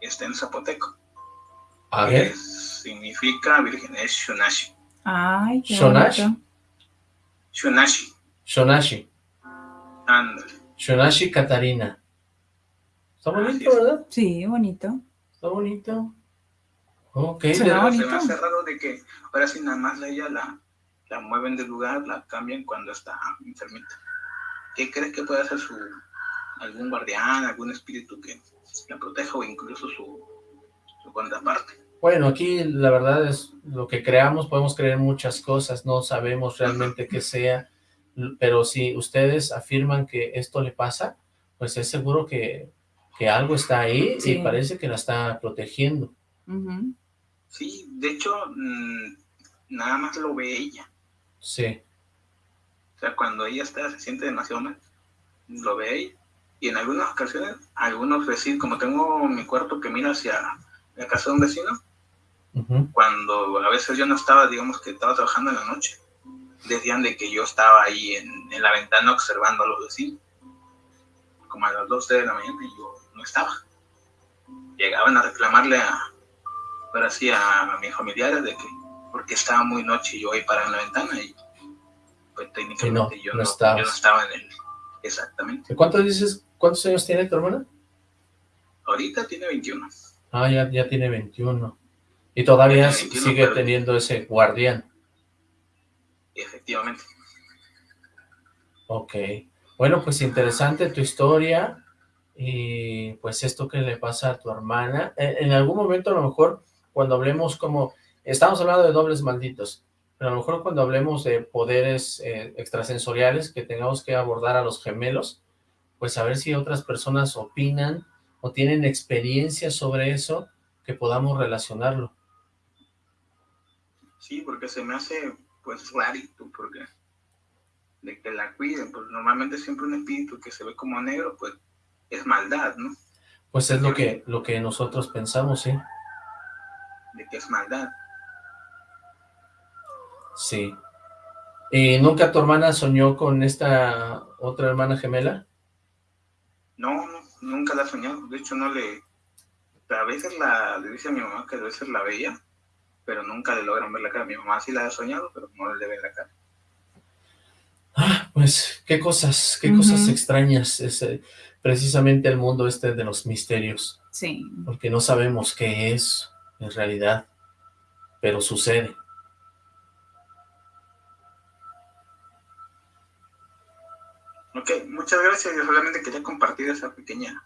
está en zapoteco. A ver. Significa virgen, es Shonashi. Ay, qué Shonashi. Shonashi. Shonashi. Ándale. Shonashi Catarina. Está bonito, ¿verdad? Sí, bonito. Está bonito. Ok. Bonito. Se me hace raro de que ahora sí nada más a ella la, la mueven del lugar, la cambian cuando está enfermita. ¿Qué crees que puede hacer su algún guardián, algún espíritu que la proteja o incluso su, su contraparte? Bueno, aquí la verdad es lo que creamos, podemos creer muchas cosas, no sabemos realmente qué sea, pero si ustedes afirman que esto le pasa, pues es seguro que, que algo está ahí Sí. y parece que la está protegiendo. Sí, de hecho, mm, nada más lo ve ella. Sí, O sea, cuando ella está, se siente demasiado mal, lo ve ella. Y en algunas ocasiones, algunos vecinos, como tengo mi cuarto que mira hacia la casa de un vecino, cuando a veces yo no estaba, digamos que estaba trabajando en la noche, decían de que yo estaba ahí en, en la ventana observando a los vecinos, como a las 12 de la mañana y yo no estaba. Llegaban a reclamarle a, ahora sí, a, mis familiares de que, porque estaba muy noche y yo ahí parado en la ventana y pues técnicamente yo, no no, estabas. yo no estaba en el, exactamente. ¿Y ¿Cuántos dices, cuántos años tiene tu hermana? Ahorita tiene 21. Ah, ya, ya tiene 21. Y todavía Tiene 21, sigue teniendo ese guardián. Efectivamente. Ok. Bueno, pues interesante tu historia y pues esto que le pasa a tu hermana. En, en algún momento a lo mejor cuando hablemos como, estamos hablando de dobles malditos, pero a lo mejor cuando hablemos de poderes eh, extrasensoriales que tengamos que abordar a los gemelos, pues a ver si otras personas opinan o tienen experiencia sobre eso, que podamos relacionarlo. Sí, porque se me hace pues rarito, porque de que la cuiden, pues normalmente siempre un espíritu que se ve como negro, pues es maldad, ¿no? Pues es lo que, lo que nosotros pensamos, ¿sí? De que es maldad. Sí. ¿Y nunca tu hermana soñó con esta otra hermana gemela? No, no, nunca la soñado. De hecho, no le... A veces la, le dice a mi mamá que a veces la veía, pero nunca le logran ver la cara. Mi mamá sí la ha soñado, pero no le ve la cara. Ah, pues qué cosas, qué cosas extrañas. Es eh, precisamente el mundo este de los misterios, Sí. porque no sabemos qué es en realidad, pero sucede. Ok, muchas gracias. Yo solamente quería compartir esa pequeña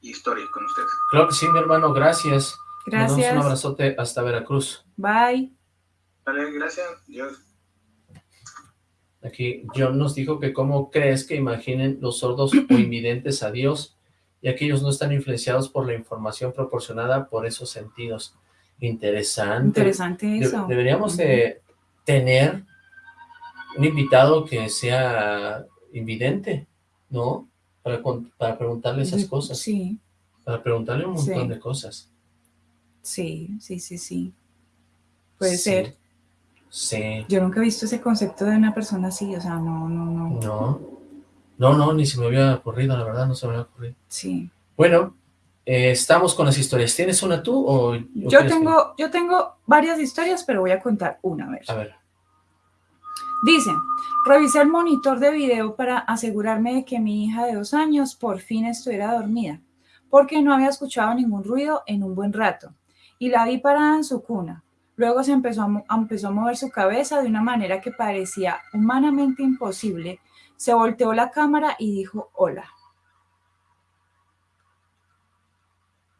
historia con ustedes. Claro que sí, mi hermano, gracias. Gracias. un abrazote hasta Veracruz. Bye. Vale, gracias. Dios. Aquí John nos dijo que cómo crees que imaginen los sordos o invidentes a Dios, ya que ellos no están influenciados por la información proporcionada por esos sentidos. Interesante. Interesante De- eso. deberíamos de tener un invitado que sea invidente, ¿no? Para, para preguntarle esas cosas, Sí, para preguntarle un montón Sí. de cosas. Sí, sí, sí, sí. Puede Sí. ser. Sí, Yo nunca he visto ese concepto de una persona así, o sea, no, no, no. no. No, no, ni se me había ocurrido, la verdad, no se me había ocurrido. Sí. Bueno, eh, estamos con las historias. ¿Tienes una tú o...? yo, tengo, yo tengo varias historias, pero voy a contar una, vez. A ver. Dice, revisé el monitor de video para asegurarme de que mi hija de dos años por fin estuviera dormida, porque no había escuchado ningún ruido en un buen rato, y la vi parada en su cuna. Luego se empezó a, empezó a mover su cabeza de una manera que parecía humanamente imposible. Se volteó la cámara y dijo hola.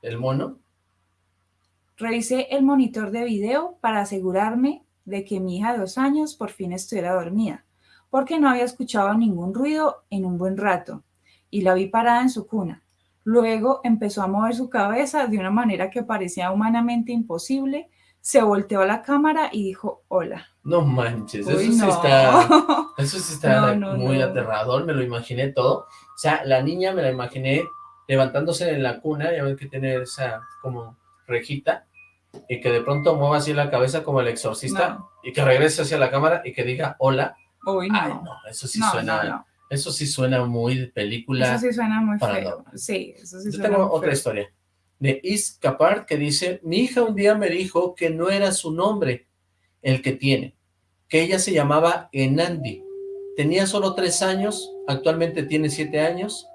¿El mono? Revisé el monitor de video para asegurarme de que mi hija de dos años por fin estuviera dormida, porque no había escuchado ningún ruido en un buen rato, y la vi parada en su cuna. Luego empezó a mover su cabeza de una manera que parecía humanamente imposible, se volteó a la cámara y dijo hola. No manches, eso, Sí está, eso sí está muy aterrador, me lo imaginé todo. O sea, la niña me la imaginé levantándose en la cuna, ya ven que tiene esa como rejita, y que de pronto mueva así la cabeza como el exorcista, y que regrese hacia la cámara y que diga hola. Uy, no. Ay, no, eso sí suena, eso sí suena muy de película. Eso sí suena muy feo. Sí, eso sí Yo tengo otra historia de Is Capart que dice, mi hija un día me dijo que no era su nombre el que tiene, que ella se llamaba Enandi. Tenía solo tres años, actualmente tiene siete años,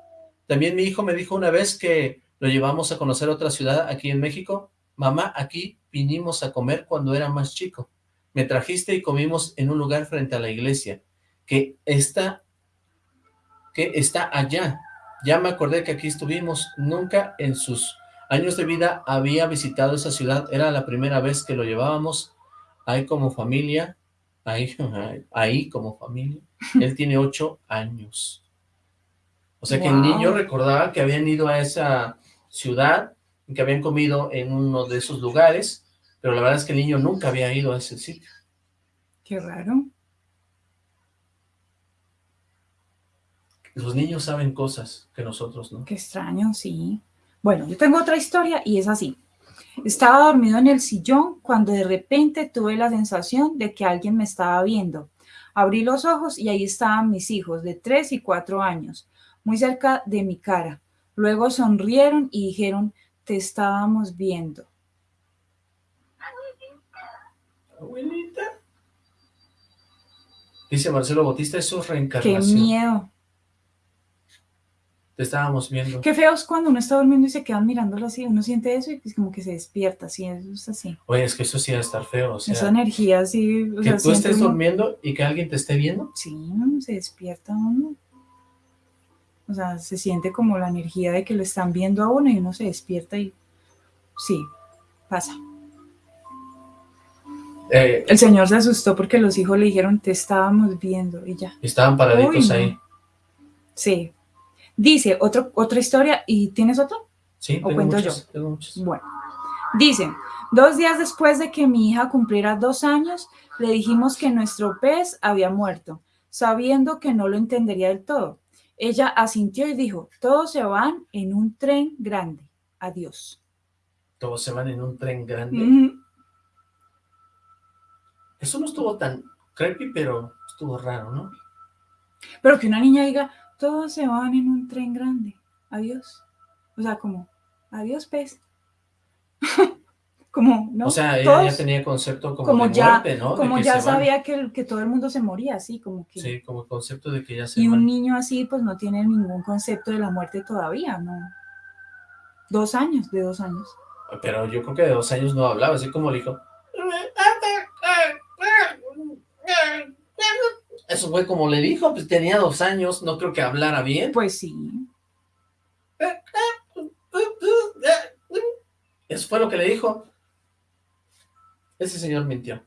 también mi hijo me dijo una vez que lo llevamos a conocer otra ciudad aquí en México. Mamá, aquí vinimos a comer cuando era más chico. Me trajiste y comimos en un lugar frente a la iglesia, que está, que está allá. Ya me acordé que aquí estuvimos. Nunca en sus años de vida había visitado esa ciudad. Era la primera vez que lo llevábamos ahí como familia. Ahí, ahí como familia. Él tiene ocho años. O sea que el niño recordaba que habían ido a esa ciudad, que habían comido en uno de esos lugares, pero la verdad es que el niño nunca había ido a ese sitio. Qué raro. Los niños saben cosas que nosotros no. Qué extraño, sí. Bueno, yo tengo otra historia y es así. Estaba dormido en el sillón cuando de repente tuve la sensación de que alguien me estaba viendo. Abrí los ojos y ahí estaban mis hijos de tres y cuatro años muy cerca de mi cara. Luego sonrieron y dijeron, te estábamos viendo. Abuelita. Dice Marcelo Bautista, eso es reencarnación. Qué miedo. Te estábamos viendo. Qué feo es cuando uno está durmiendo y se quedan mirándolo así. Uno siente eso y es como que se despierta, así, eso es así. Oye, es que eso sí va a estar feo. O sea, Esa energía así. que tú estés durmiendo y que alguien te esté viendo. Sí, se despierta uno. O sea, se siente como la energía de que lo están viendo a uno y uno se despierta y sí, pasa. Eh, el señor se asustó porque los hijos le dijeron, te estábamos viendo y ya. Estaban paraditos ahí. Sí. Dice, otro, otra historia, ¿y tienes otro? Sí, ¿O cuento yo? Bueno, dice, dos días después de que mi hija cumpliera dos años, le dijimos que nuestro pez había muerto, sabiendo que no lo entendería del todo. Ella asintió y dijo, todos se van en un tren grande. Adiós. Todos se van en un tren grande. Eso no estuvo tan creepy, pero estuvo raro, ¿no? Pero que una niña diga, todos se van en un tren grande. Adiós. O sea, como, adiós, pez. como, ¿no? O sea, ella ya tenía concepto como, de ya, muerte, ¿no? Como ya sabía que, que, todo el mundo se moría, así como que... Sí, como concepto de que ya se Y un niño así, pues no tiene ningún concepto de la muerte todavía, ¿no? Dos años, de dos años. Pero yo creo que de dos años no hablaba, así como le dijo... Eso fue como le dijo, pues tenía dos años, no creo que hablara bien. Pues sí. Eso fue lo que le dijo. Ese señor mintió.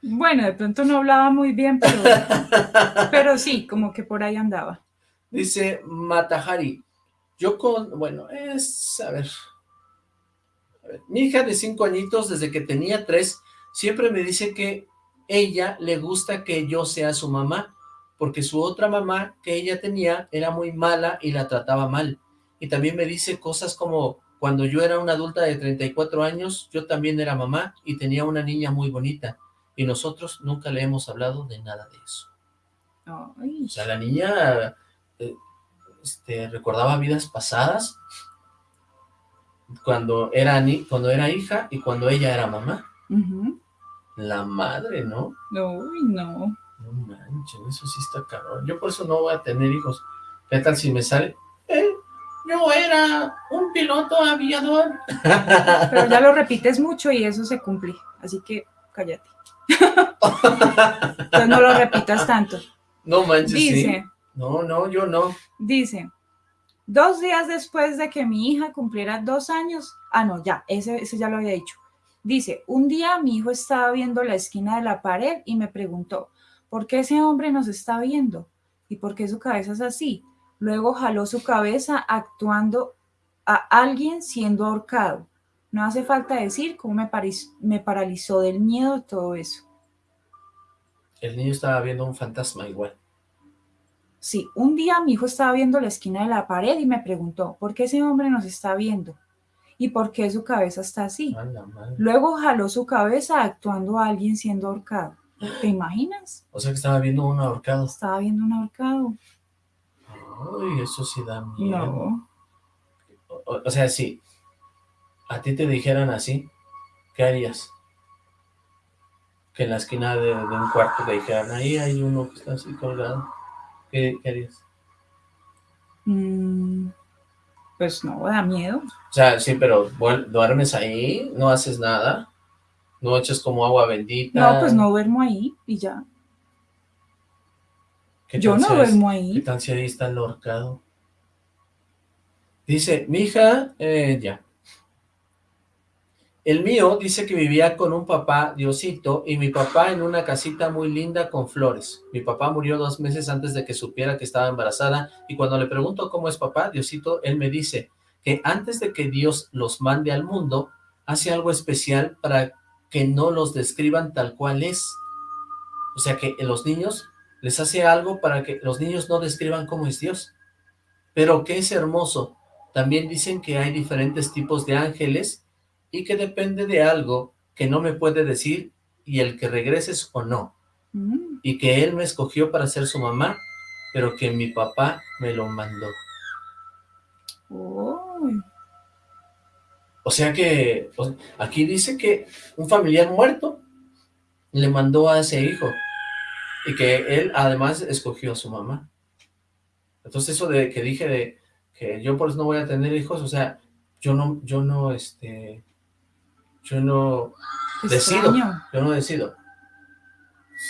Bueno, de pronto no hablaba muy bien, pero, pero sí, como que por ahí andaba. Dice Matahari, yo con, bueno, es, a ver, a ver, mi hija de cinco añitos, desde que tenía tres, siempre me dice que ella le gusta que yo sea su mamá, porque su otra mamá que ella tenía era muy mala y la trataba mal. Y también me dice cosas como, cuando yo era una adulta de 34 años, yo también era mamá y tenía una niña muy bonita. Y nosotros nunca le hemos hablado de nada de eso. O sea, la niña eh, este, recordaba vidas pasadas cuando era, ni, cuando era hija y cuando ella era mamá. La madre, ¿no? Uy, no. No manches, eso sí está cabrón. Yo por eso no voy a tener hijos. ¿Qué tal si me sale? Eh, yo era un piloto aviador. Pero ya lo repites mucho y eso se cumple. Así que cállate. Entonces no lo repitas tanto. No manches, Dice, No, no, yo no. Dice, dos días después de que mi hija cumpliera dos años, ah, no, ya, ese, ese ya lo había dicho. Dice, un día mi hijo estaba viendo la esquina de la pared y me preguntó, ¿por qué ese hombre nos está viendo? ¿Y por qué su cabeza es así? Luego jaló su cabeza actuando a alguien siendo ahorcado. No hace falta decir cómo me, me paralizó del miedo todo eso. El niño estaba viendo un fantasma igual. Sí, un día mi hijo estaba viendo la esquina de la pared y me preguntó, ¿por qué ese hombre nos está viendo? ¿Y por qué su cabeza está así? Luego jaló su cabeza actuando a alguien siendo ahorcado. ¿Te imaginas? O sea que estaba viendo un ahorcado. Estaba viendo un ahorcado. Ay, eso sí da miedo. No. O, sea, si a ti te dijeran así, ¿qué harías? Que en la esquina de, un cuarto te dijeran, ahí hay uno que está así colgado. ¿Qué, harías? Mm, pues no, da miedo. O sea, sí, pero duermes ahí, no haces nada, no echas como agua bendita. No, pues no duermo ahí y ya. Yo no duermo ahí. ¿Qué tan está el horcado? Dice, mi hija, eh, ya. El mío dice que vivía con un papá, Diosito, y mi papá en una casita muy linda con flores. Mi papá murió dos meses antes de que supiera que estaba embarazada, y cuando le pregunto cómo es papá, Diosito, él me dice que antes de que Dios los mande al mundo, hace algo especial para que no los describan tal cual es. O sea que los niños les hace algo para que los niños no describan cómo es Dios. Pero que es hermoso. También dicen que hay diferentes tipos de ángeles y que depende de algo que no me puede decir y el que regreses o no. Mm. Y que él me escogió para ser su mamá, pero que mi papá me lo mandó. O sea que, aquí dice que un familiar muerto le mandó a ese hijo y que él además escogió a su mamá. Entonces eso de que dije de que yo por eso no voy a tener hijos, o sea, yo no, yo no, este, yo no decido, yo no decido.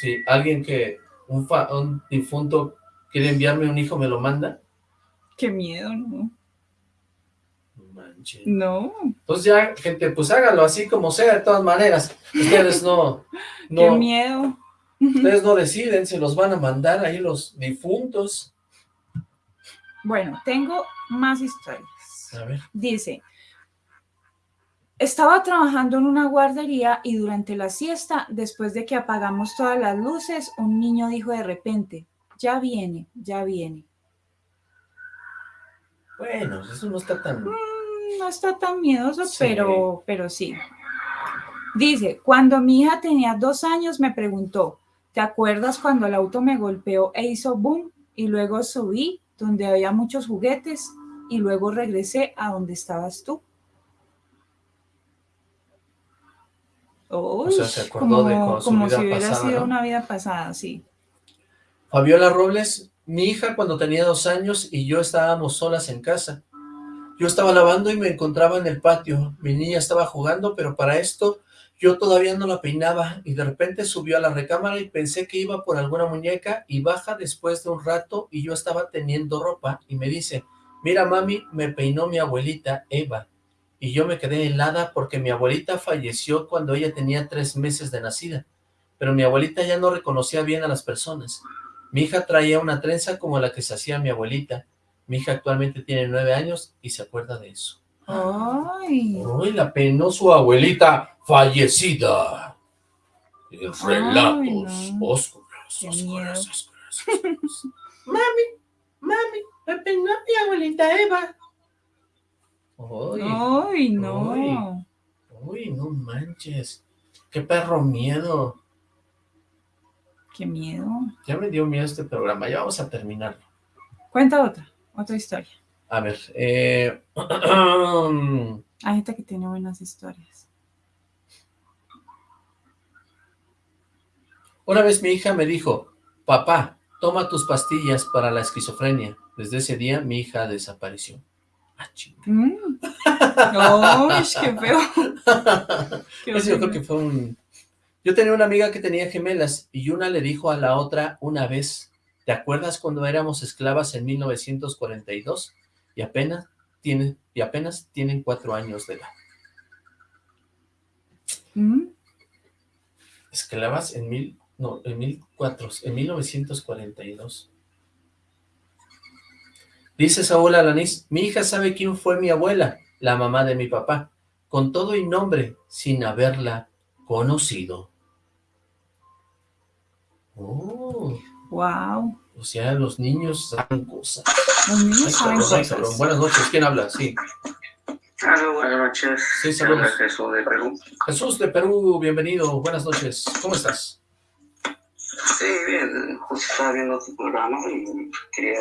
Si alguien que, un, un difunto quiere enviarme un hijo, me lo manda. Qué miedo, ¿no? Manche. No. Pues ya, gente, pues hágalo así como sea, de todas maneras. Ustedes no... no Qué miedo. Ustedes no deciden, se los van a mandar ahí los difuntos. Bueno, tengo más historias. A ver. Dice, estaba trabajando en una guardería y durante la siesta, después de que apagamos todas las luces, un niño dijo de repente, ya viene, ya viene. Bueno, eso no está tan... Mm, no está tan miedoso, pero, pero sí. Dice, cuando mi hija tenía dos años me preguntó, ¿te acuerdas cuando el auto me golpeó e hizo boom? Y luego subí donde había muchos juguetes y luego regresé a donde estabas tú. O sea, se acordó de como, como si hubiera sido una vida pasada, sí. Fabiola Robles, mi hija cuando tenía dos años y yo estábamos solas en casa. Yo estaba lavando y me encontraba en el patio. Mi niña estaba jugando, pero para esto yo todavía no la peinaba y de repente subió a la recámara y pensé que iba por alguna muñeca y baja después de un rato y yo estaba teniendo ropa y me dice, mira mami, me peinó mi abuelita Eva y yo me quedé helada porque mi abuelita falleció cuando ella tenía tres meses de nacida, pero mi abuelita ya no reconocía bien a las personas. Mi hija traía una trenza como la que se hacía mi abuelita. Mi hija actualmente tiene nueve años y se acuerda de eso. ¡Ay! ¡Ay, la penó su abuelita fallecida! Relatos oscuros, oscuros, oscuros, Mami, mami, me peinó mi abuelita Eva. Uy, no. Uy, no manches. Qué perro miedo. Qué miedo. Ya me dio miedo este programa, ya vamos a terminarlo. Cuenta otra, otra historia. A ver, eh... Hay gente que tiene buenas historias. Una vez mi hija me dijo, papá, toma tus pastillas para la esquizofrenia. Desde ese día mi hija desapareció. Ah, mm. qué feo! yo creo que fue un... Yo tenía una amiga que tenía gemelas y una le dijo a la otra una vez, ¿te acuerdas cuando éramos esclavas en 1942? Y apenas, tiene, y apenas tienen cuatro años de edad. Mm. Esclavas en mil, no, en mil cuatro, en 1942. Dice Saúl Alanís, mi hija sabe quién fue mi abuela, la mamá de mi papá, con todo y nombre, sin haberla conocido. Oh. Wow. O sea, los niños saben cosas. Los niños saben cosas. Buenas noches, ¿quién habla? Sí. Hola, buenas noches. Sí, saludos. Jesús de Perú. Jesús de Perú, bienvenido. Buenas noches. ¿Cómo estás? Sí, bien. Justo estaba viendo tu programa y quería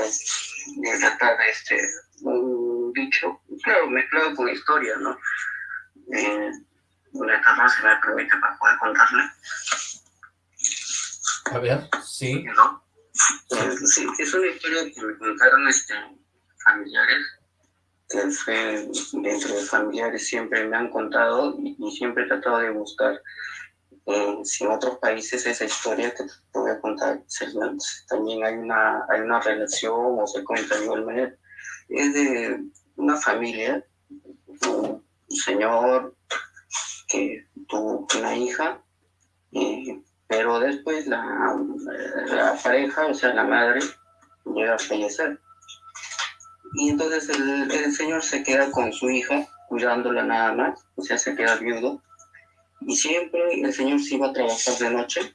tratar este, un dicho, claro, mezclado con historia, ¿no? Eh, una etapa se me permite para poder contarle. A ver, sí. ¿No? sí, es una historia que me contaron este, familiares, que fue dentro de familiares siempre me han contado y, siempre he tratado de buscar eh, si en otros países esa historia que te voy a contar también hay una, hay una relación o se cuenta de igual manera. Es de una familia, un señor que tuvo una hija, pero después la, la, pareja, o sea, la madre, llega a fallecer. Y entonces el, el, señor se queda con su hija, cuidándola nada más, o sea, se queda viudo. Y siempre el señor se iba a trabajar de noche,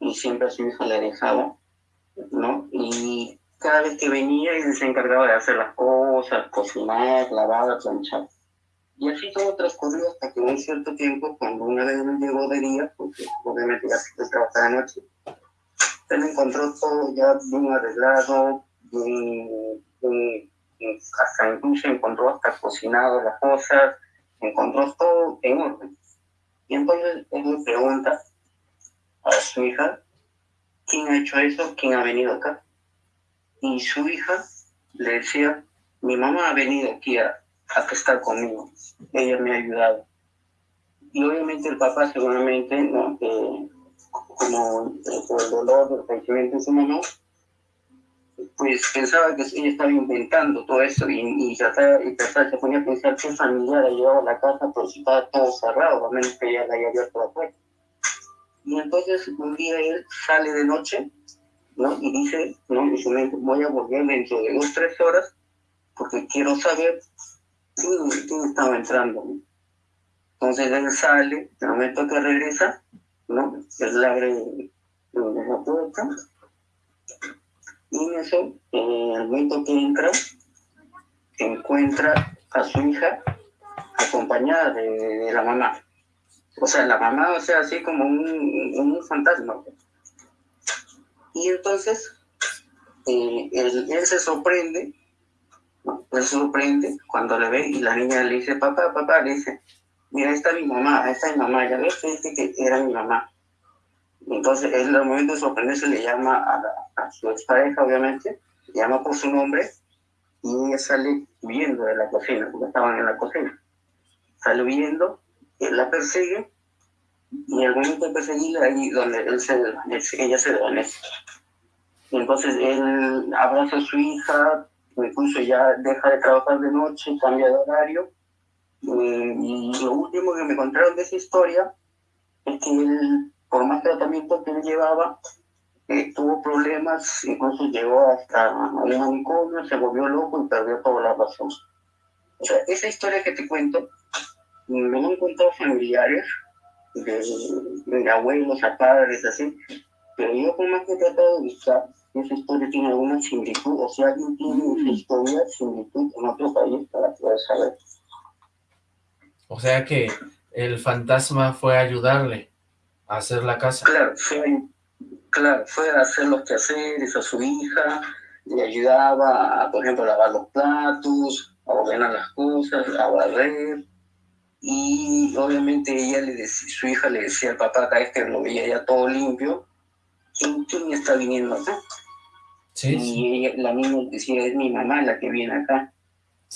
y siempre a su hija le dejaba, ¿no? Y cada vez que venía, él se encargaba de hacer las cosas, cocinar, lavar, planchar. Y así todo transcurrió hasta que un cierto tiempo, cuando una vez me llegó de día, porque obviamente ya se trabajaba de noche, me encontró todo ya bien arreglado, bien, hasta incluso encontró hasta cocinado las cosas, encontró todo en orden. Y entonces él me pregunta a su hija, ¿quién ha hecho eso? ¿Quién ha venido acá? Y su hija le decía, mi mamá ha venido aquí a, a estar conmigo, ella me ha ayudado. Y obviamente el papá seguramente, ¿no? como por el dolor del fallecimiento de su mamá, pues pensaba que ella estaba inventando todo eso y, y, y trataba, se ponía a pensar qué familiar ha llevado a la casa, pero estaba todo cerrado, a menos que ella la haya abierto la puerta. Y entonces un día él sale de noche, ¿no? Y dice, ¿no? Voy a volver dentro de dos, tres horas, porque quiero saber quién, estaba entrando. Entonces él sale, el momento que regresa, ¿no? Él le abre la puerta, y en el momento que entra, encuentra a su hija acompañada de, la mamá. O sea, la mamá, o sea, así como un, un fantasma. Y entonces, eh, él, se sorprende él se sorprende cuando le ve y la niña le dice, papá, papá, le dice, mira, esta es mi mamá, esta es mi mamá, ya ves, dice que era mi mamá. Entonces, él el momento de sorprenderse le llama a, a su expareja, obviamente, le llama por su nombre y ella sale huyendo de la cocina, porque estaban en la cocina. Sale huyendo, él la persigue y el momento de perseguirla, ahí donde él se, ella se desvanece. Entonces él abraza a su hija, incluso ya deja de trabajar de noche, cambia de horario. Eh, y lo último que me contaron de esa historia es que él, por más tratamiento que él llevaba, eh, tuvo problemas, incluso llegó hasta un manicomio, se volvió loco y perdió toda la razón. O sea, esa historia que te cuento, me han contado familiares de, de abuelos a padres, así, pero yo por más que he tratado de buscar, esa historia tiene alguna similitud, o si alguien tiene esa historia, similitud en otro país para poder saber. O sea que el fantasma fue a ayudarle a hacer la casa. Claro, fue, claro, fue a hacer los quehaceres a su hija, le ayudaba, por ejemplo, a lavar los platos, a ordenar las cosas, a barrer. Y obviamente ella le decía, su hija le decía al papá, vez que lo veía ya todo limpio, ¿quién, está viniendo acá? Sí, y la niña decía, es mi mamá la que viene acá.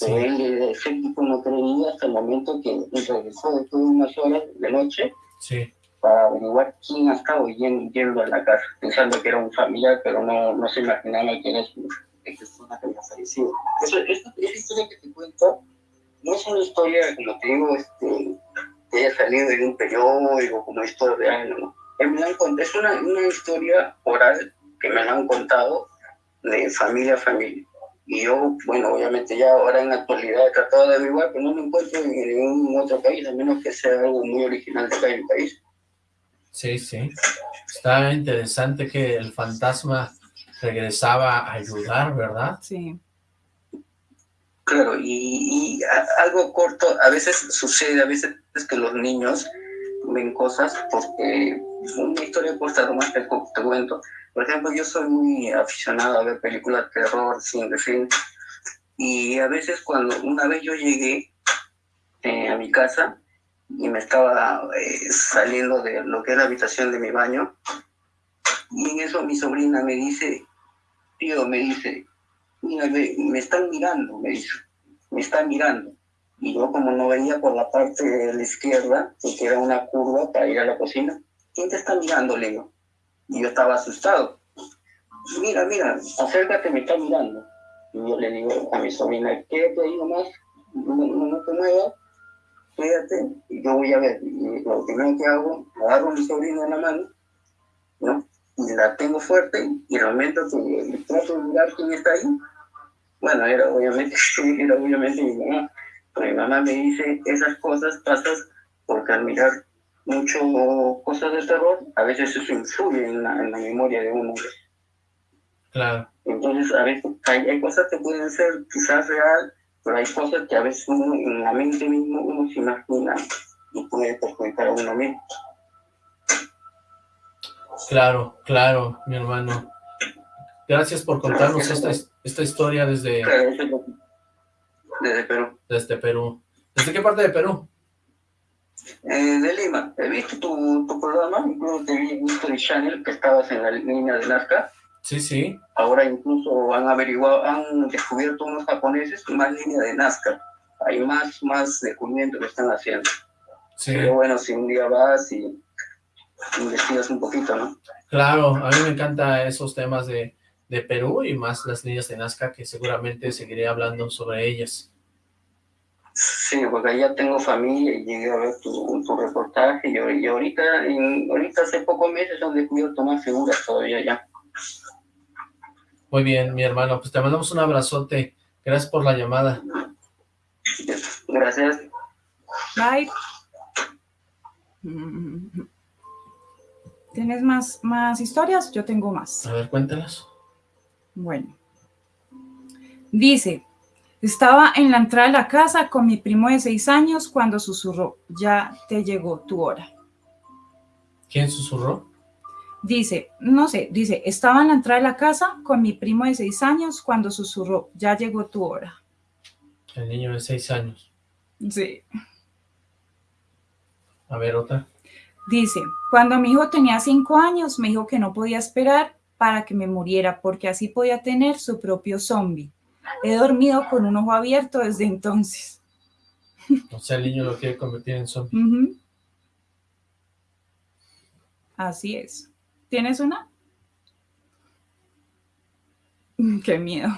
Pero él, ese tipo no creía hasta el momento que regresó después de unas horas de noche sí. Para averiguar quién estaba yendo, yendo a la casa, pensando que era un familiar, pero no, no se imaginaba que era su persona que había fallecido. Eso, esta, historia que te cuento no es una historia, como te digo, este, que haya salido de un periódico, como historia real, ¿no? Es una, una historia oral que me la han contado de familia a familia. Y yo, bueno, obviamente ya ahora en la actualidad he tratado de averiguar, pero no me encuentro en ningún otro país, a menos que sea algo muy original de acá en el país. Sí, sí. Está interesante que el fantasma regresaba a ayudar, ¿verdad? Sí. Claro, y, algo corto, a veces sucede, a veces es que los niños ven cosas porque una historia corta, nomás te, te cuento, por ejemplo, yo soy muy aficionado a ver películas de terror, sin fin. Y a veces cuando una vez yo llegué eh, a mi casa y me estaba eh, saliendo de lo que es la habitación de mi baño, y en eso mi sobrina me dice, tío, me dice, mira, me, están mirando, me dice, me están mirando. Y yo como no venía por la parte de la izquierda, que era una curva para ir a la cocina, ¿quién te está mirando, le digo? Y yo estaba asustado. Mira, mira, acércate, me está mirando. Y yo le digo a mi sobrina, quédate ahí nomás, no, no, te muevas, quédate, y yo voy a ver. Y lo primero que hago, agarro a mi sobrina en la mano, ¿no? Y la tengo fuerte, y momento que trato de mirar quién está ahí, bueno, era obviamente, era obviamente mi mamá. Mi mamá me dice, esas cosas pasas porque al mirar mucho cosas de terror, a veces eso influye en la, en la memoria de uno. Claro. Entonces, a veces hay, cosas que pueden ser quizás real, pero hay cosas que a veces uno en la mente mismo uno se imagina y puede perjudicar a uno mismo. Claro, claro, mi hermano. Gracias por contarnos esta, esta historia desde... Desde Perú. Desde Perú. ¿Desde qué parte de Perú? Eh, de Lima. He visto tu, tu programa, incluso te vi visto de Channel, que estabas en la línea de Nazca. Sí, sí. Ahora incluso han averiguado, han descubierto unos japoneses más línea de Nazca. Hay más, más descubrimientos que están haciendo. Sí. Pero bueno, si un día vas y investigas un poquito, ¿no? Claro, a mí me encantan esos temas de, de Perú y más las líneas de Nazca, que seguramente seguiré hablando sobre ellas. Sí, porque ya tengo familia y llegué a ver tu, tu reportaje y, y ahorita, ahorita hace pocos meses han descubierto más figuras todavía ya. Muy bien, mi hermano, pues te mandamos un abrazote. Gracias por la llamada. Gracias. Bye. ¿Tienes más, más historias? Yo tengo más. A ver, cuéntalas. Bueno. Dice, estaba en la entrada de la casa con mi primo de seis años cuando susurró, ya te llegó tu hora. ¿Quién susurró? Dice, no sé, dice, estaba en la entrada de la casa con mi primo de seis años cuando susurró, ya llegó tu hora. El niño de seis años. Sí. A ver, otra. Dice, cuando mi hijo tenía cinco años, me dijo que no podía esperar para que me muriera, porque así podía tener su propio zombie. He dormido con un ojo abierto desde entonces. O sea, el niño lo quiere convertir en zombie. Así es. ¿Tienes una? Qué miedo.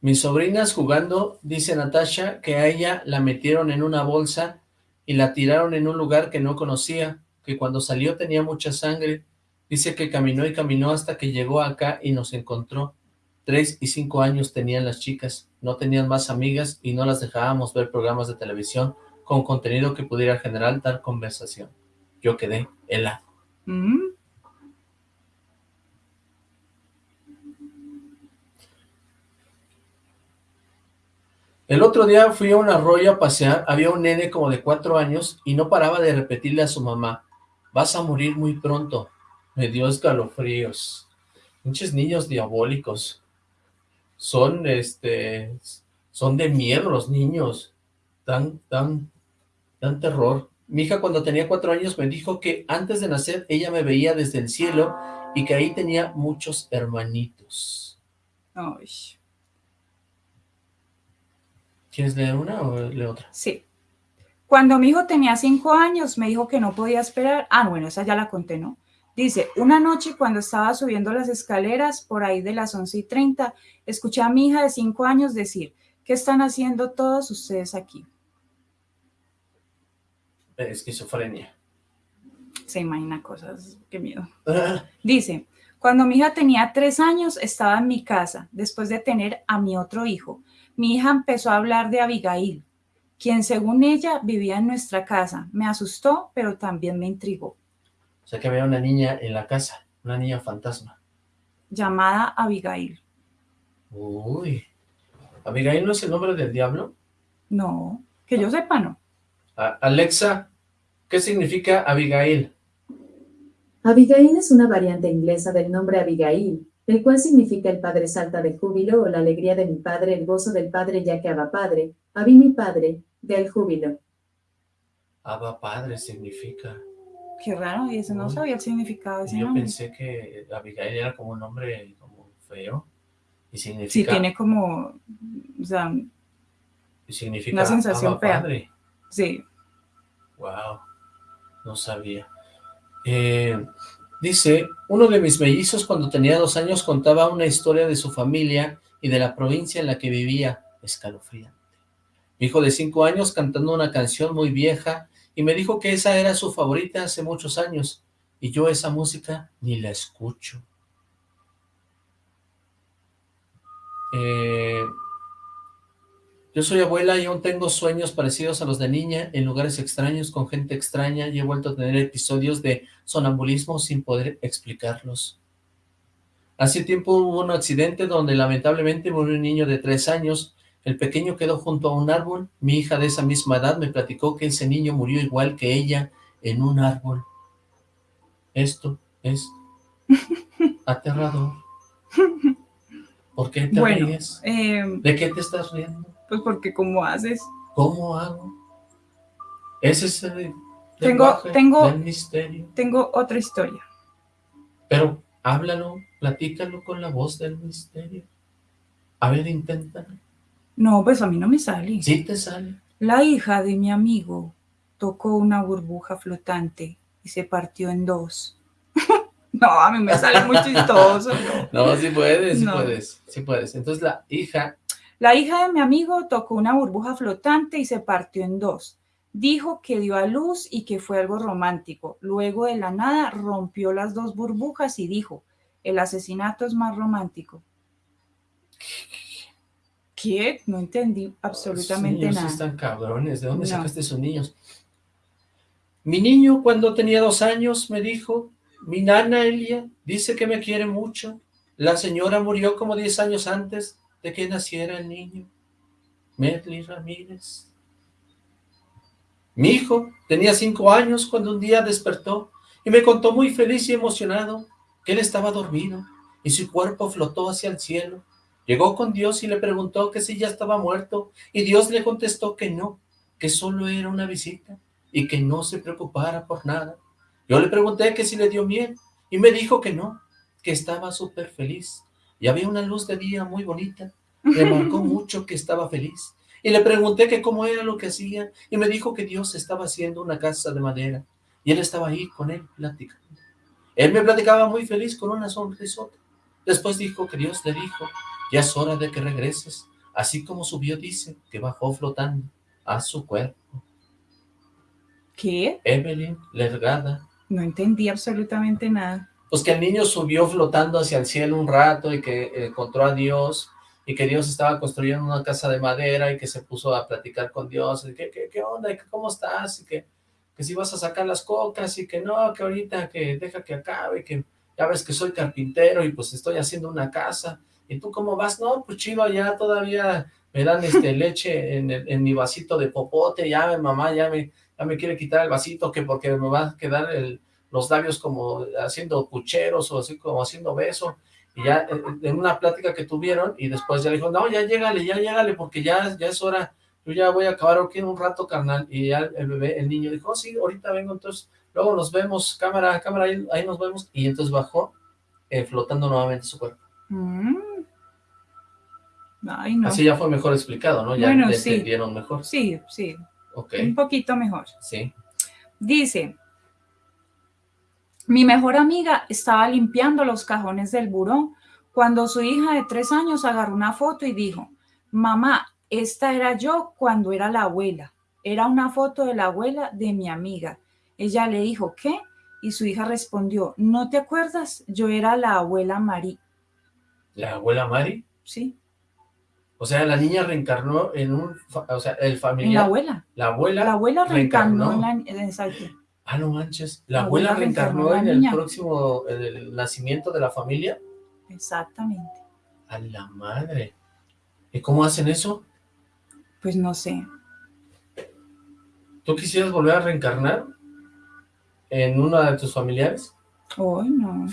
Mis sobrinas jugando, dice Natasha, que a ella la metieron en una bolsa y la tiraron en un lugar que no conocía, que cuando salió tenía mucha sangre. Dice que caminó y caminó hasta que llegó acá y nos encontró. Tres y cinco años tenían las chicas, no tenían más amigas y no las dejábamos ver programas de televisión con contenido que pudiera generar tal conversación. Yo quedé helado. El otro día fui a un arroyo a pasear, había un nene como de cuatro años y no paraba de repetirle a su mamá, vas a morir muy pronto. Me dio escalofríos. Muchos niños diabólicos. Son, este, son de miedo los niños. Dan, dan, dan terror. Mi hija cuando tenía cuatro años me dijo que antes de nacer ella me veía desde el cielo y que ahí tenía muchos hermanitos. Ay. ¿Quieres leer una o leer otra? Sí. Cuando mi hijo tenía cinco años, me dijo que no podía esperar. Ah, bueno, esa ya la conté, ¿no? Dice, una noche cuando estaba subiendo las escaleras, por ahí de las 11 y 30, escuché a mi hija de cinco años decir, ¿qué están haciendo todos ustedes aquí? Esquizofrenia. Se imagina cosas, qué miedo. Dice, cuando mi hija tenía tres años, estaba en mi casa, después de tener a mi otro hijo. Mi hija empezó a hablar de Abigail, quien según ella vivía en nuestra casa. Me asustó, pero también me intrigó. O sea que había una niña en la casa, una niña fantasma. Llamada Abigail. Uy. ¿Abigail no es el nombre del diablo? No, que yo sepa no. Alexa, ¿qué significa Abigail? Abigail es una variante inglesa del nombre Abigail, el cual significa el padre salta de júbilo o la alegría de mi padre, el gozo del padre ya que Abba padre, Abí mi padre, del júbilo. Abba padre significa. Qué raro, y eso no sabía el significado de ese Yo pensé que Abigail era como un nombre como feo. Y significa... Sí, tiene como, o sea, y significa una sensación fea. Padre. Sí. Wow, no sabía. Eh, Dice, uno de mis mellizos cuando tenía dos años contaba una historia de su familia y de la provincia en la que vivía, escalofriante. Mi hijo de cinco años cantando una canción muy vieja y me dijo que esa era su favorita hace muchos años y yo esa música ni la escucho. Eh, yo soy abuela y aún tengo sueños parecidos a los de niña, en lugares extraños, con gente extraña, y he vuelto a tener episodios de sonambulismo sin poder explicarlos. Hace tiempo hubo un accidente donde lamentablemente murió un niño de tres años, el pequeño quedó junto a un árbol, mi hija de esa misma edad me platicó que ese niño murió igual que ella en un árbol. Esto es aterrador. ¿Por qué te ríes? Eh, ¿De qué te estás riendo? Pues porque ¿cómo haces? ¿Cómo hago? Ese es el tengo, tengo, del misterio. Tengo otra historia. Pero háblalo, platícalo con la voz del misterio. A ver, inténtalo. No, pues a mí no me sale. Sí te sale. La hija de mi amigo tocó una burbuja flotante y se partió en dos. no, a mí me sale muy chistoso. No, no sí puedes, sí puedes, sí puedes. Entonces la hija la hija de mi amigo tocó una burbuja flotante y se partió en dos. Dijo que dio a luz y que fue algo romántico. Luego de la nada rompió las dos burbujas y dijo, el asesinato es más romántico. ¿Qué? No entendí absolutamente Los nada. están cabrones. ¿De dónde sacaste esos niños? Mi niño cuando tenía dos años me dijo, mi nana Elia dice que me quiere mucho. La señora murió como diez años antes de que naciera el niño, Medley Ramírez. Mi hijo tenía cinco años cuando un día despertó y me contó muy feliz y emocionado que él estaba dormido y su cuerpo flotó hacia el cielo. Llegó con Dios y le preguntó que si ya estaba muerto y Dios le contestó que no, que solo era una visita y que no se preocupara por nada. Yo le pregunté que si le dio miel y me dijo que no, que estaba súper feliz y había una luz de día muy bonita. Me marcó mucho que estaba feliz. Y le pregunté que cómo era lo que hacía, y me dijo que Dios estaba haciendo una casa de madera, y él estaba ahí con él platicando. Él me platicaba muy feliz con una sonrisota. Después dijo que Dios le dijo, ya es hora de que regreses, así como subió dice que bajó flotando a su cuerpo. ¿Qué? Evelyn Lergada. No entendí absolutamente nada pues que el niño subió flotando hacia el cielo un rato y que eh, encontró a Dios y que Dios estaba construyendo una casa de madera y que se puso a platicar con Dios, y que, ¿qué, onda? ¿Cómo estás? Y que, que si vas a sacar las cocas y que no, que ahorita que deja que acabe, que ya ves que soy carpintero y pues estoy haciendo una casa. ¿Y tú cómo vas? No, pues chido, allá todavía me dan este leche en, en mi vasito de popote, ya mi mamá ya me, ya me quiere quitar el vasito que porque me va a quedar el, los labios como haciendo pucheros o así como haciendo beso, y ya eh, en una plática que tuvieron, y después ya le dijo, no, ya llégale, ya llégale, porque ya, ya es hora, yo ya voy a acabar aquí en un rato, carnal, y ya el bebé, el niño dijo, oh, sí, ahorita vengo, entonces, luego nos vemos, cámara, cámara, ahí, nos vemos, y entonces bajó, eh, flotando nuevamente su cuerpo. Mm. Ay, no. Así ya fue mejor explicado, ¿no? Ya bueno, entendieron mejor. Sí, sí. Un poquito mejor. Sí. Dice, mi mejor amiga estaba limpiando los cajones del buró cuando su hija de tres años agarró una foto y dijo, mamá, esta era yo cuando era la abuela. Era una foto de la abuela de mi amiga. Ella le dijo, ¿qué? Y su hija respondió, ¿no te acuerdas? Yo era la abuela Mari. ¿La abuela Mari? Sí. O sea, la niña reencarnó en un, o sea, el familiar. la abuela. La abuela. La abuela reencarnó, en la, exacto. Ah, no manches. ¿La, abuela, reencarnó, en el próximo, el nacimiento de la familia? Exactamente. A la madre. ¿Y cómo hacen eso? Pues no sé. ¿Tú quisieras volver a reencarnar en una de tus familiares? Hoy no.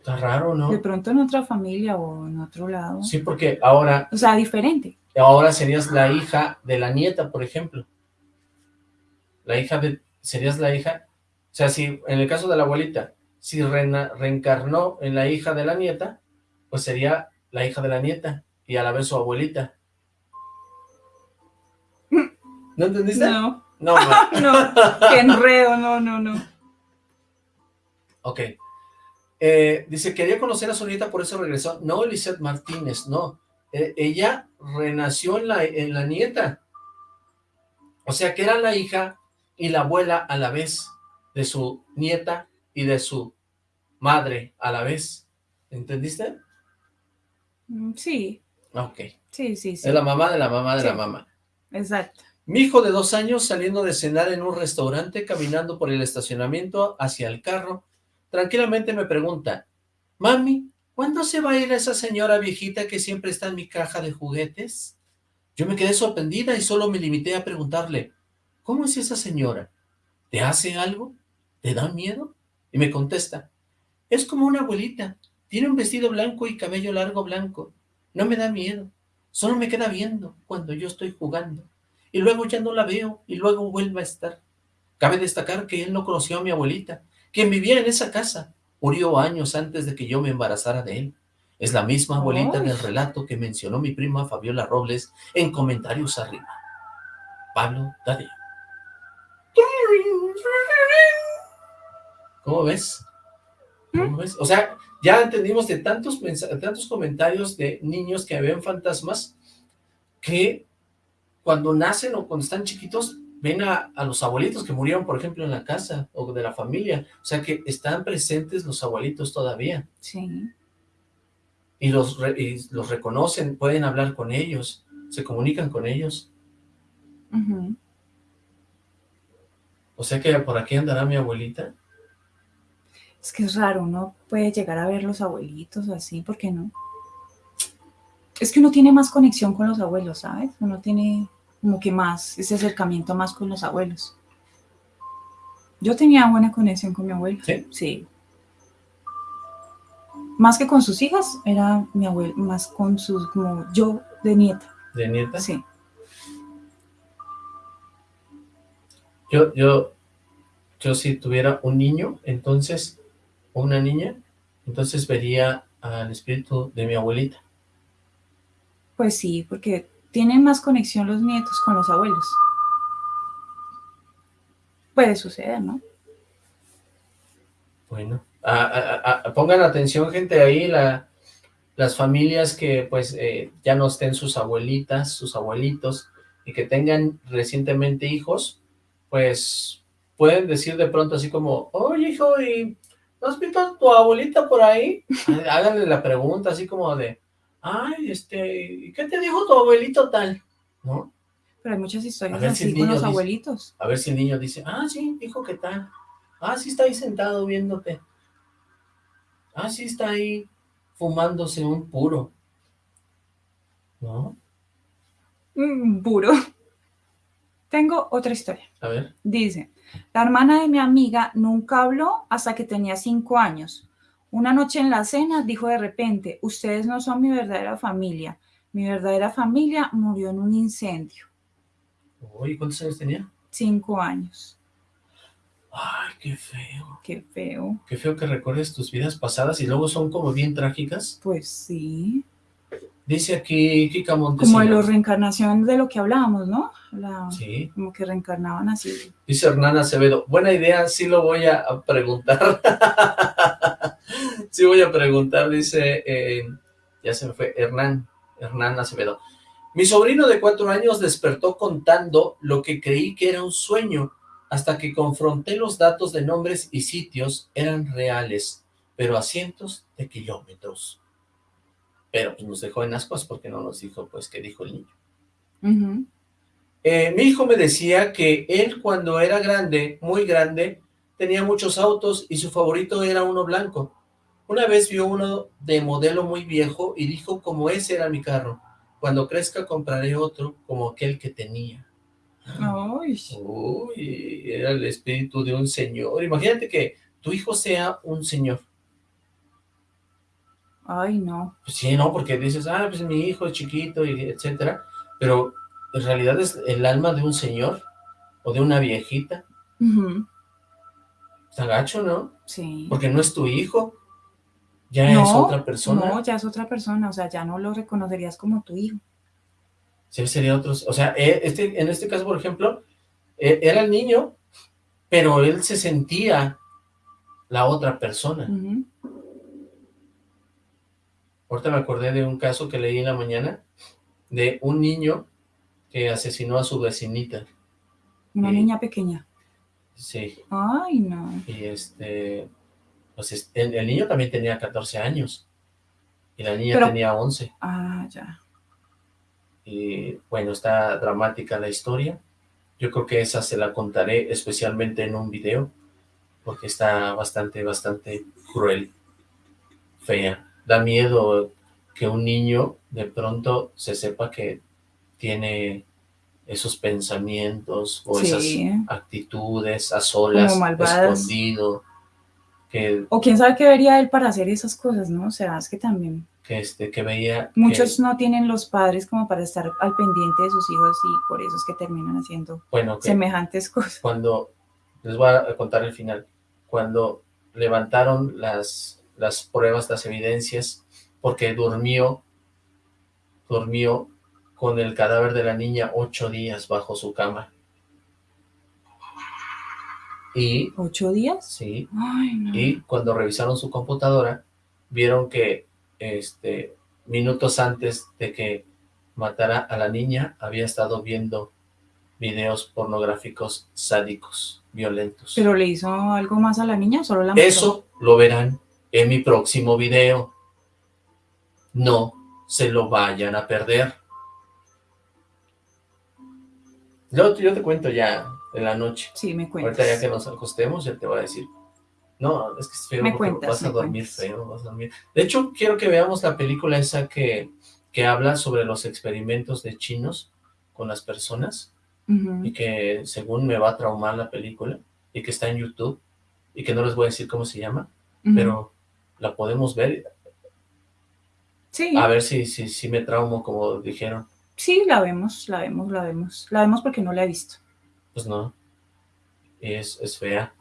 Está raro, ¿no? De pronto en otra familia o en otro lado. Sí, porque ahora... O sea, diferente. Ahora serías la hija de la nieta, por ejemplo. La hija de... Serías la hija... O sea, si en el caso de la abuelita, si reencarnó en la hija de la nieta, pues sería la hija de la nieta y a la vez su abuelita. ¿No entendiste? No. No, no. no. Qué enredo, no, no, no. Ok. Eh, dice, quería conocer a su nieta, por eso regresó. No, Lizeth Martínez, no. Eh, ella renació en la, en la nieta. O sea, que era la hija y la abuela a la vez de su nieta y de su madre a la vez. ¿Entendiste? Mm, sí. Ok. Sí, sí, sí. Es la mamá de la mamá de la mamá. Exacto. Mi hijo de dos años saliendo de cenar en un restaurante, caminando por el estacionamiento hacia el carro, tranquilamente me pregunta, Mami, ¿cuándo se va a ir esa señora viejita que siempre está en mi caja de juguetes? Yo me quedé sorprendida y solo me limité a preguntarle, ¿cómo es esa señora? ¿Te hace algo? ¿Te da miedo? Y me contesta, es como una abuelita, tiene un vestido blanco y cabello largo blanco, no me da miedo, solo me queda viendo cuando yo estoy jugando, y luego ya no la veo y luego vuelve a estar. Cabe destacar que él no conoció a mi abuelita, quien vivía en esa casa, murió años antes de que yo me embarazara de él. Es la misma abuelita del relato que mencionó mi prima Fabiola Robles en comentarios arriba. Pablo Tadeo. ¿Cómo ves? ¿Cómo ves? O sea, ya entendimos de tantos, tantos comentarios de niños que ven fantasmas que cuando nacen o cuando están chiquitos ven a, los abuelitos que murieron, por ejemplo, en la casa o de la familia. O sea que están presentes los abuelitos todavía. Sí. Y los, los reconocen, pueden hablar con ellos, se comunican con ellos. O sea que por aquí andará mi abuelita. Es que es raro, uno puede llegar a ver los abuelitos así, ¿por qué no? Es que uno tiene más conexión con los abuelos, ¿sabes? Uno tiene como que más, ese acercamiento más con los abuelos. Yo tenía buena conexión con mi abuelo. ¿Sí? Sí. Más que con sus hijas, era mi abuelo, más con sus, como yo de nieta. ¿De nieta? Sí. Yo, yo, yo si tuviera un niño, entonces, o una niña, entonces vería al espíritu de mi abuelita. Pues sí, porque tienen más conexión los nietos con los abuelos. Puede suceder, ¿no? Bueno, pongan atención gente ahí, la, las familias que pues eh, ya no estén sus abuelitas, sus abuelitos, y que tengan recientemente hijos, pues pueden decir de pronto así como, oye hijo, ¿y ¿no has visto a tu abuelita por ahí? Háganle la pregunta así como de, ay, este, ¿qué te dijo tu abuelito tal? ¿No? Pero hay muchas historias así con los abuelitos. A ver si el niño dice, ah, sí, dijo que tal. Ah, sí está ahí sentado viéndote. Ah, sí está ahí fumándose un puro. ¿No? Un puro. Tengo otra historia. A ver. Dice, la hermana de mi amiga nunca habló hasta que tenía cinco años. Una noche en la cena dijo de repente, ustedes no son mi verdadera familia. Mi verdadera familia murió en un incendio. Uy, ¿cuántos años tenía? Cinco años. Ay, qué feo. Qué feo. Qué feo que recuerdes tus vidas pasadas y luego son como bien trágicas. Pues sí. Dice aquí Kika Montesino. Como de la reencarnación de lo que hablábamos, ¿no? sí. Como que reencarnaban así. Dice Hernán Acevedo, buena idea, sí lo voy a preguntar. sí voy a preguntar, dice, eh, ya se me fue, Hernán, Hernán Acevedo. Mi sobrino de cuatro años despertó contando lo que creí que era un sueño, hasta que confronté los datos de nombres y sitios, eran reales, pero a cientos de kilómetros pero pues nos dejó en ascuas porque no nos dijo pues qué dijo el niño. Eh, mi hijo me decía que él cuando era grande, muy grande, tenía muchos autos y su favorito era uno blanco. Una vez vio uno de modelo muy viejo y dijo como ese era mi carro. Cuando crezca compraré otro como aquel que tenía. Ay. Uy, era el espíritu de un señor. Imagínate que tu hijo sea un señor. Ay, no. Pues sí, no, porque dices, ah, pues mi hijo es chiquito, y etcétera, pero en realidad es el alma de un señor o de una viejita. Está gacho, ¿no? Sí. Porque no es tu hijo, ya es otra persona. No, ya es otra persona, o sea, ya no lo reconocerías como tu hijo. Sí, sería otro, o sea, e, este, en este caso, por ejemplo, e, era el niño, pero él se sentía la otra persona. Ahorita me acordé de un caso que leí en la mañana de un niño que asesinó a su vecinita. ¿Una niña pequeña? Sí. Ay, no. Y este, pues el, niño también tenía 14 años y la niña tenía 11. Ah, ya. Y bueno, está dramática la historia. Yo creo que esa se la contaré especialmente en un video, porque está bastante, bastante cruel, fea da miedo que un niño de pronto se sepa que tiene esos pensamientos o esas actitudes a solas, escondido. Que, o quién sabe qué vería él para hacer esas cosas, ¿no? O sea, es que también... Que, este, que veía... Muchos no tienen los padres como para estar al pendiente de sus hijos y por eso es que terminan haciendo bueno, semejantes cosas. Cuando, les voy a contar el final, cuando levantaron las las pruebas, las evidencias, porque durmió, durmió con el cadáver de la niña ocho días bajo su cama. Y, ¿Ocho días? Sí. Y cuando revisaron su computadora, vieron que este, minutos antes de que matara a la niña, había estado viendo videos pornográficos sádicos, violentos. ¿Pero le hizo algo más a la niña? ¿Solo la Eso lo verán en mi próximo video. No se lo vayan a perder. Yo, yo te cuento ya en la noche. Sí, me cuentas. Ahorita ya que nos acostemos, ya te voy a decir. No, es que es feo me cuentas, vas a dormir feo, vas a dormir. De hecho, quiero que veamos la película esa que, que habla sobre los experimentos de chinos con las personas y que según me va a traumar la película y que está en YouTube y que no les voy a decir cómo se llama, pero la podemos ver. Sí. A ver si, si, si me traumo, como dijeron. Sí, la vemos, la vemos, la vemos. La vemos porque no la he visto. Pues no. Es, es fea.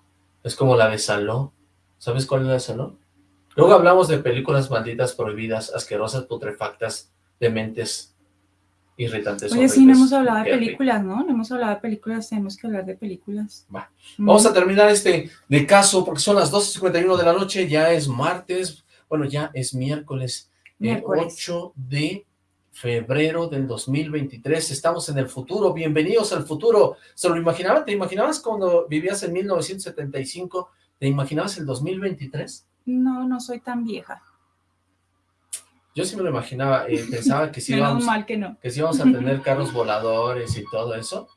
Es como la de Saló. ¿Sabes cuál es la de Saló? Luego hablamos de películas malditas, prohibidas, asquerosas, putrefactas, dementes, irritantes. Oye, sí, no hemos hablado de películas, ¿no? No hemos hablado de películas, tenemos que hablar de películas. Va. Vamos a terminar este de caso, porque son las 12.51 de la noche, ya es martes, bueno, ya es miércoles, eh, miércoles. 8 de febrero del 2023, estamos en el futuro, bienvenidos al futuro, ¿se lo imaginaba? ¿Te imaginabas cuando vivías en 1975? ¿Te imaginabas el 2023? No, no soy tan vieja. Yo sí me lo imaginaba, y pensaba que sí, íbamos, que, no. que sí íbamos a tener carros voladores y todo eso,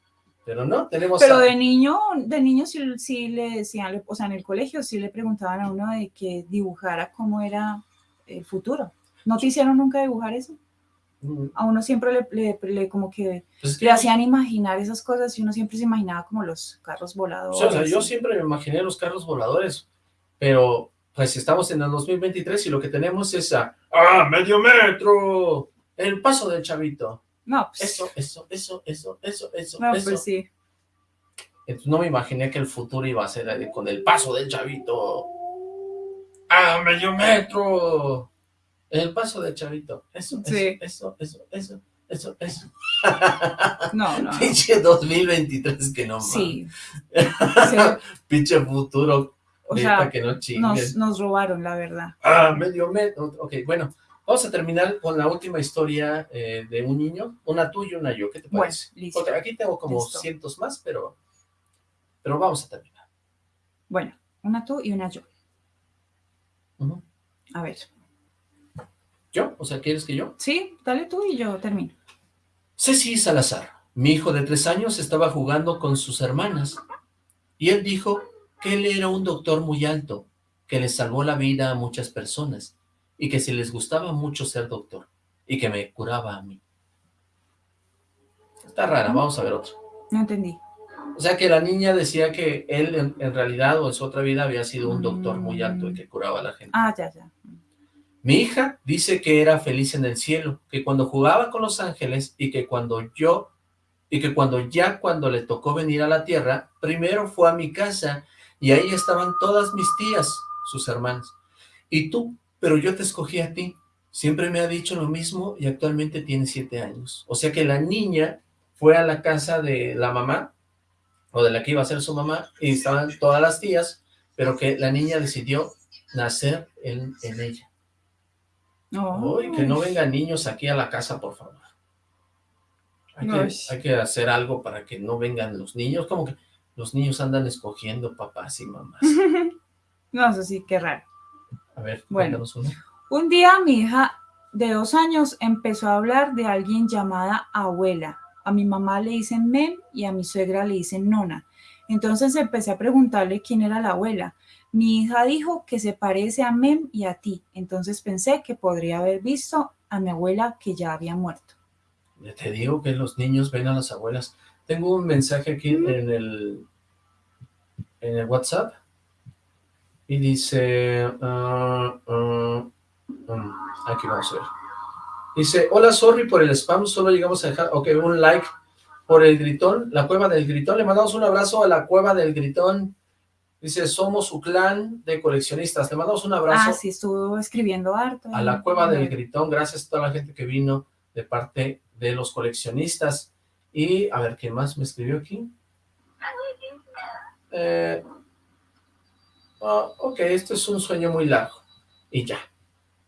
pero no, tenemos... Pero de niño, de niño sí, le decían, o sea, en el colegio sí le preguntaban a uno de que dibujara cómo era el futuro. ¿No te hicieron nunca dibujar eso? Mm. A uno siempre le, como que, pues le hacían imaginar esas cosas y uno siempre se imaginaba como los carros voladores. O sea, yo siempre me imaginé los carros voladores, pero pues estamos en el 2023 y lo que tenemos es a, ¡ah, medio metro! El paso del chavito. No, pues, Eso, eso, eso, eso, eso, eso, no, eso. pues sí. Entonces no me imaginé que el futuro iba a ser con el paso del chavito. ¡Ah, medio metro! El paso del chavito. Eso, Sí. eso, eso, eso, eso, eso, eso. No, no. Pinche 2023 que no Sí. mames. Sí. Pinche futuro. O sea, que no chinguen. nos, nos robaron, la verdad. Ah, medio metro. Ok, bueno. Vamos a terminar con la última historia eh, de un niño. Una tú y una yo. ¿Qué te Bueno, parece? listo. Porque aquí tengo como Listo. cientos más, pero, pero vamos a terminar. Bueno, una tú y una yo. A ver. ¿Yo? O sea, ¿quieres que yo? Sí, dale tú y yo termino. Ceci Salazar, mi hijo de tres años, estaba jugando con sus hermanas y él dijo que él era un doctor muy alto, que le salvó la vida a muchas personas y que si les gustaba mucho ser doctor y que me curaba a mí. Está rara, vamos a ver otro. No entendí. O sea que la niña decía que él en, en realidad o en su otra vida había sido un doctor muy alto y que curaba a la gente. Ah, ya, ya. Mi hija dice que era feliz en el cielo, que cuando jugaba con los ángeles y que cuando yo, y que cuando ya cuando le tocó venir a la tierra, primero fue a mi casa y ahí estaban todas mis tías, sus hermanas. Y tú, pero yo te escogí a ti. Siempre me ha dicho lo mismo y actualmente tiene siete años. O sea que la niña fue a la casa de la mamá, o de la que iba a ser su mamá, y estaban todas las tías, pero que la niña decidió nacer en, en ella. No. Que no vengan niños aquí a la casa, por favor. Hay que, Ay. hay que hacer algo para que no vengan los niños, como que los niños andan escogiendo papás y mamás. No, eso sí, qué raro. A ver, Bueno. uno. Un día mi hija de dos años empezó a hablar de alguien llamada abuela. A mi mamá le dicen mem y a mi suegra le dicen nona. Entonces empecé a preguntarle quién era la abuela. Mi hija dijo que se parece a Mem y a ti. Entonces pensé que podría haber visto a mi abuela que ya había muerto. Ya te digo que los niños ven a las abuelas. Tengo un mensaje aquí en el en el WhatsApp. Y dice ah, ah, mm, aquí vamos a ver. Dice, hola, sorry por el spam, solo llegamos a dejar, ok, un like por el gritón, la cueva del gritón, le mandamos un abrazo a la cueva del gritón, dice, somos su clan de coleccionistas, le mandamos un abrazo Ah, sí, estuvo escribiendo harto. a la cueva del gritón, gracias a toda la gente que vino de parte de los coleccionistas. Y, a ver, ¿quién más me escribió aquí? Eh, ah, ok, esto es un sueño muy largo. Y ya.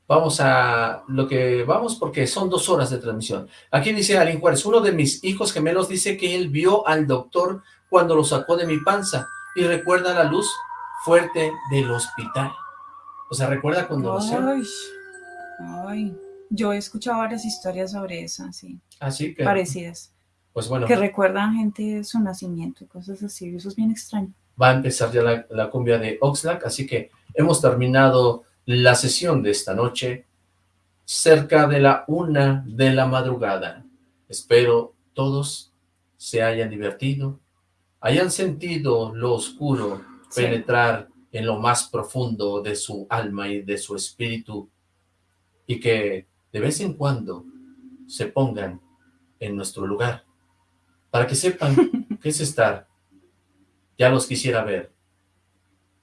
Vamos a lo que vamos porque son dos horas de transmisión. Aquí dice Alin Juárez, uno de mis hijos gemelos dice que él vio al doctor cuando lo sacó de mi panza y recuerda la luz fuerte del hospital. O sea, recuerda cuando lo hacía. Ay. Yo he escuchado varias historias sobre eso, así, Así que, parecidas, pues bueno, que recuerdan gente de su nacimiento y cosas así. Eso es bien extraño. va a empezar ya la, la cumbia de Oxlack, así que hemos terminado la sesión de esta noche cerca de la una de la madrugada. Espero todos se hayan divertido, hayan sentido lo oscuro Sí. penetrar en lo más profundo de su alma y de su espíritu y que de vez en cuando se pongan en nuestro lugar para que sepan qué es estar ya los quisiera ver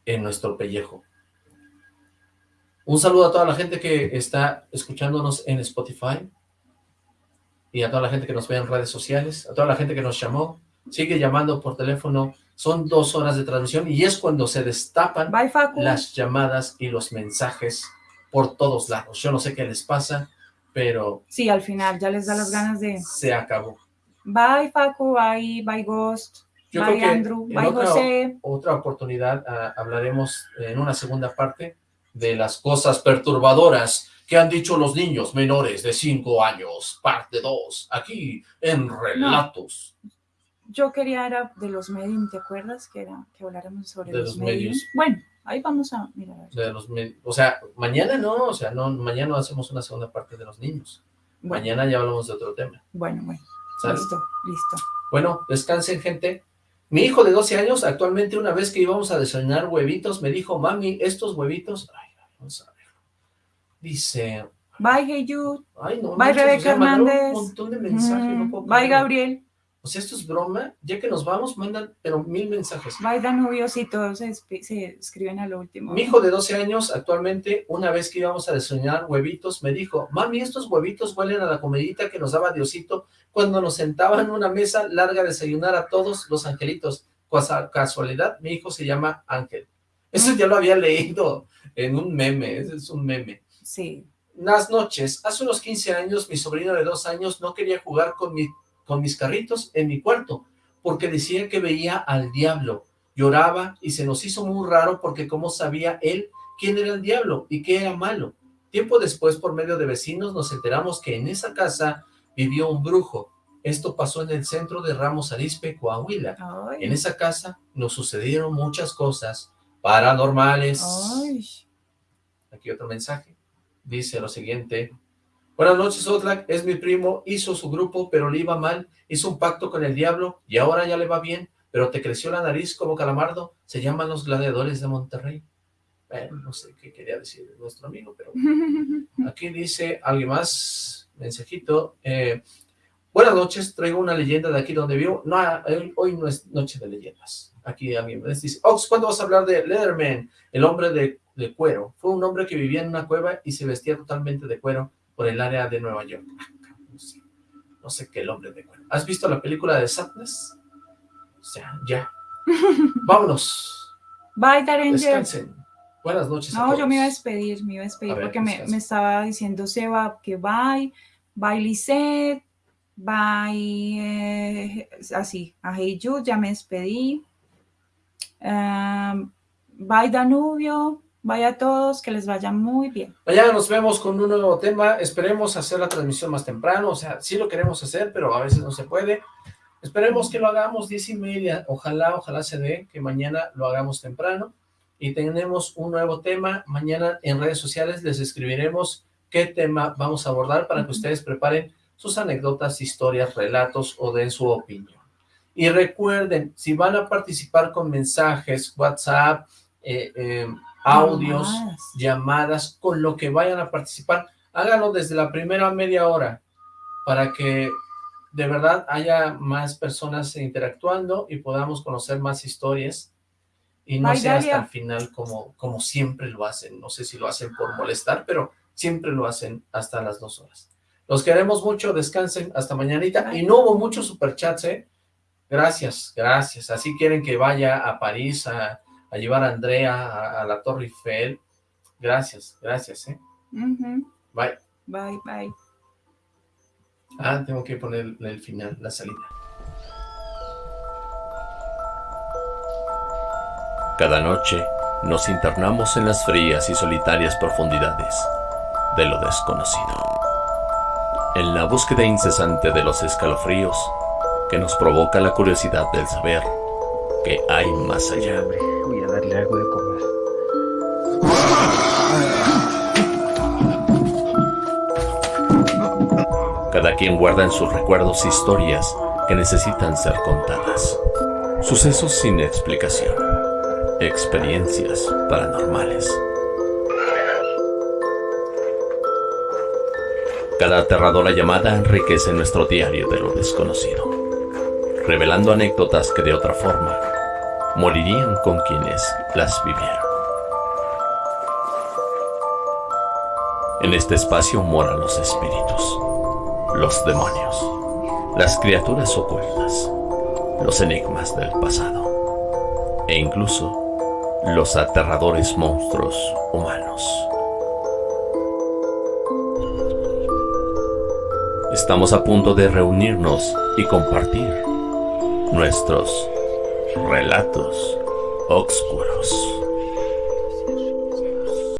en nuestro pellejo. Un saludo a toda la gente que está escuchándonos en Spotify y a toda la gente que nos ve en redes sociales, a toda la gente que nos llamó, sigue llamando por teléfono, son dos horas de transmisión y es cuando se destapan Bye, las llamadas y los mensajes por todos lados. Yo no sé qué les pasa, pero Sí, al final ya les da las ganas de se acabó. Bye, Facu, bye, bye, Ghost, Yo bye, creo que Andrew, en bye, otra- José. otra oportunidad ah, hablaremos en una segunda parte de las cosas perturbadoras que han dicho los niños menores de 5 años, parte 2, aquí en Relatos. Yo quería era de los medios, ¿te acuerdas? Que era que habláramos sobre De los, los medios. medios. Bueno, ahí vamos a mirar. De los o sea, mañana no, o sea, no, mañana no hacemos una segunda parte de los niños. Bueno, Mañana ya hablamos de otro tema. bueno, bueno. ¿Sale? Listo, listo. Bueno, descansen, gente. Mi hijo de 12 años, actualmente una vez que íbamos a desayunar huevitos, me dijo, mami, estos huevitos... Ay, vamos a ver. Dice... Bye, Hey Ay, no, Bye, Rebeca Hernández. Un montón de mensajes. Mm, bye, Gabriel. O sea, esto es broma. Ya que nos vamos, mandan, pero mil mensajes. Bye, Danubios y todos se, escriben a lo último. Mi hijo de 12 años, actualmente, una vez que íbamos a desayunar huevitos, me dijo, mami, estos huevitos huelen a la comidita que nos daba Diosito cuando nos sentaba en una mesa larga a desayunar a todos los angelitos. Casualidad, mi hijo se llama Ángel. Eso ya lo había leído en un meme, es un meme. Sí. Las noches, hace unos 15 años, mi sobrino de dos años no quería jugar con mi con mis carritos en mi cuarto, porque decía que veía al diablo. Lloraba y se nos hizo muy raro porque cómo sabía él quién era el diablo y qué era malo. Tiempo después, por medio de vecinos, nos enteramos que en esa casa vivió un brujo. Esto pasó en el centro de Ramos Arispe, Coahuila. En esa casa nos sucedieron muchas cosas paranormales. Aquí otro mensaje. Dice lo siguiente. Buenas noches, Otlak, es mi primo, hizo su grupo, pero le iba mal, hizo un pacto con el diablo y ahora ya le va bien, pero te creció la nariz como calamardo, se llaman los gladiadores de Monterrey. Bueno, no sé qué quería decir nuestro amigo, pero aquí dice alguien más, mensajito, eh, buenas noches, traigo una leyenda de aquí donde vivo, no, hoy no es noche de leyendas, aquí alguien me dice, Ox, ¿cuándo vas a hablar de Leatherman, el hombre de, de cuero? Fue un hombre que vivía en una cueva y se vestía totalmente de cuero, por el área de Nueva York. No sé, qué el hombre de cuero. ¿Has visto la película de Sadness? O sea, ya. Vámonos. Bye. Descansen. Buenas noches No, yo me iba a despedir, me iba a despedir porque me, estaba diciendo Seba que bye, bye Lisette, bye, eh, así, a Hey Jude, ya me despedí. Um, bye Danubio, Vaya a todos, que les vaya muy bien. Mañana nos vemos con un nuevo tema. Esperemos hacer la transmisión más temprano. O sea, sí lo queremos hacer, pero a veces no se puede. Esperemos que lo hagamos diez y media. Ojalá, ojalá se dé que mañana lo hagamos temprano. Y tenemos un nuevo tema. Mañana en redes sociales les escribiremos qué tema vamos a abordar para que ustedes preparen sus anécdotas, historias, relatos o den su opinión. Y recuerden, si van a participar con mensajes, WhatsApp, eh, eh, audios, llamadas. con lo que vayan a participar. Háganlo desde la primera media hora para que de verdad haya más personas interactuando y podamos conocer más historias y no sea hasta el final como, como siempre lo hacen. No sé si lo hacen por molestar, pero siempre lo hacen hasta las dos horas. Los queremos mucho, descansen, hasta mañanita. Y no hubo muchos superchats, ¿eh? Gracias, gracias. Así quieren que vaya a París, a, a llevar a Andrea a, la Torre Eiffel. Gracias, gracias, ¿eh? Bye. Bye, bye. Ah, tengo que poner el final, la salida. Cada noche nos internamos en las frías y solitarias profundidades de lo desconocido. En la búsqueda incesante de los escalofríos que nos provoca la curiosidad del saber que hay más allá. Voy a darle algo de comer. Cada quien guarda en sus recuerdos historias que necesitan ser contadas. Sucesos sin explicación. Experiencias paranormales. Cada aterradora llamada enriquece nuestro diario de lo desconocido, revelando anécdotas que de otra forma morirían con quienes las vivieron. En este espacio moran los espíritus, los demonios, las criaturas ocultas, los enigmas del pasado e incluso los aterradores monstruos humanos. Estamos a punto de reunirnos y compartir nuestros relatos oscuros.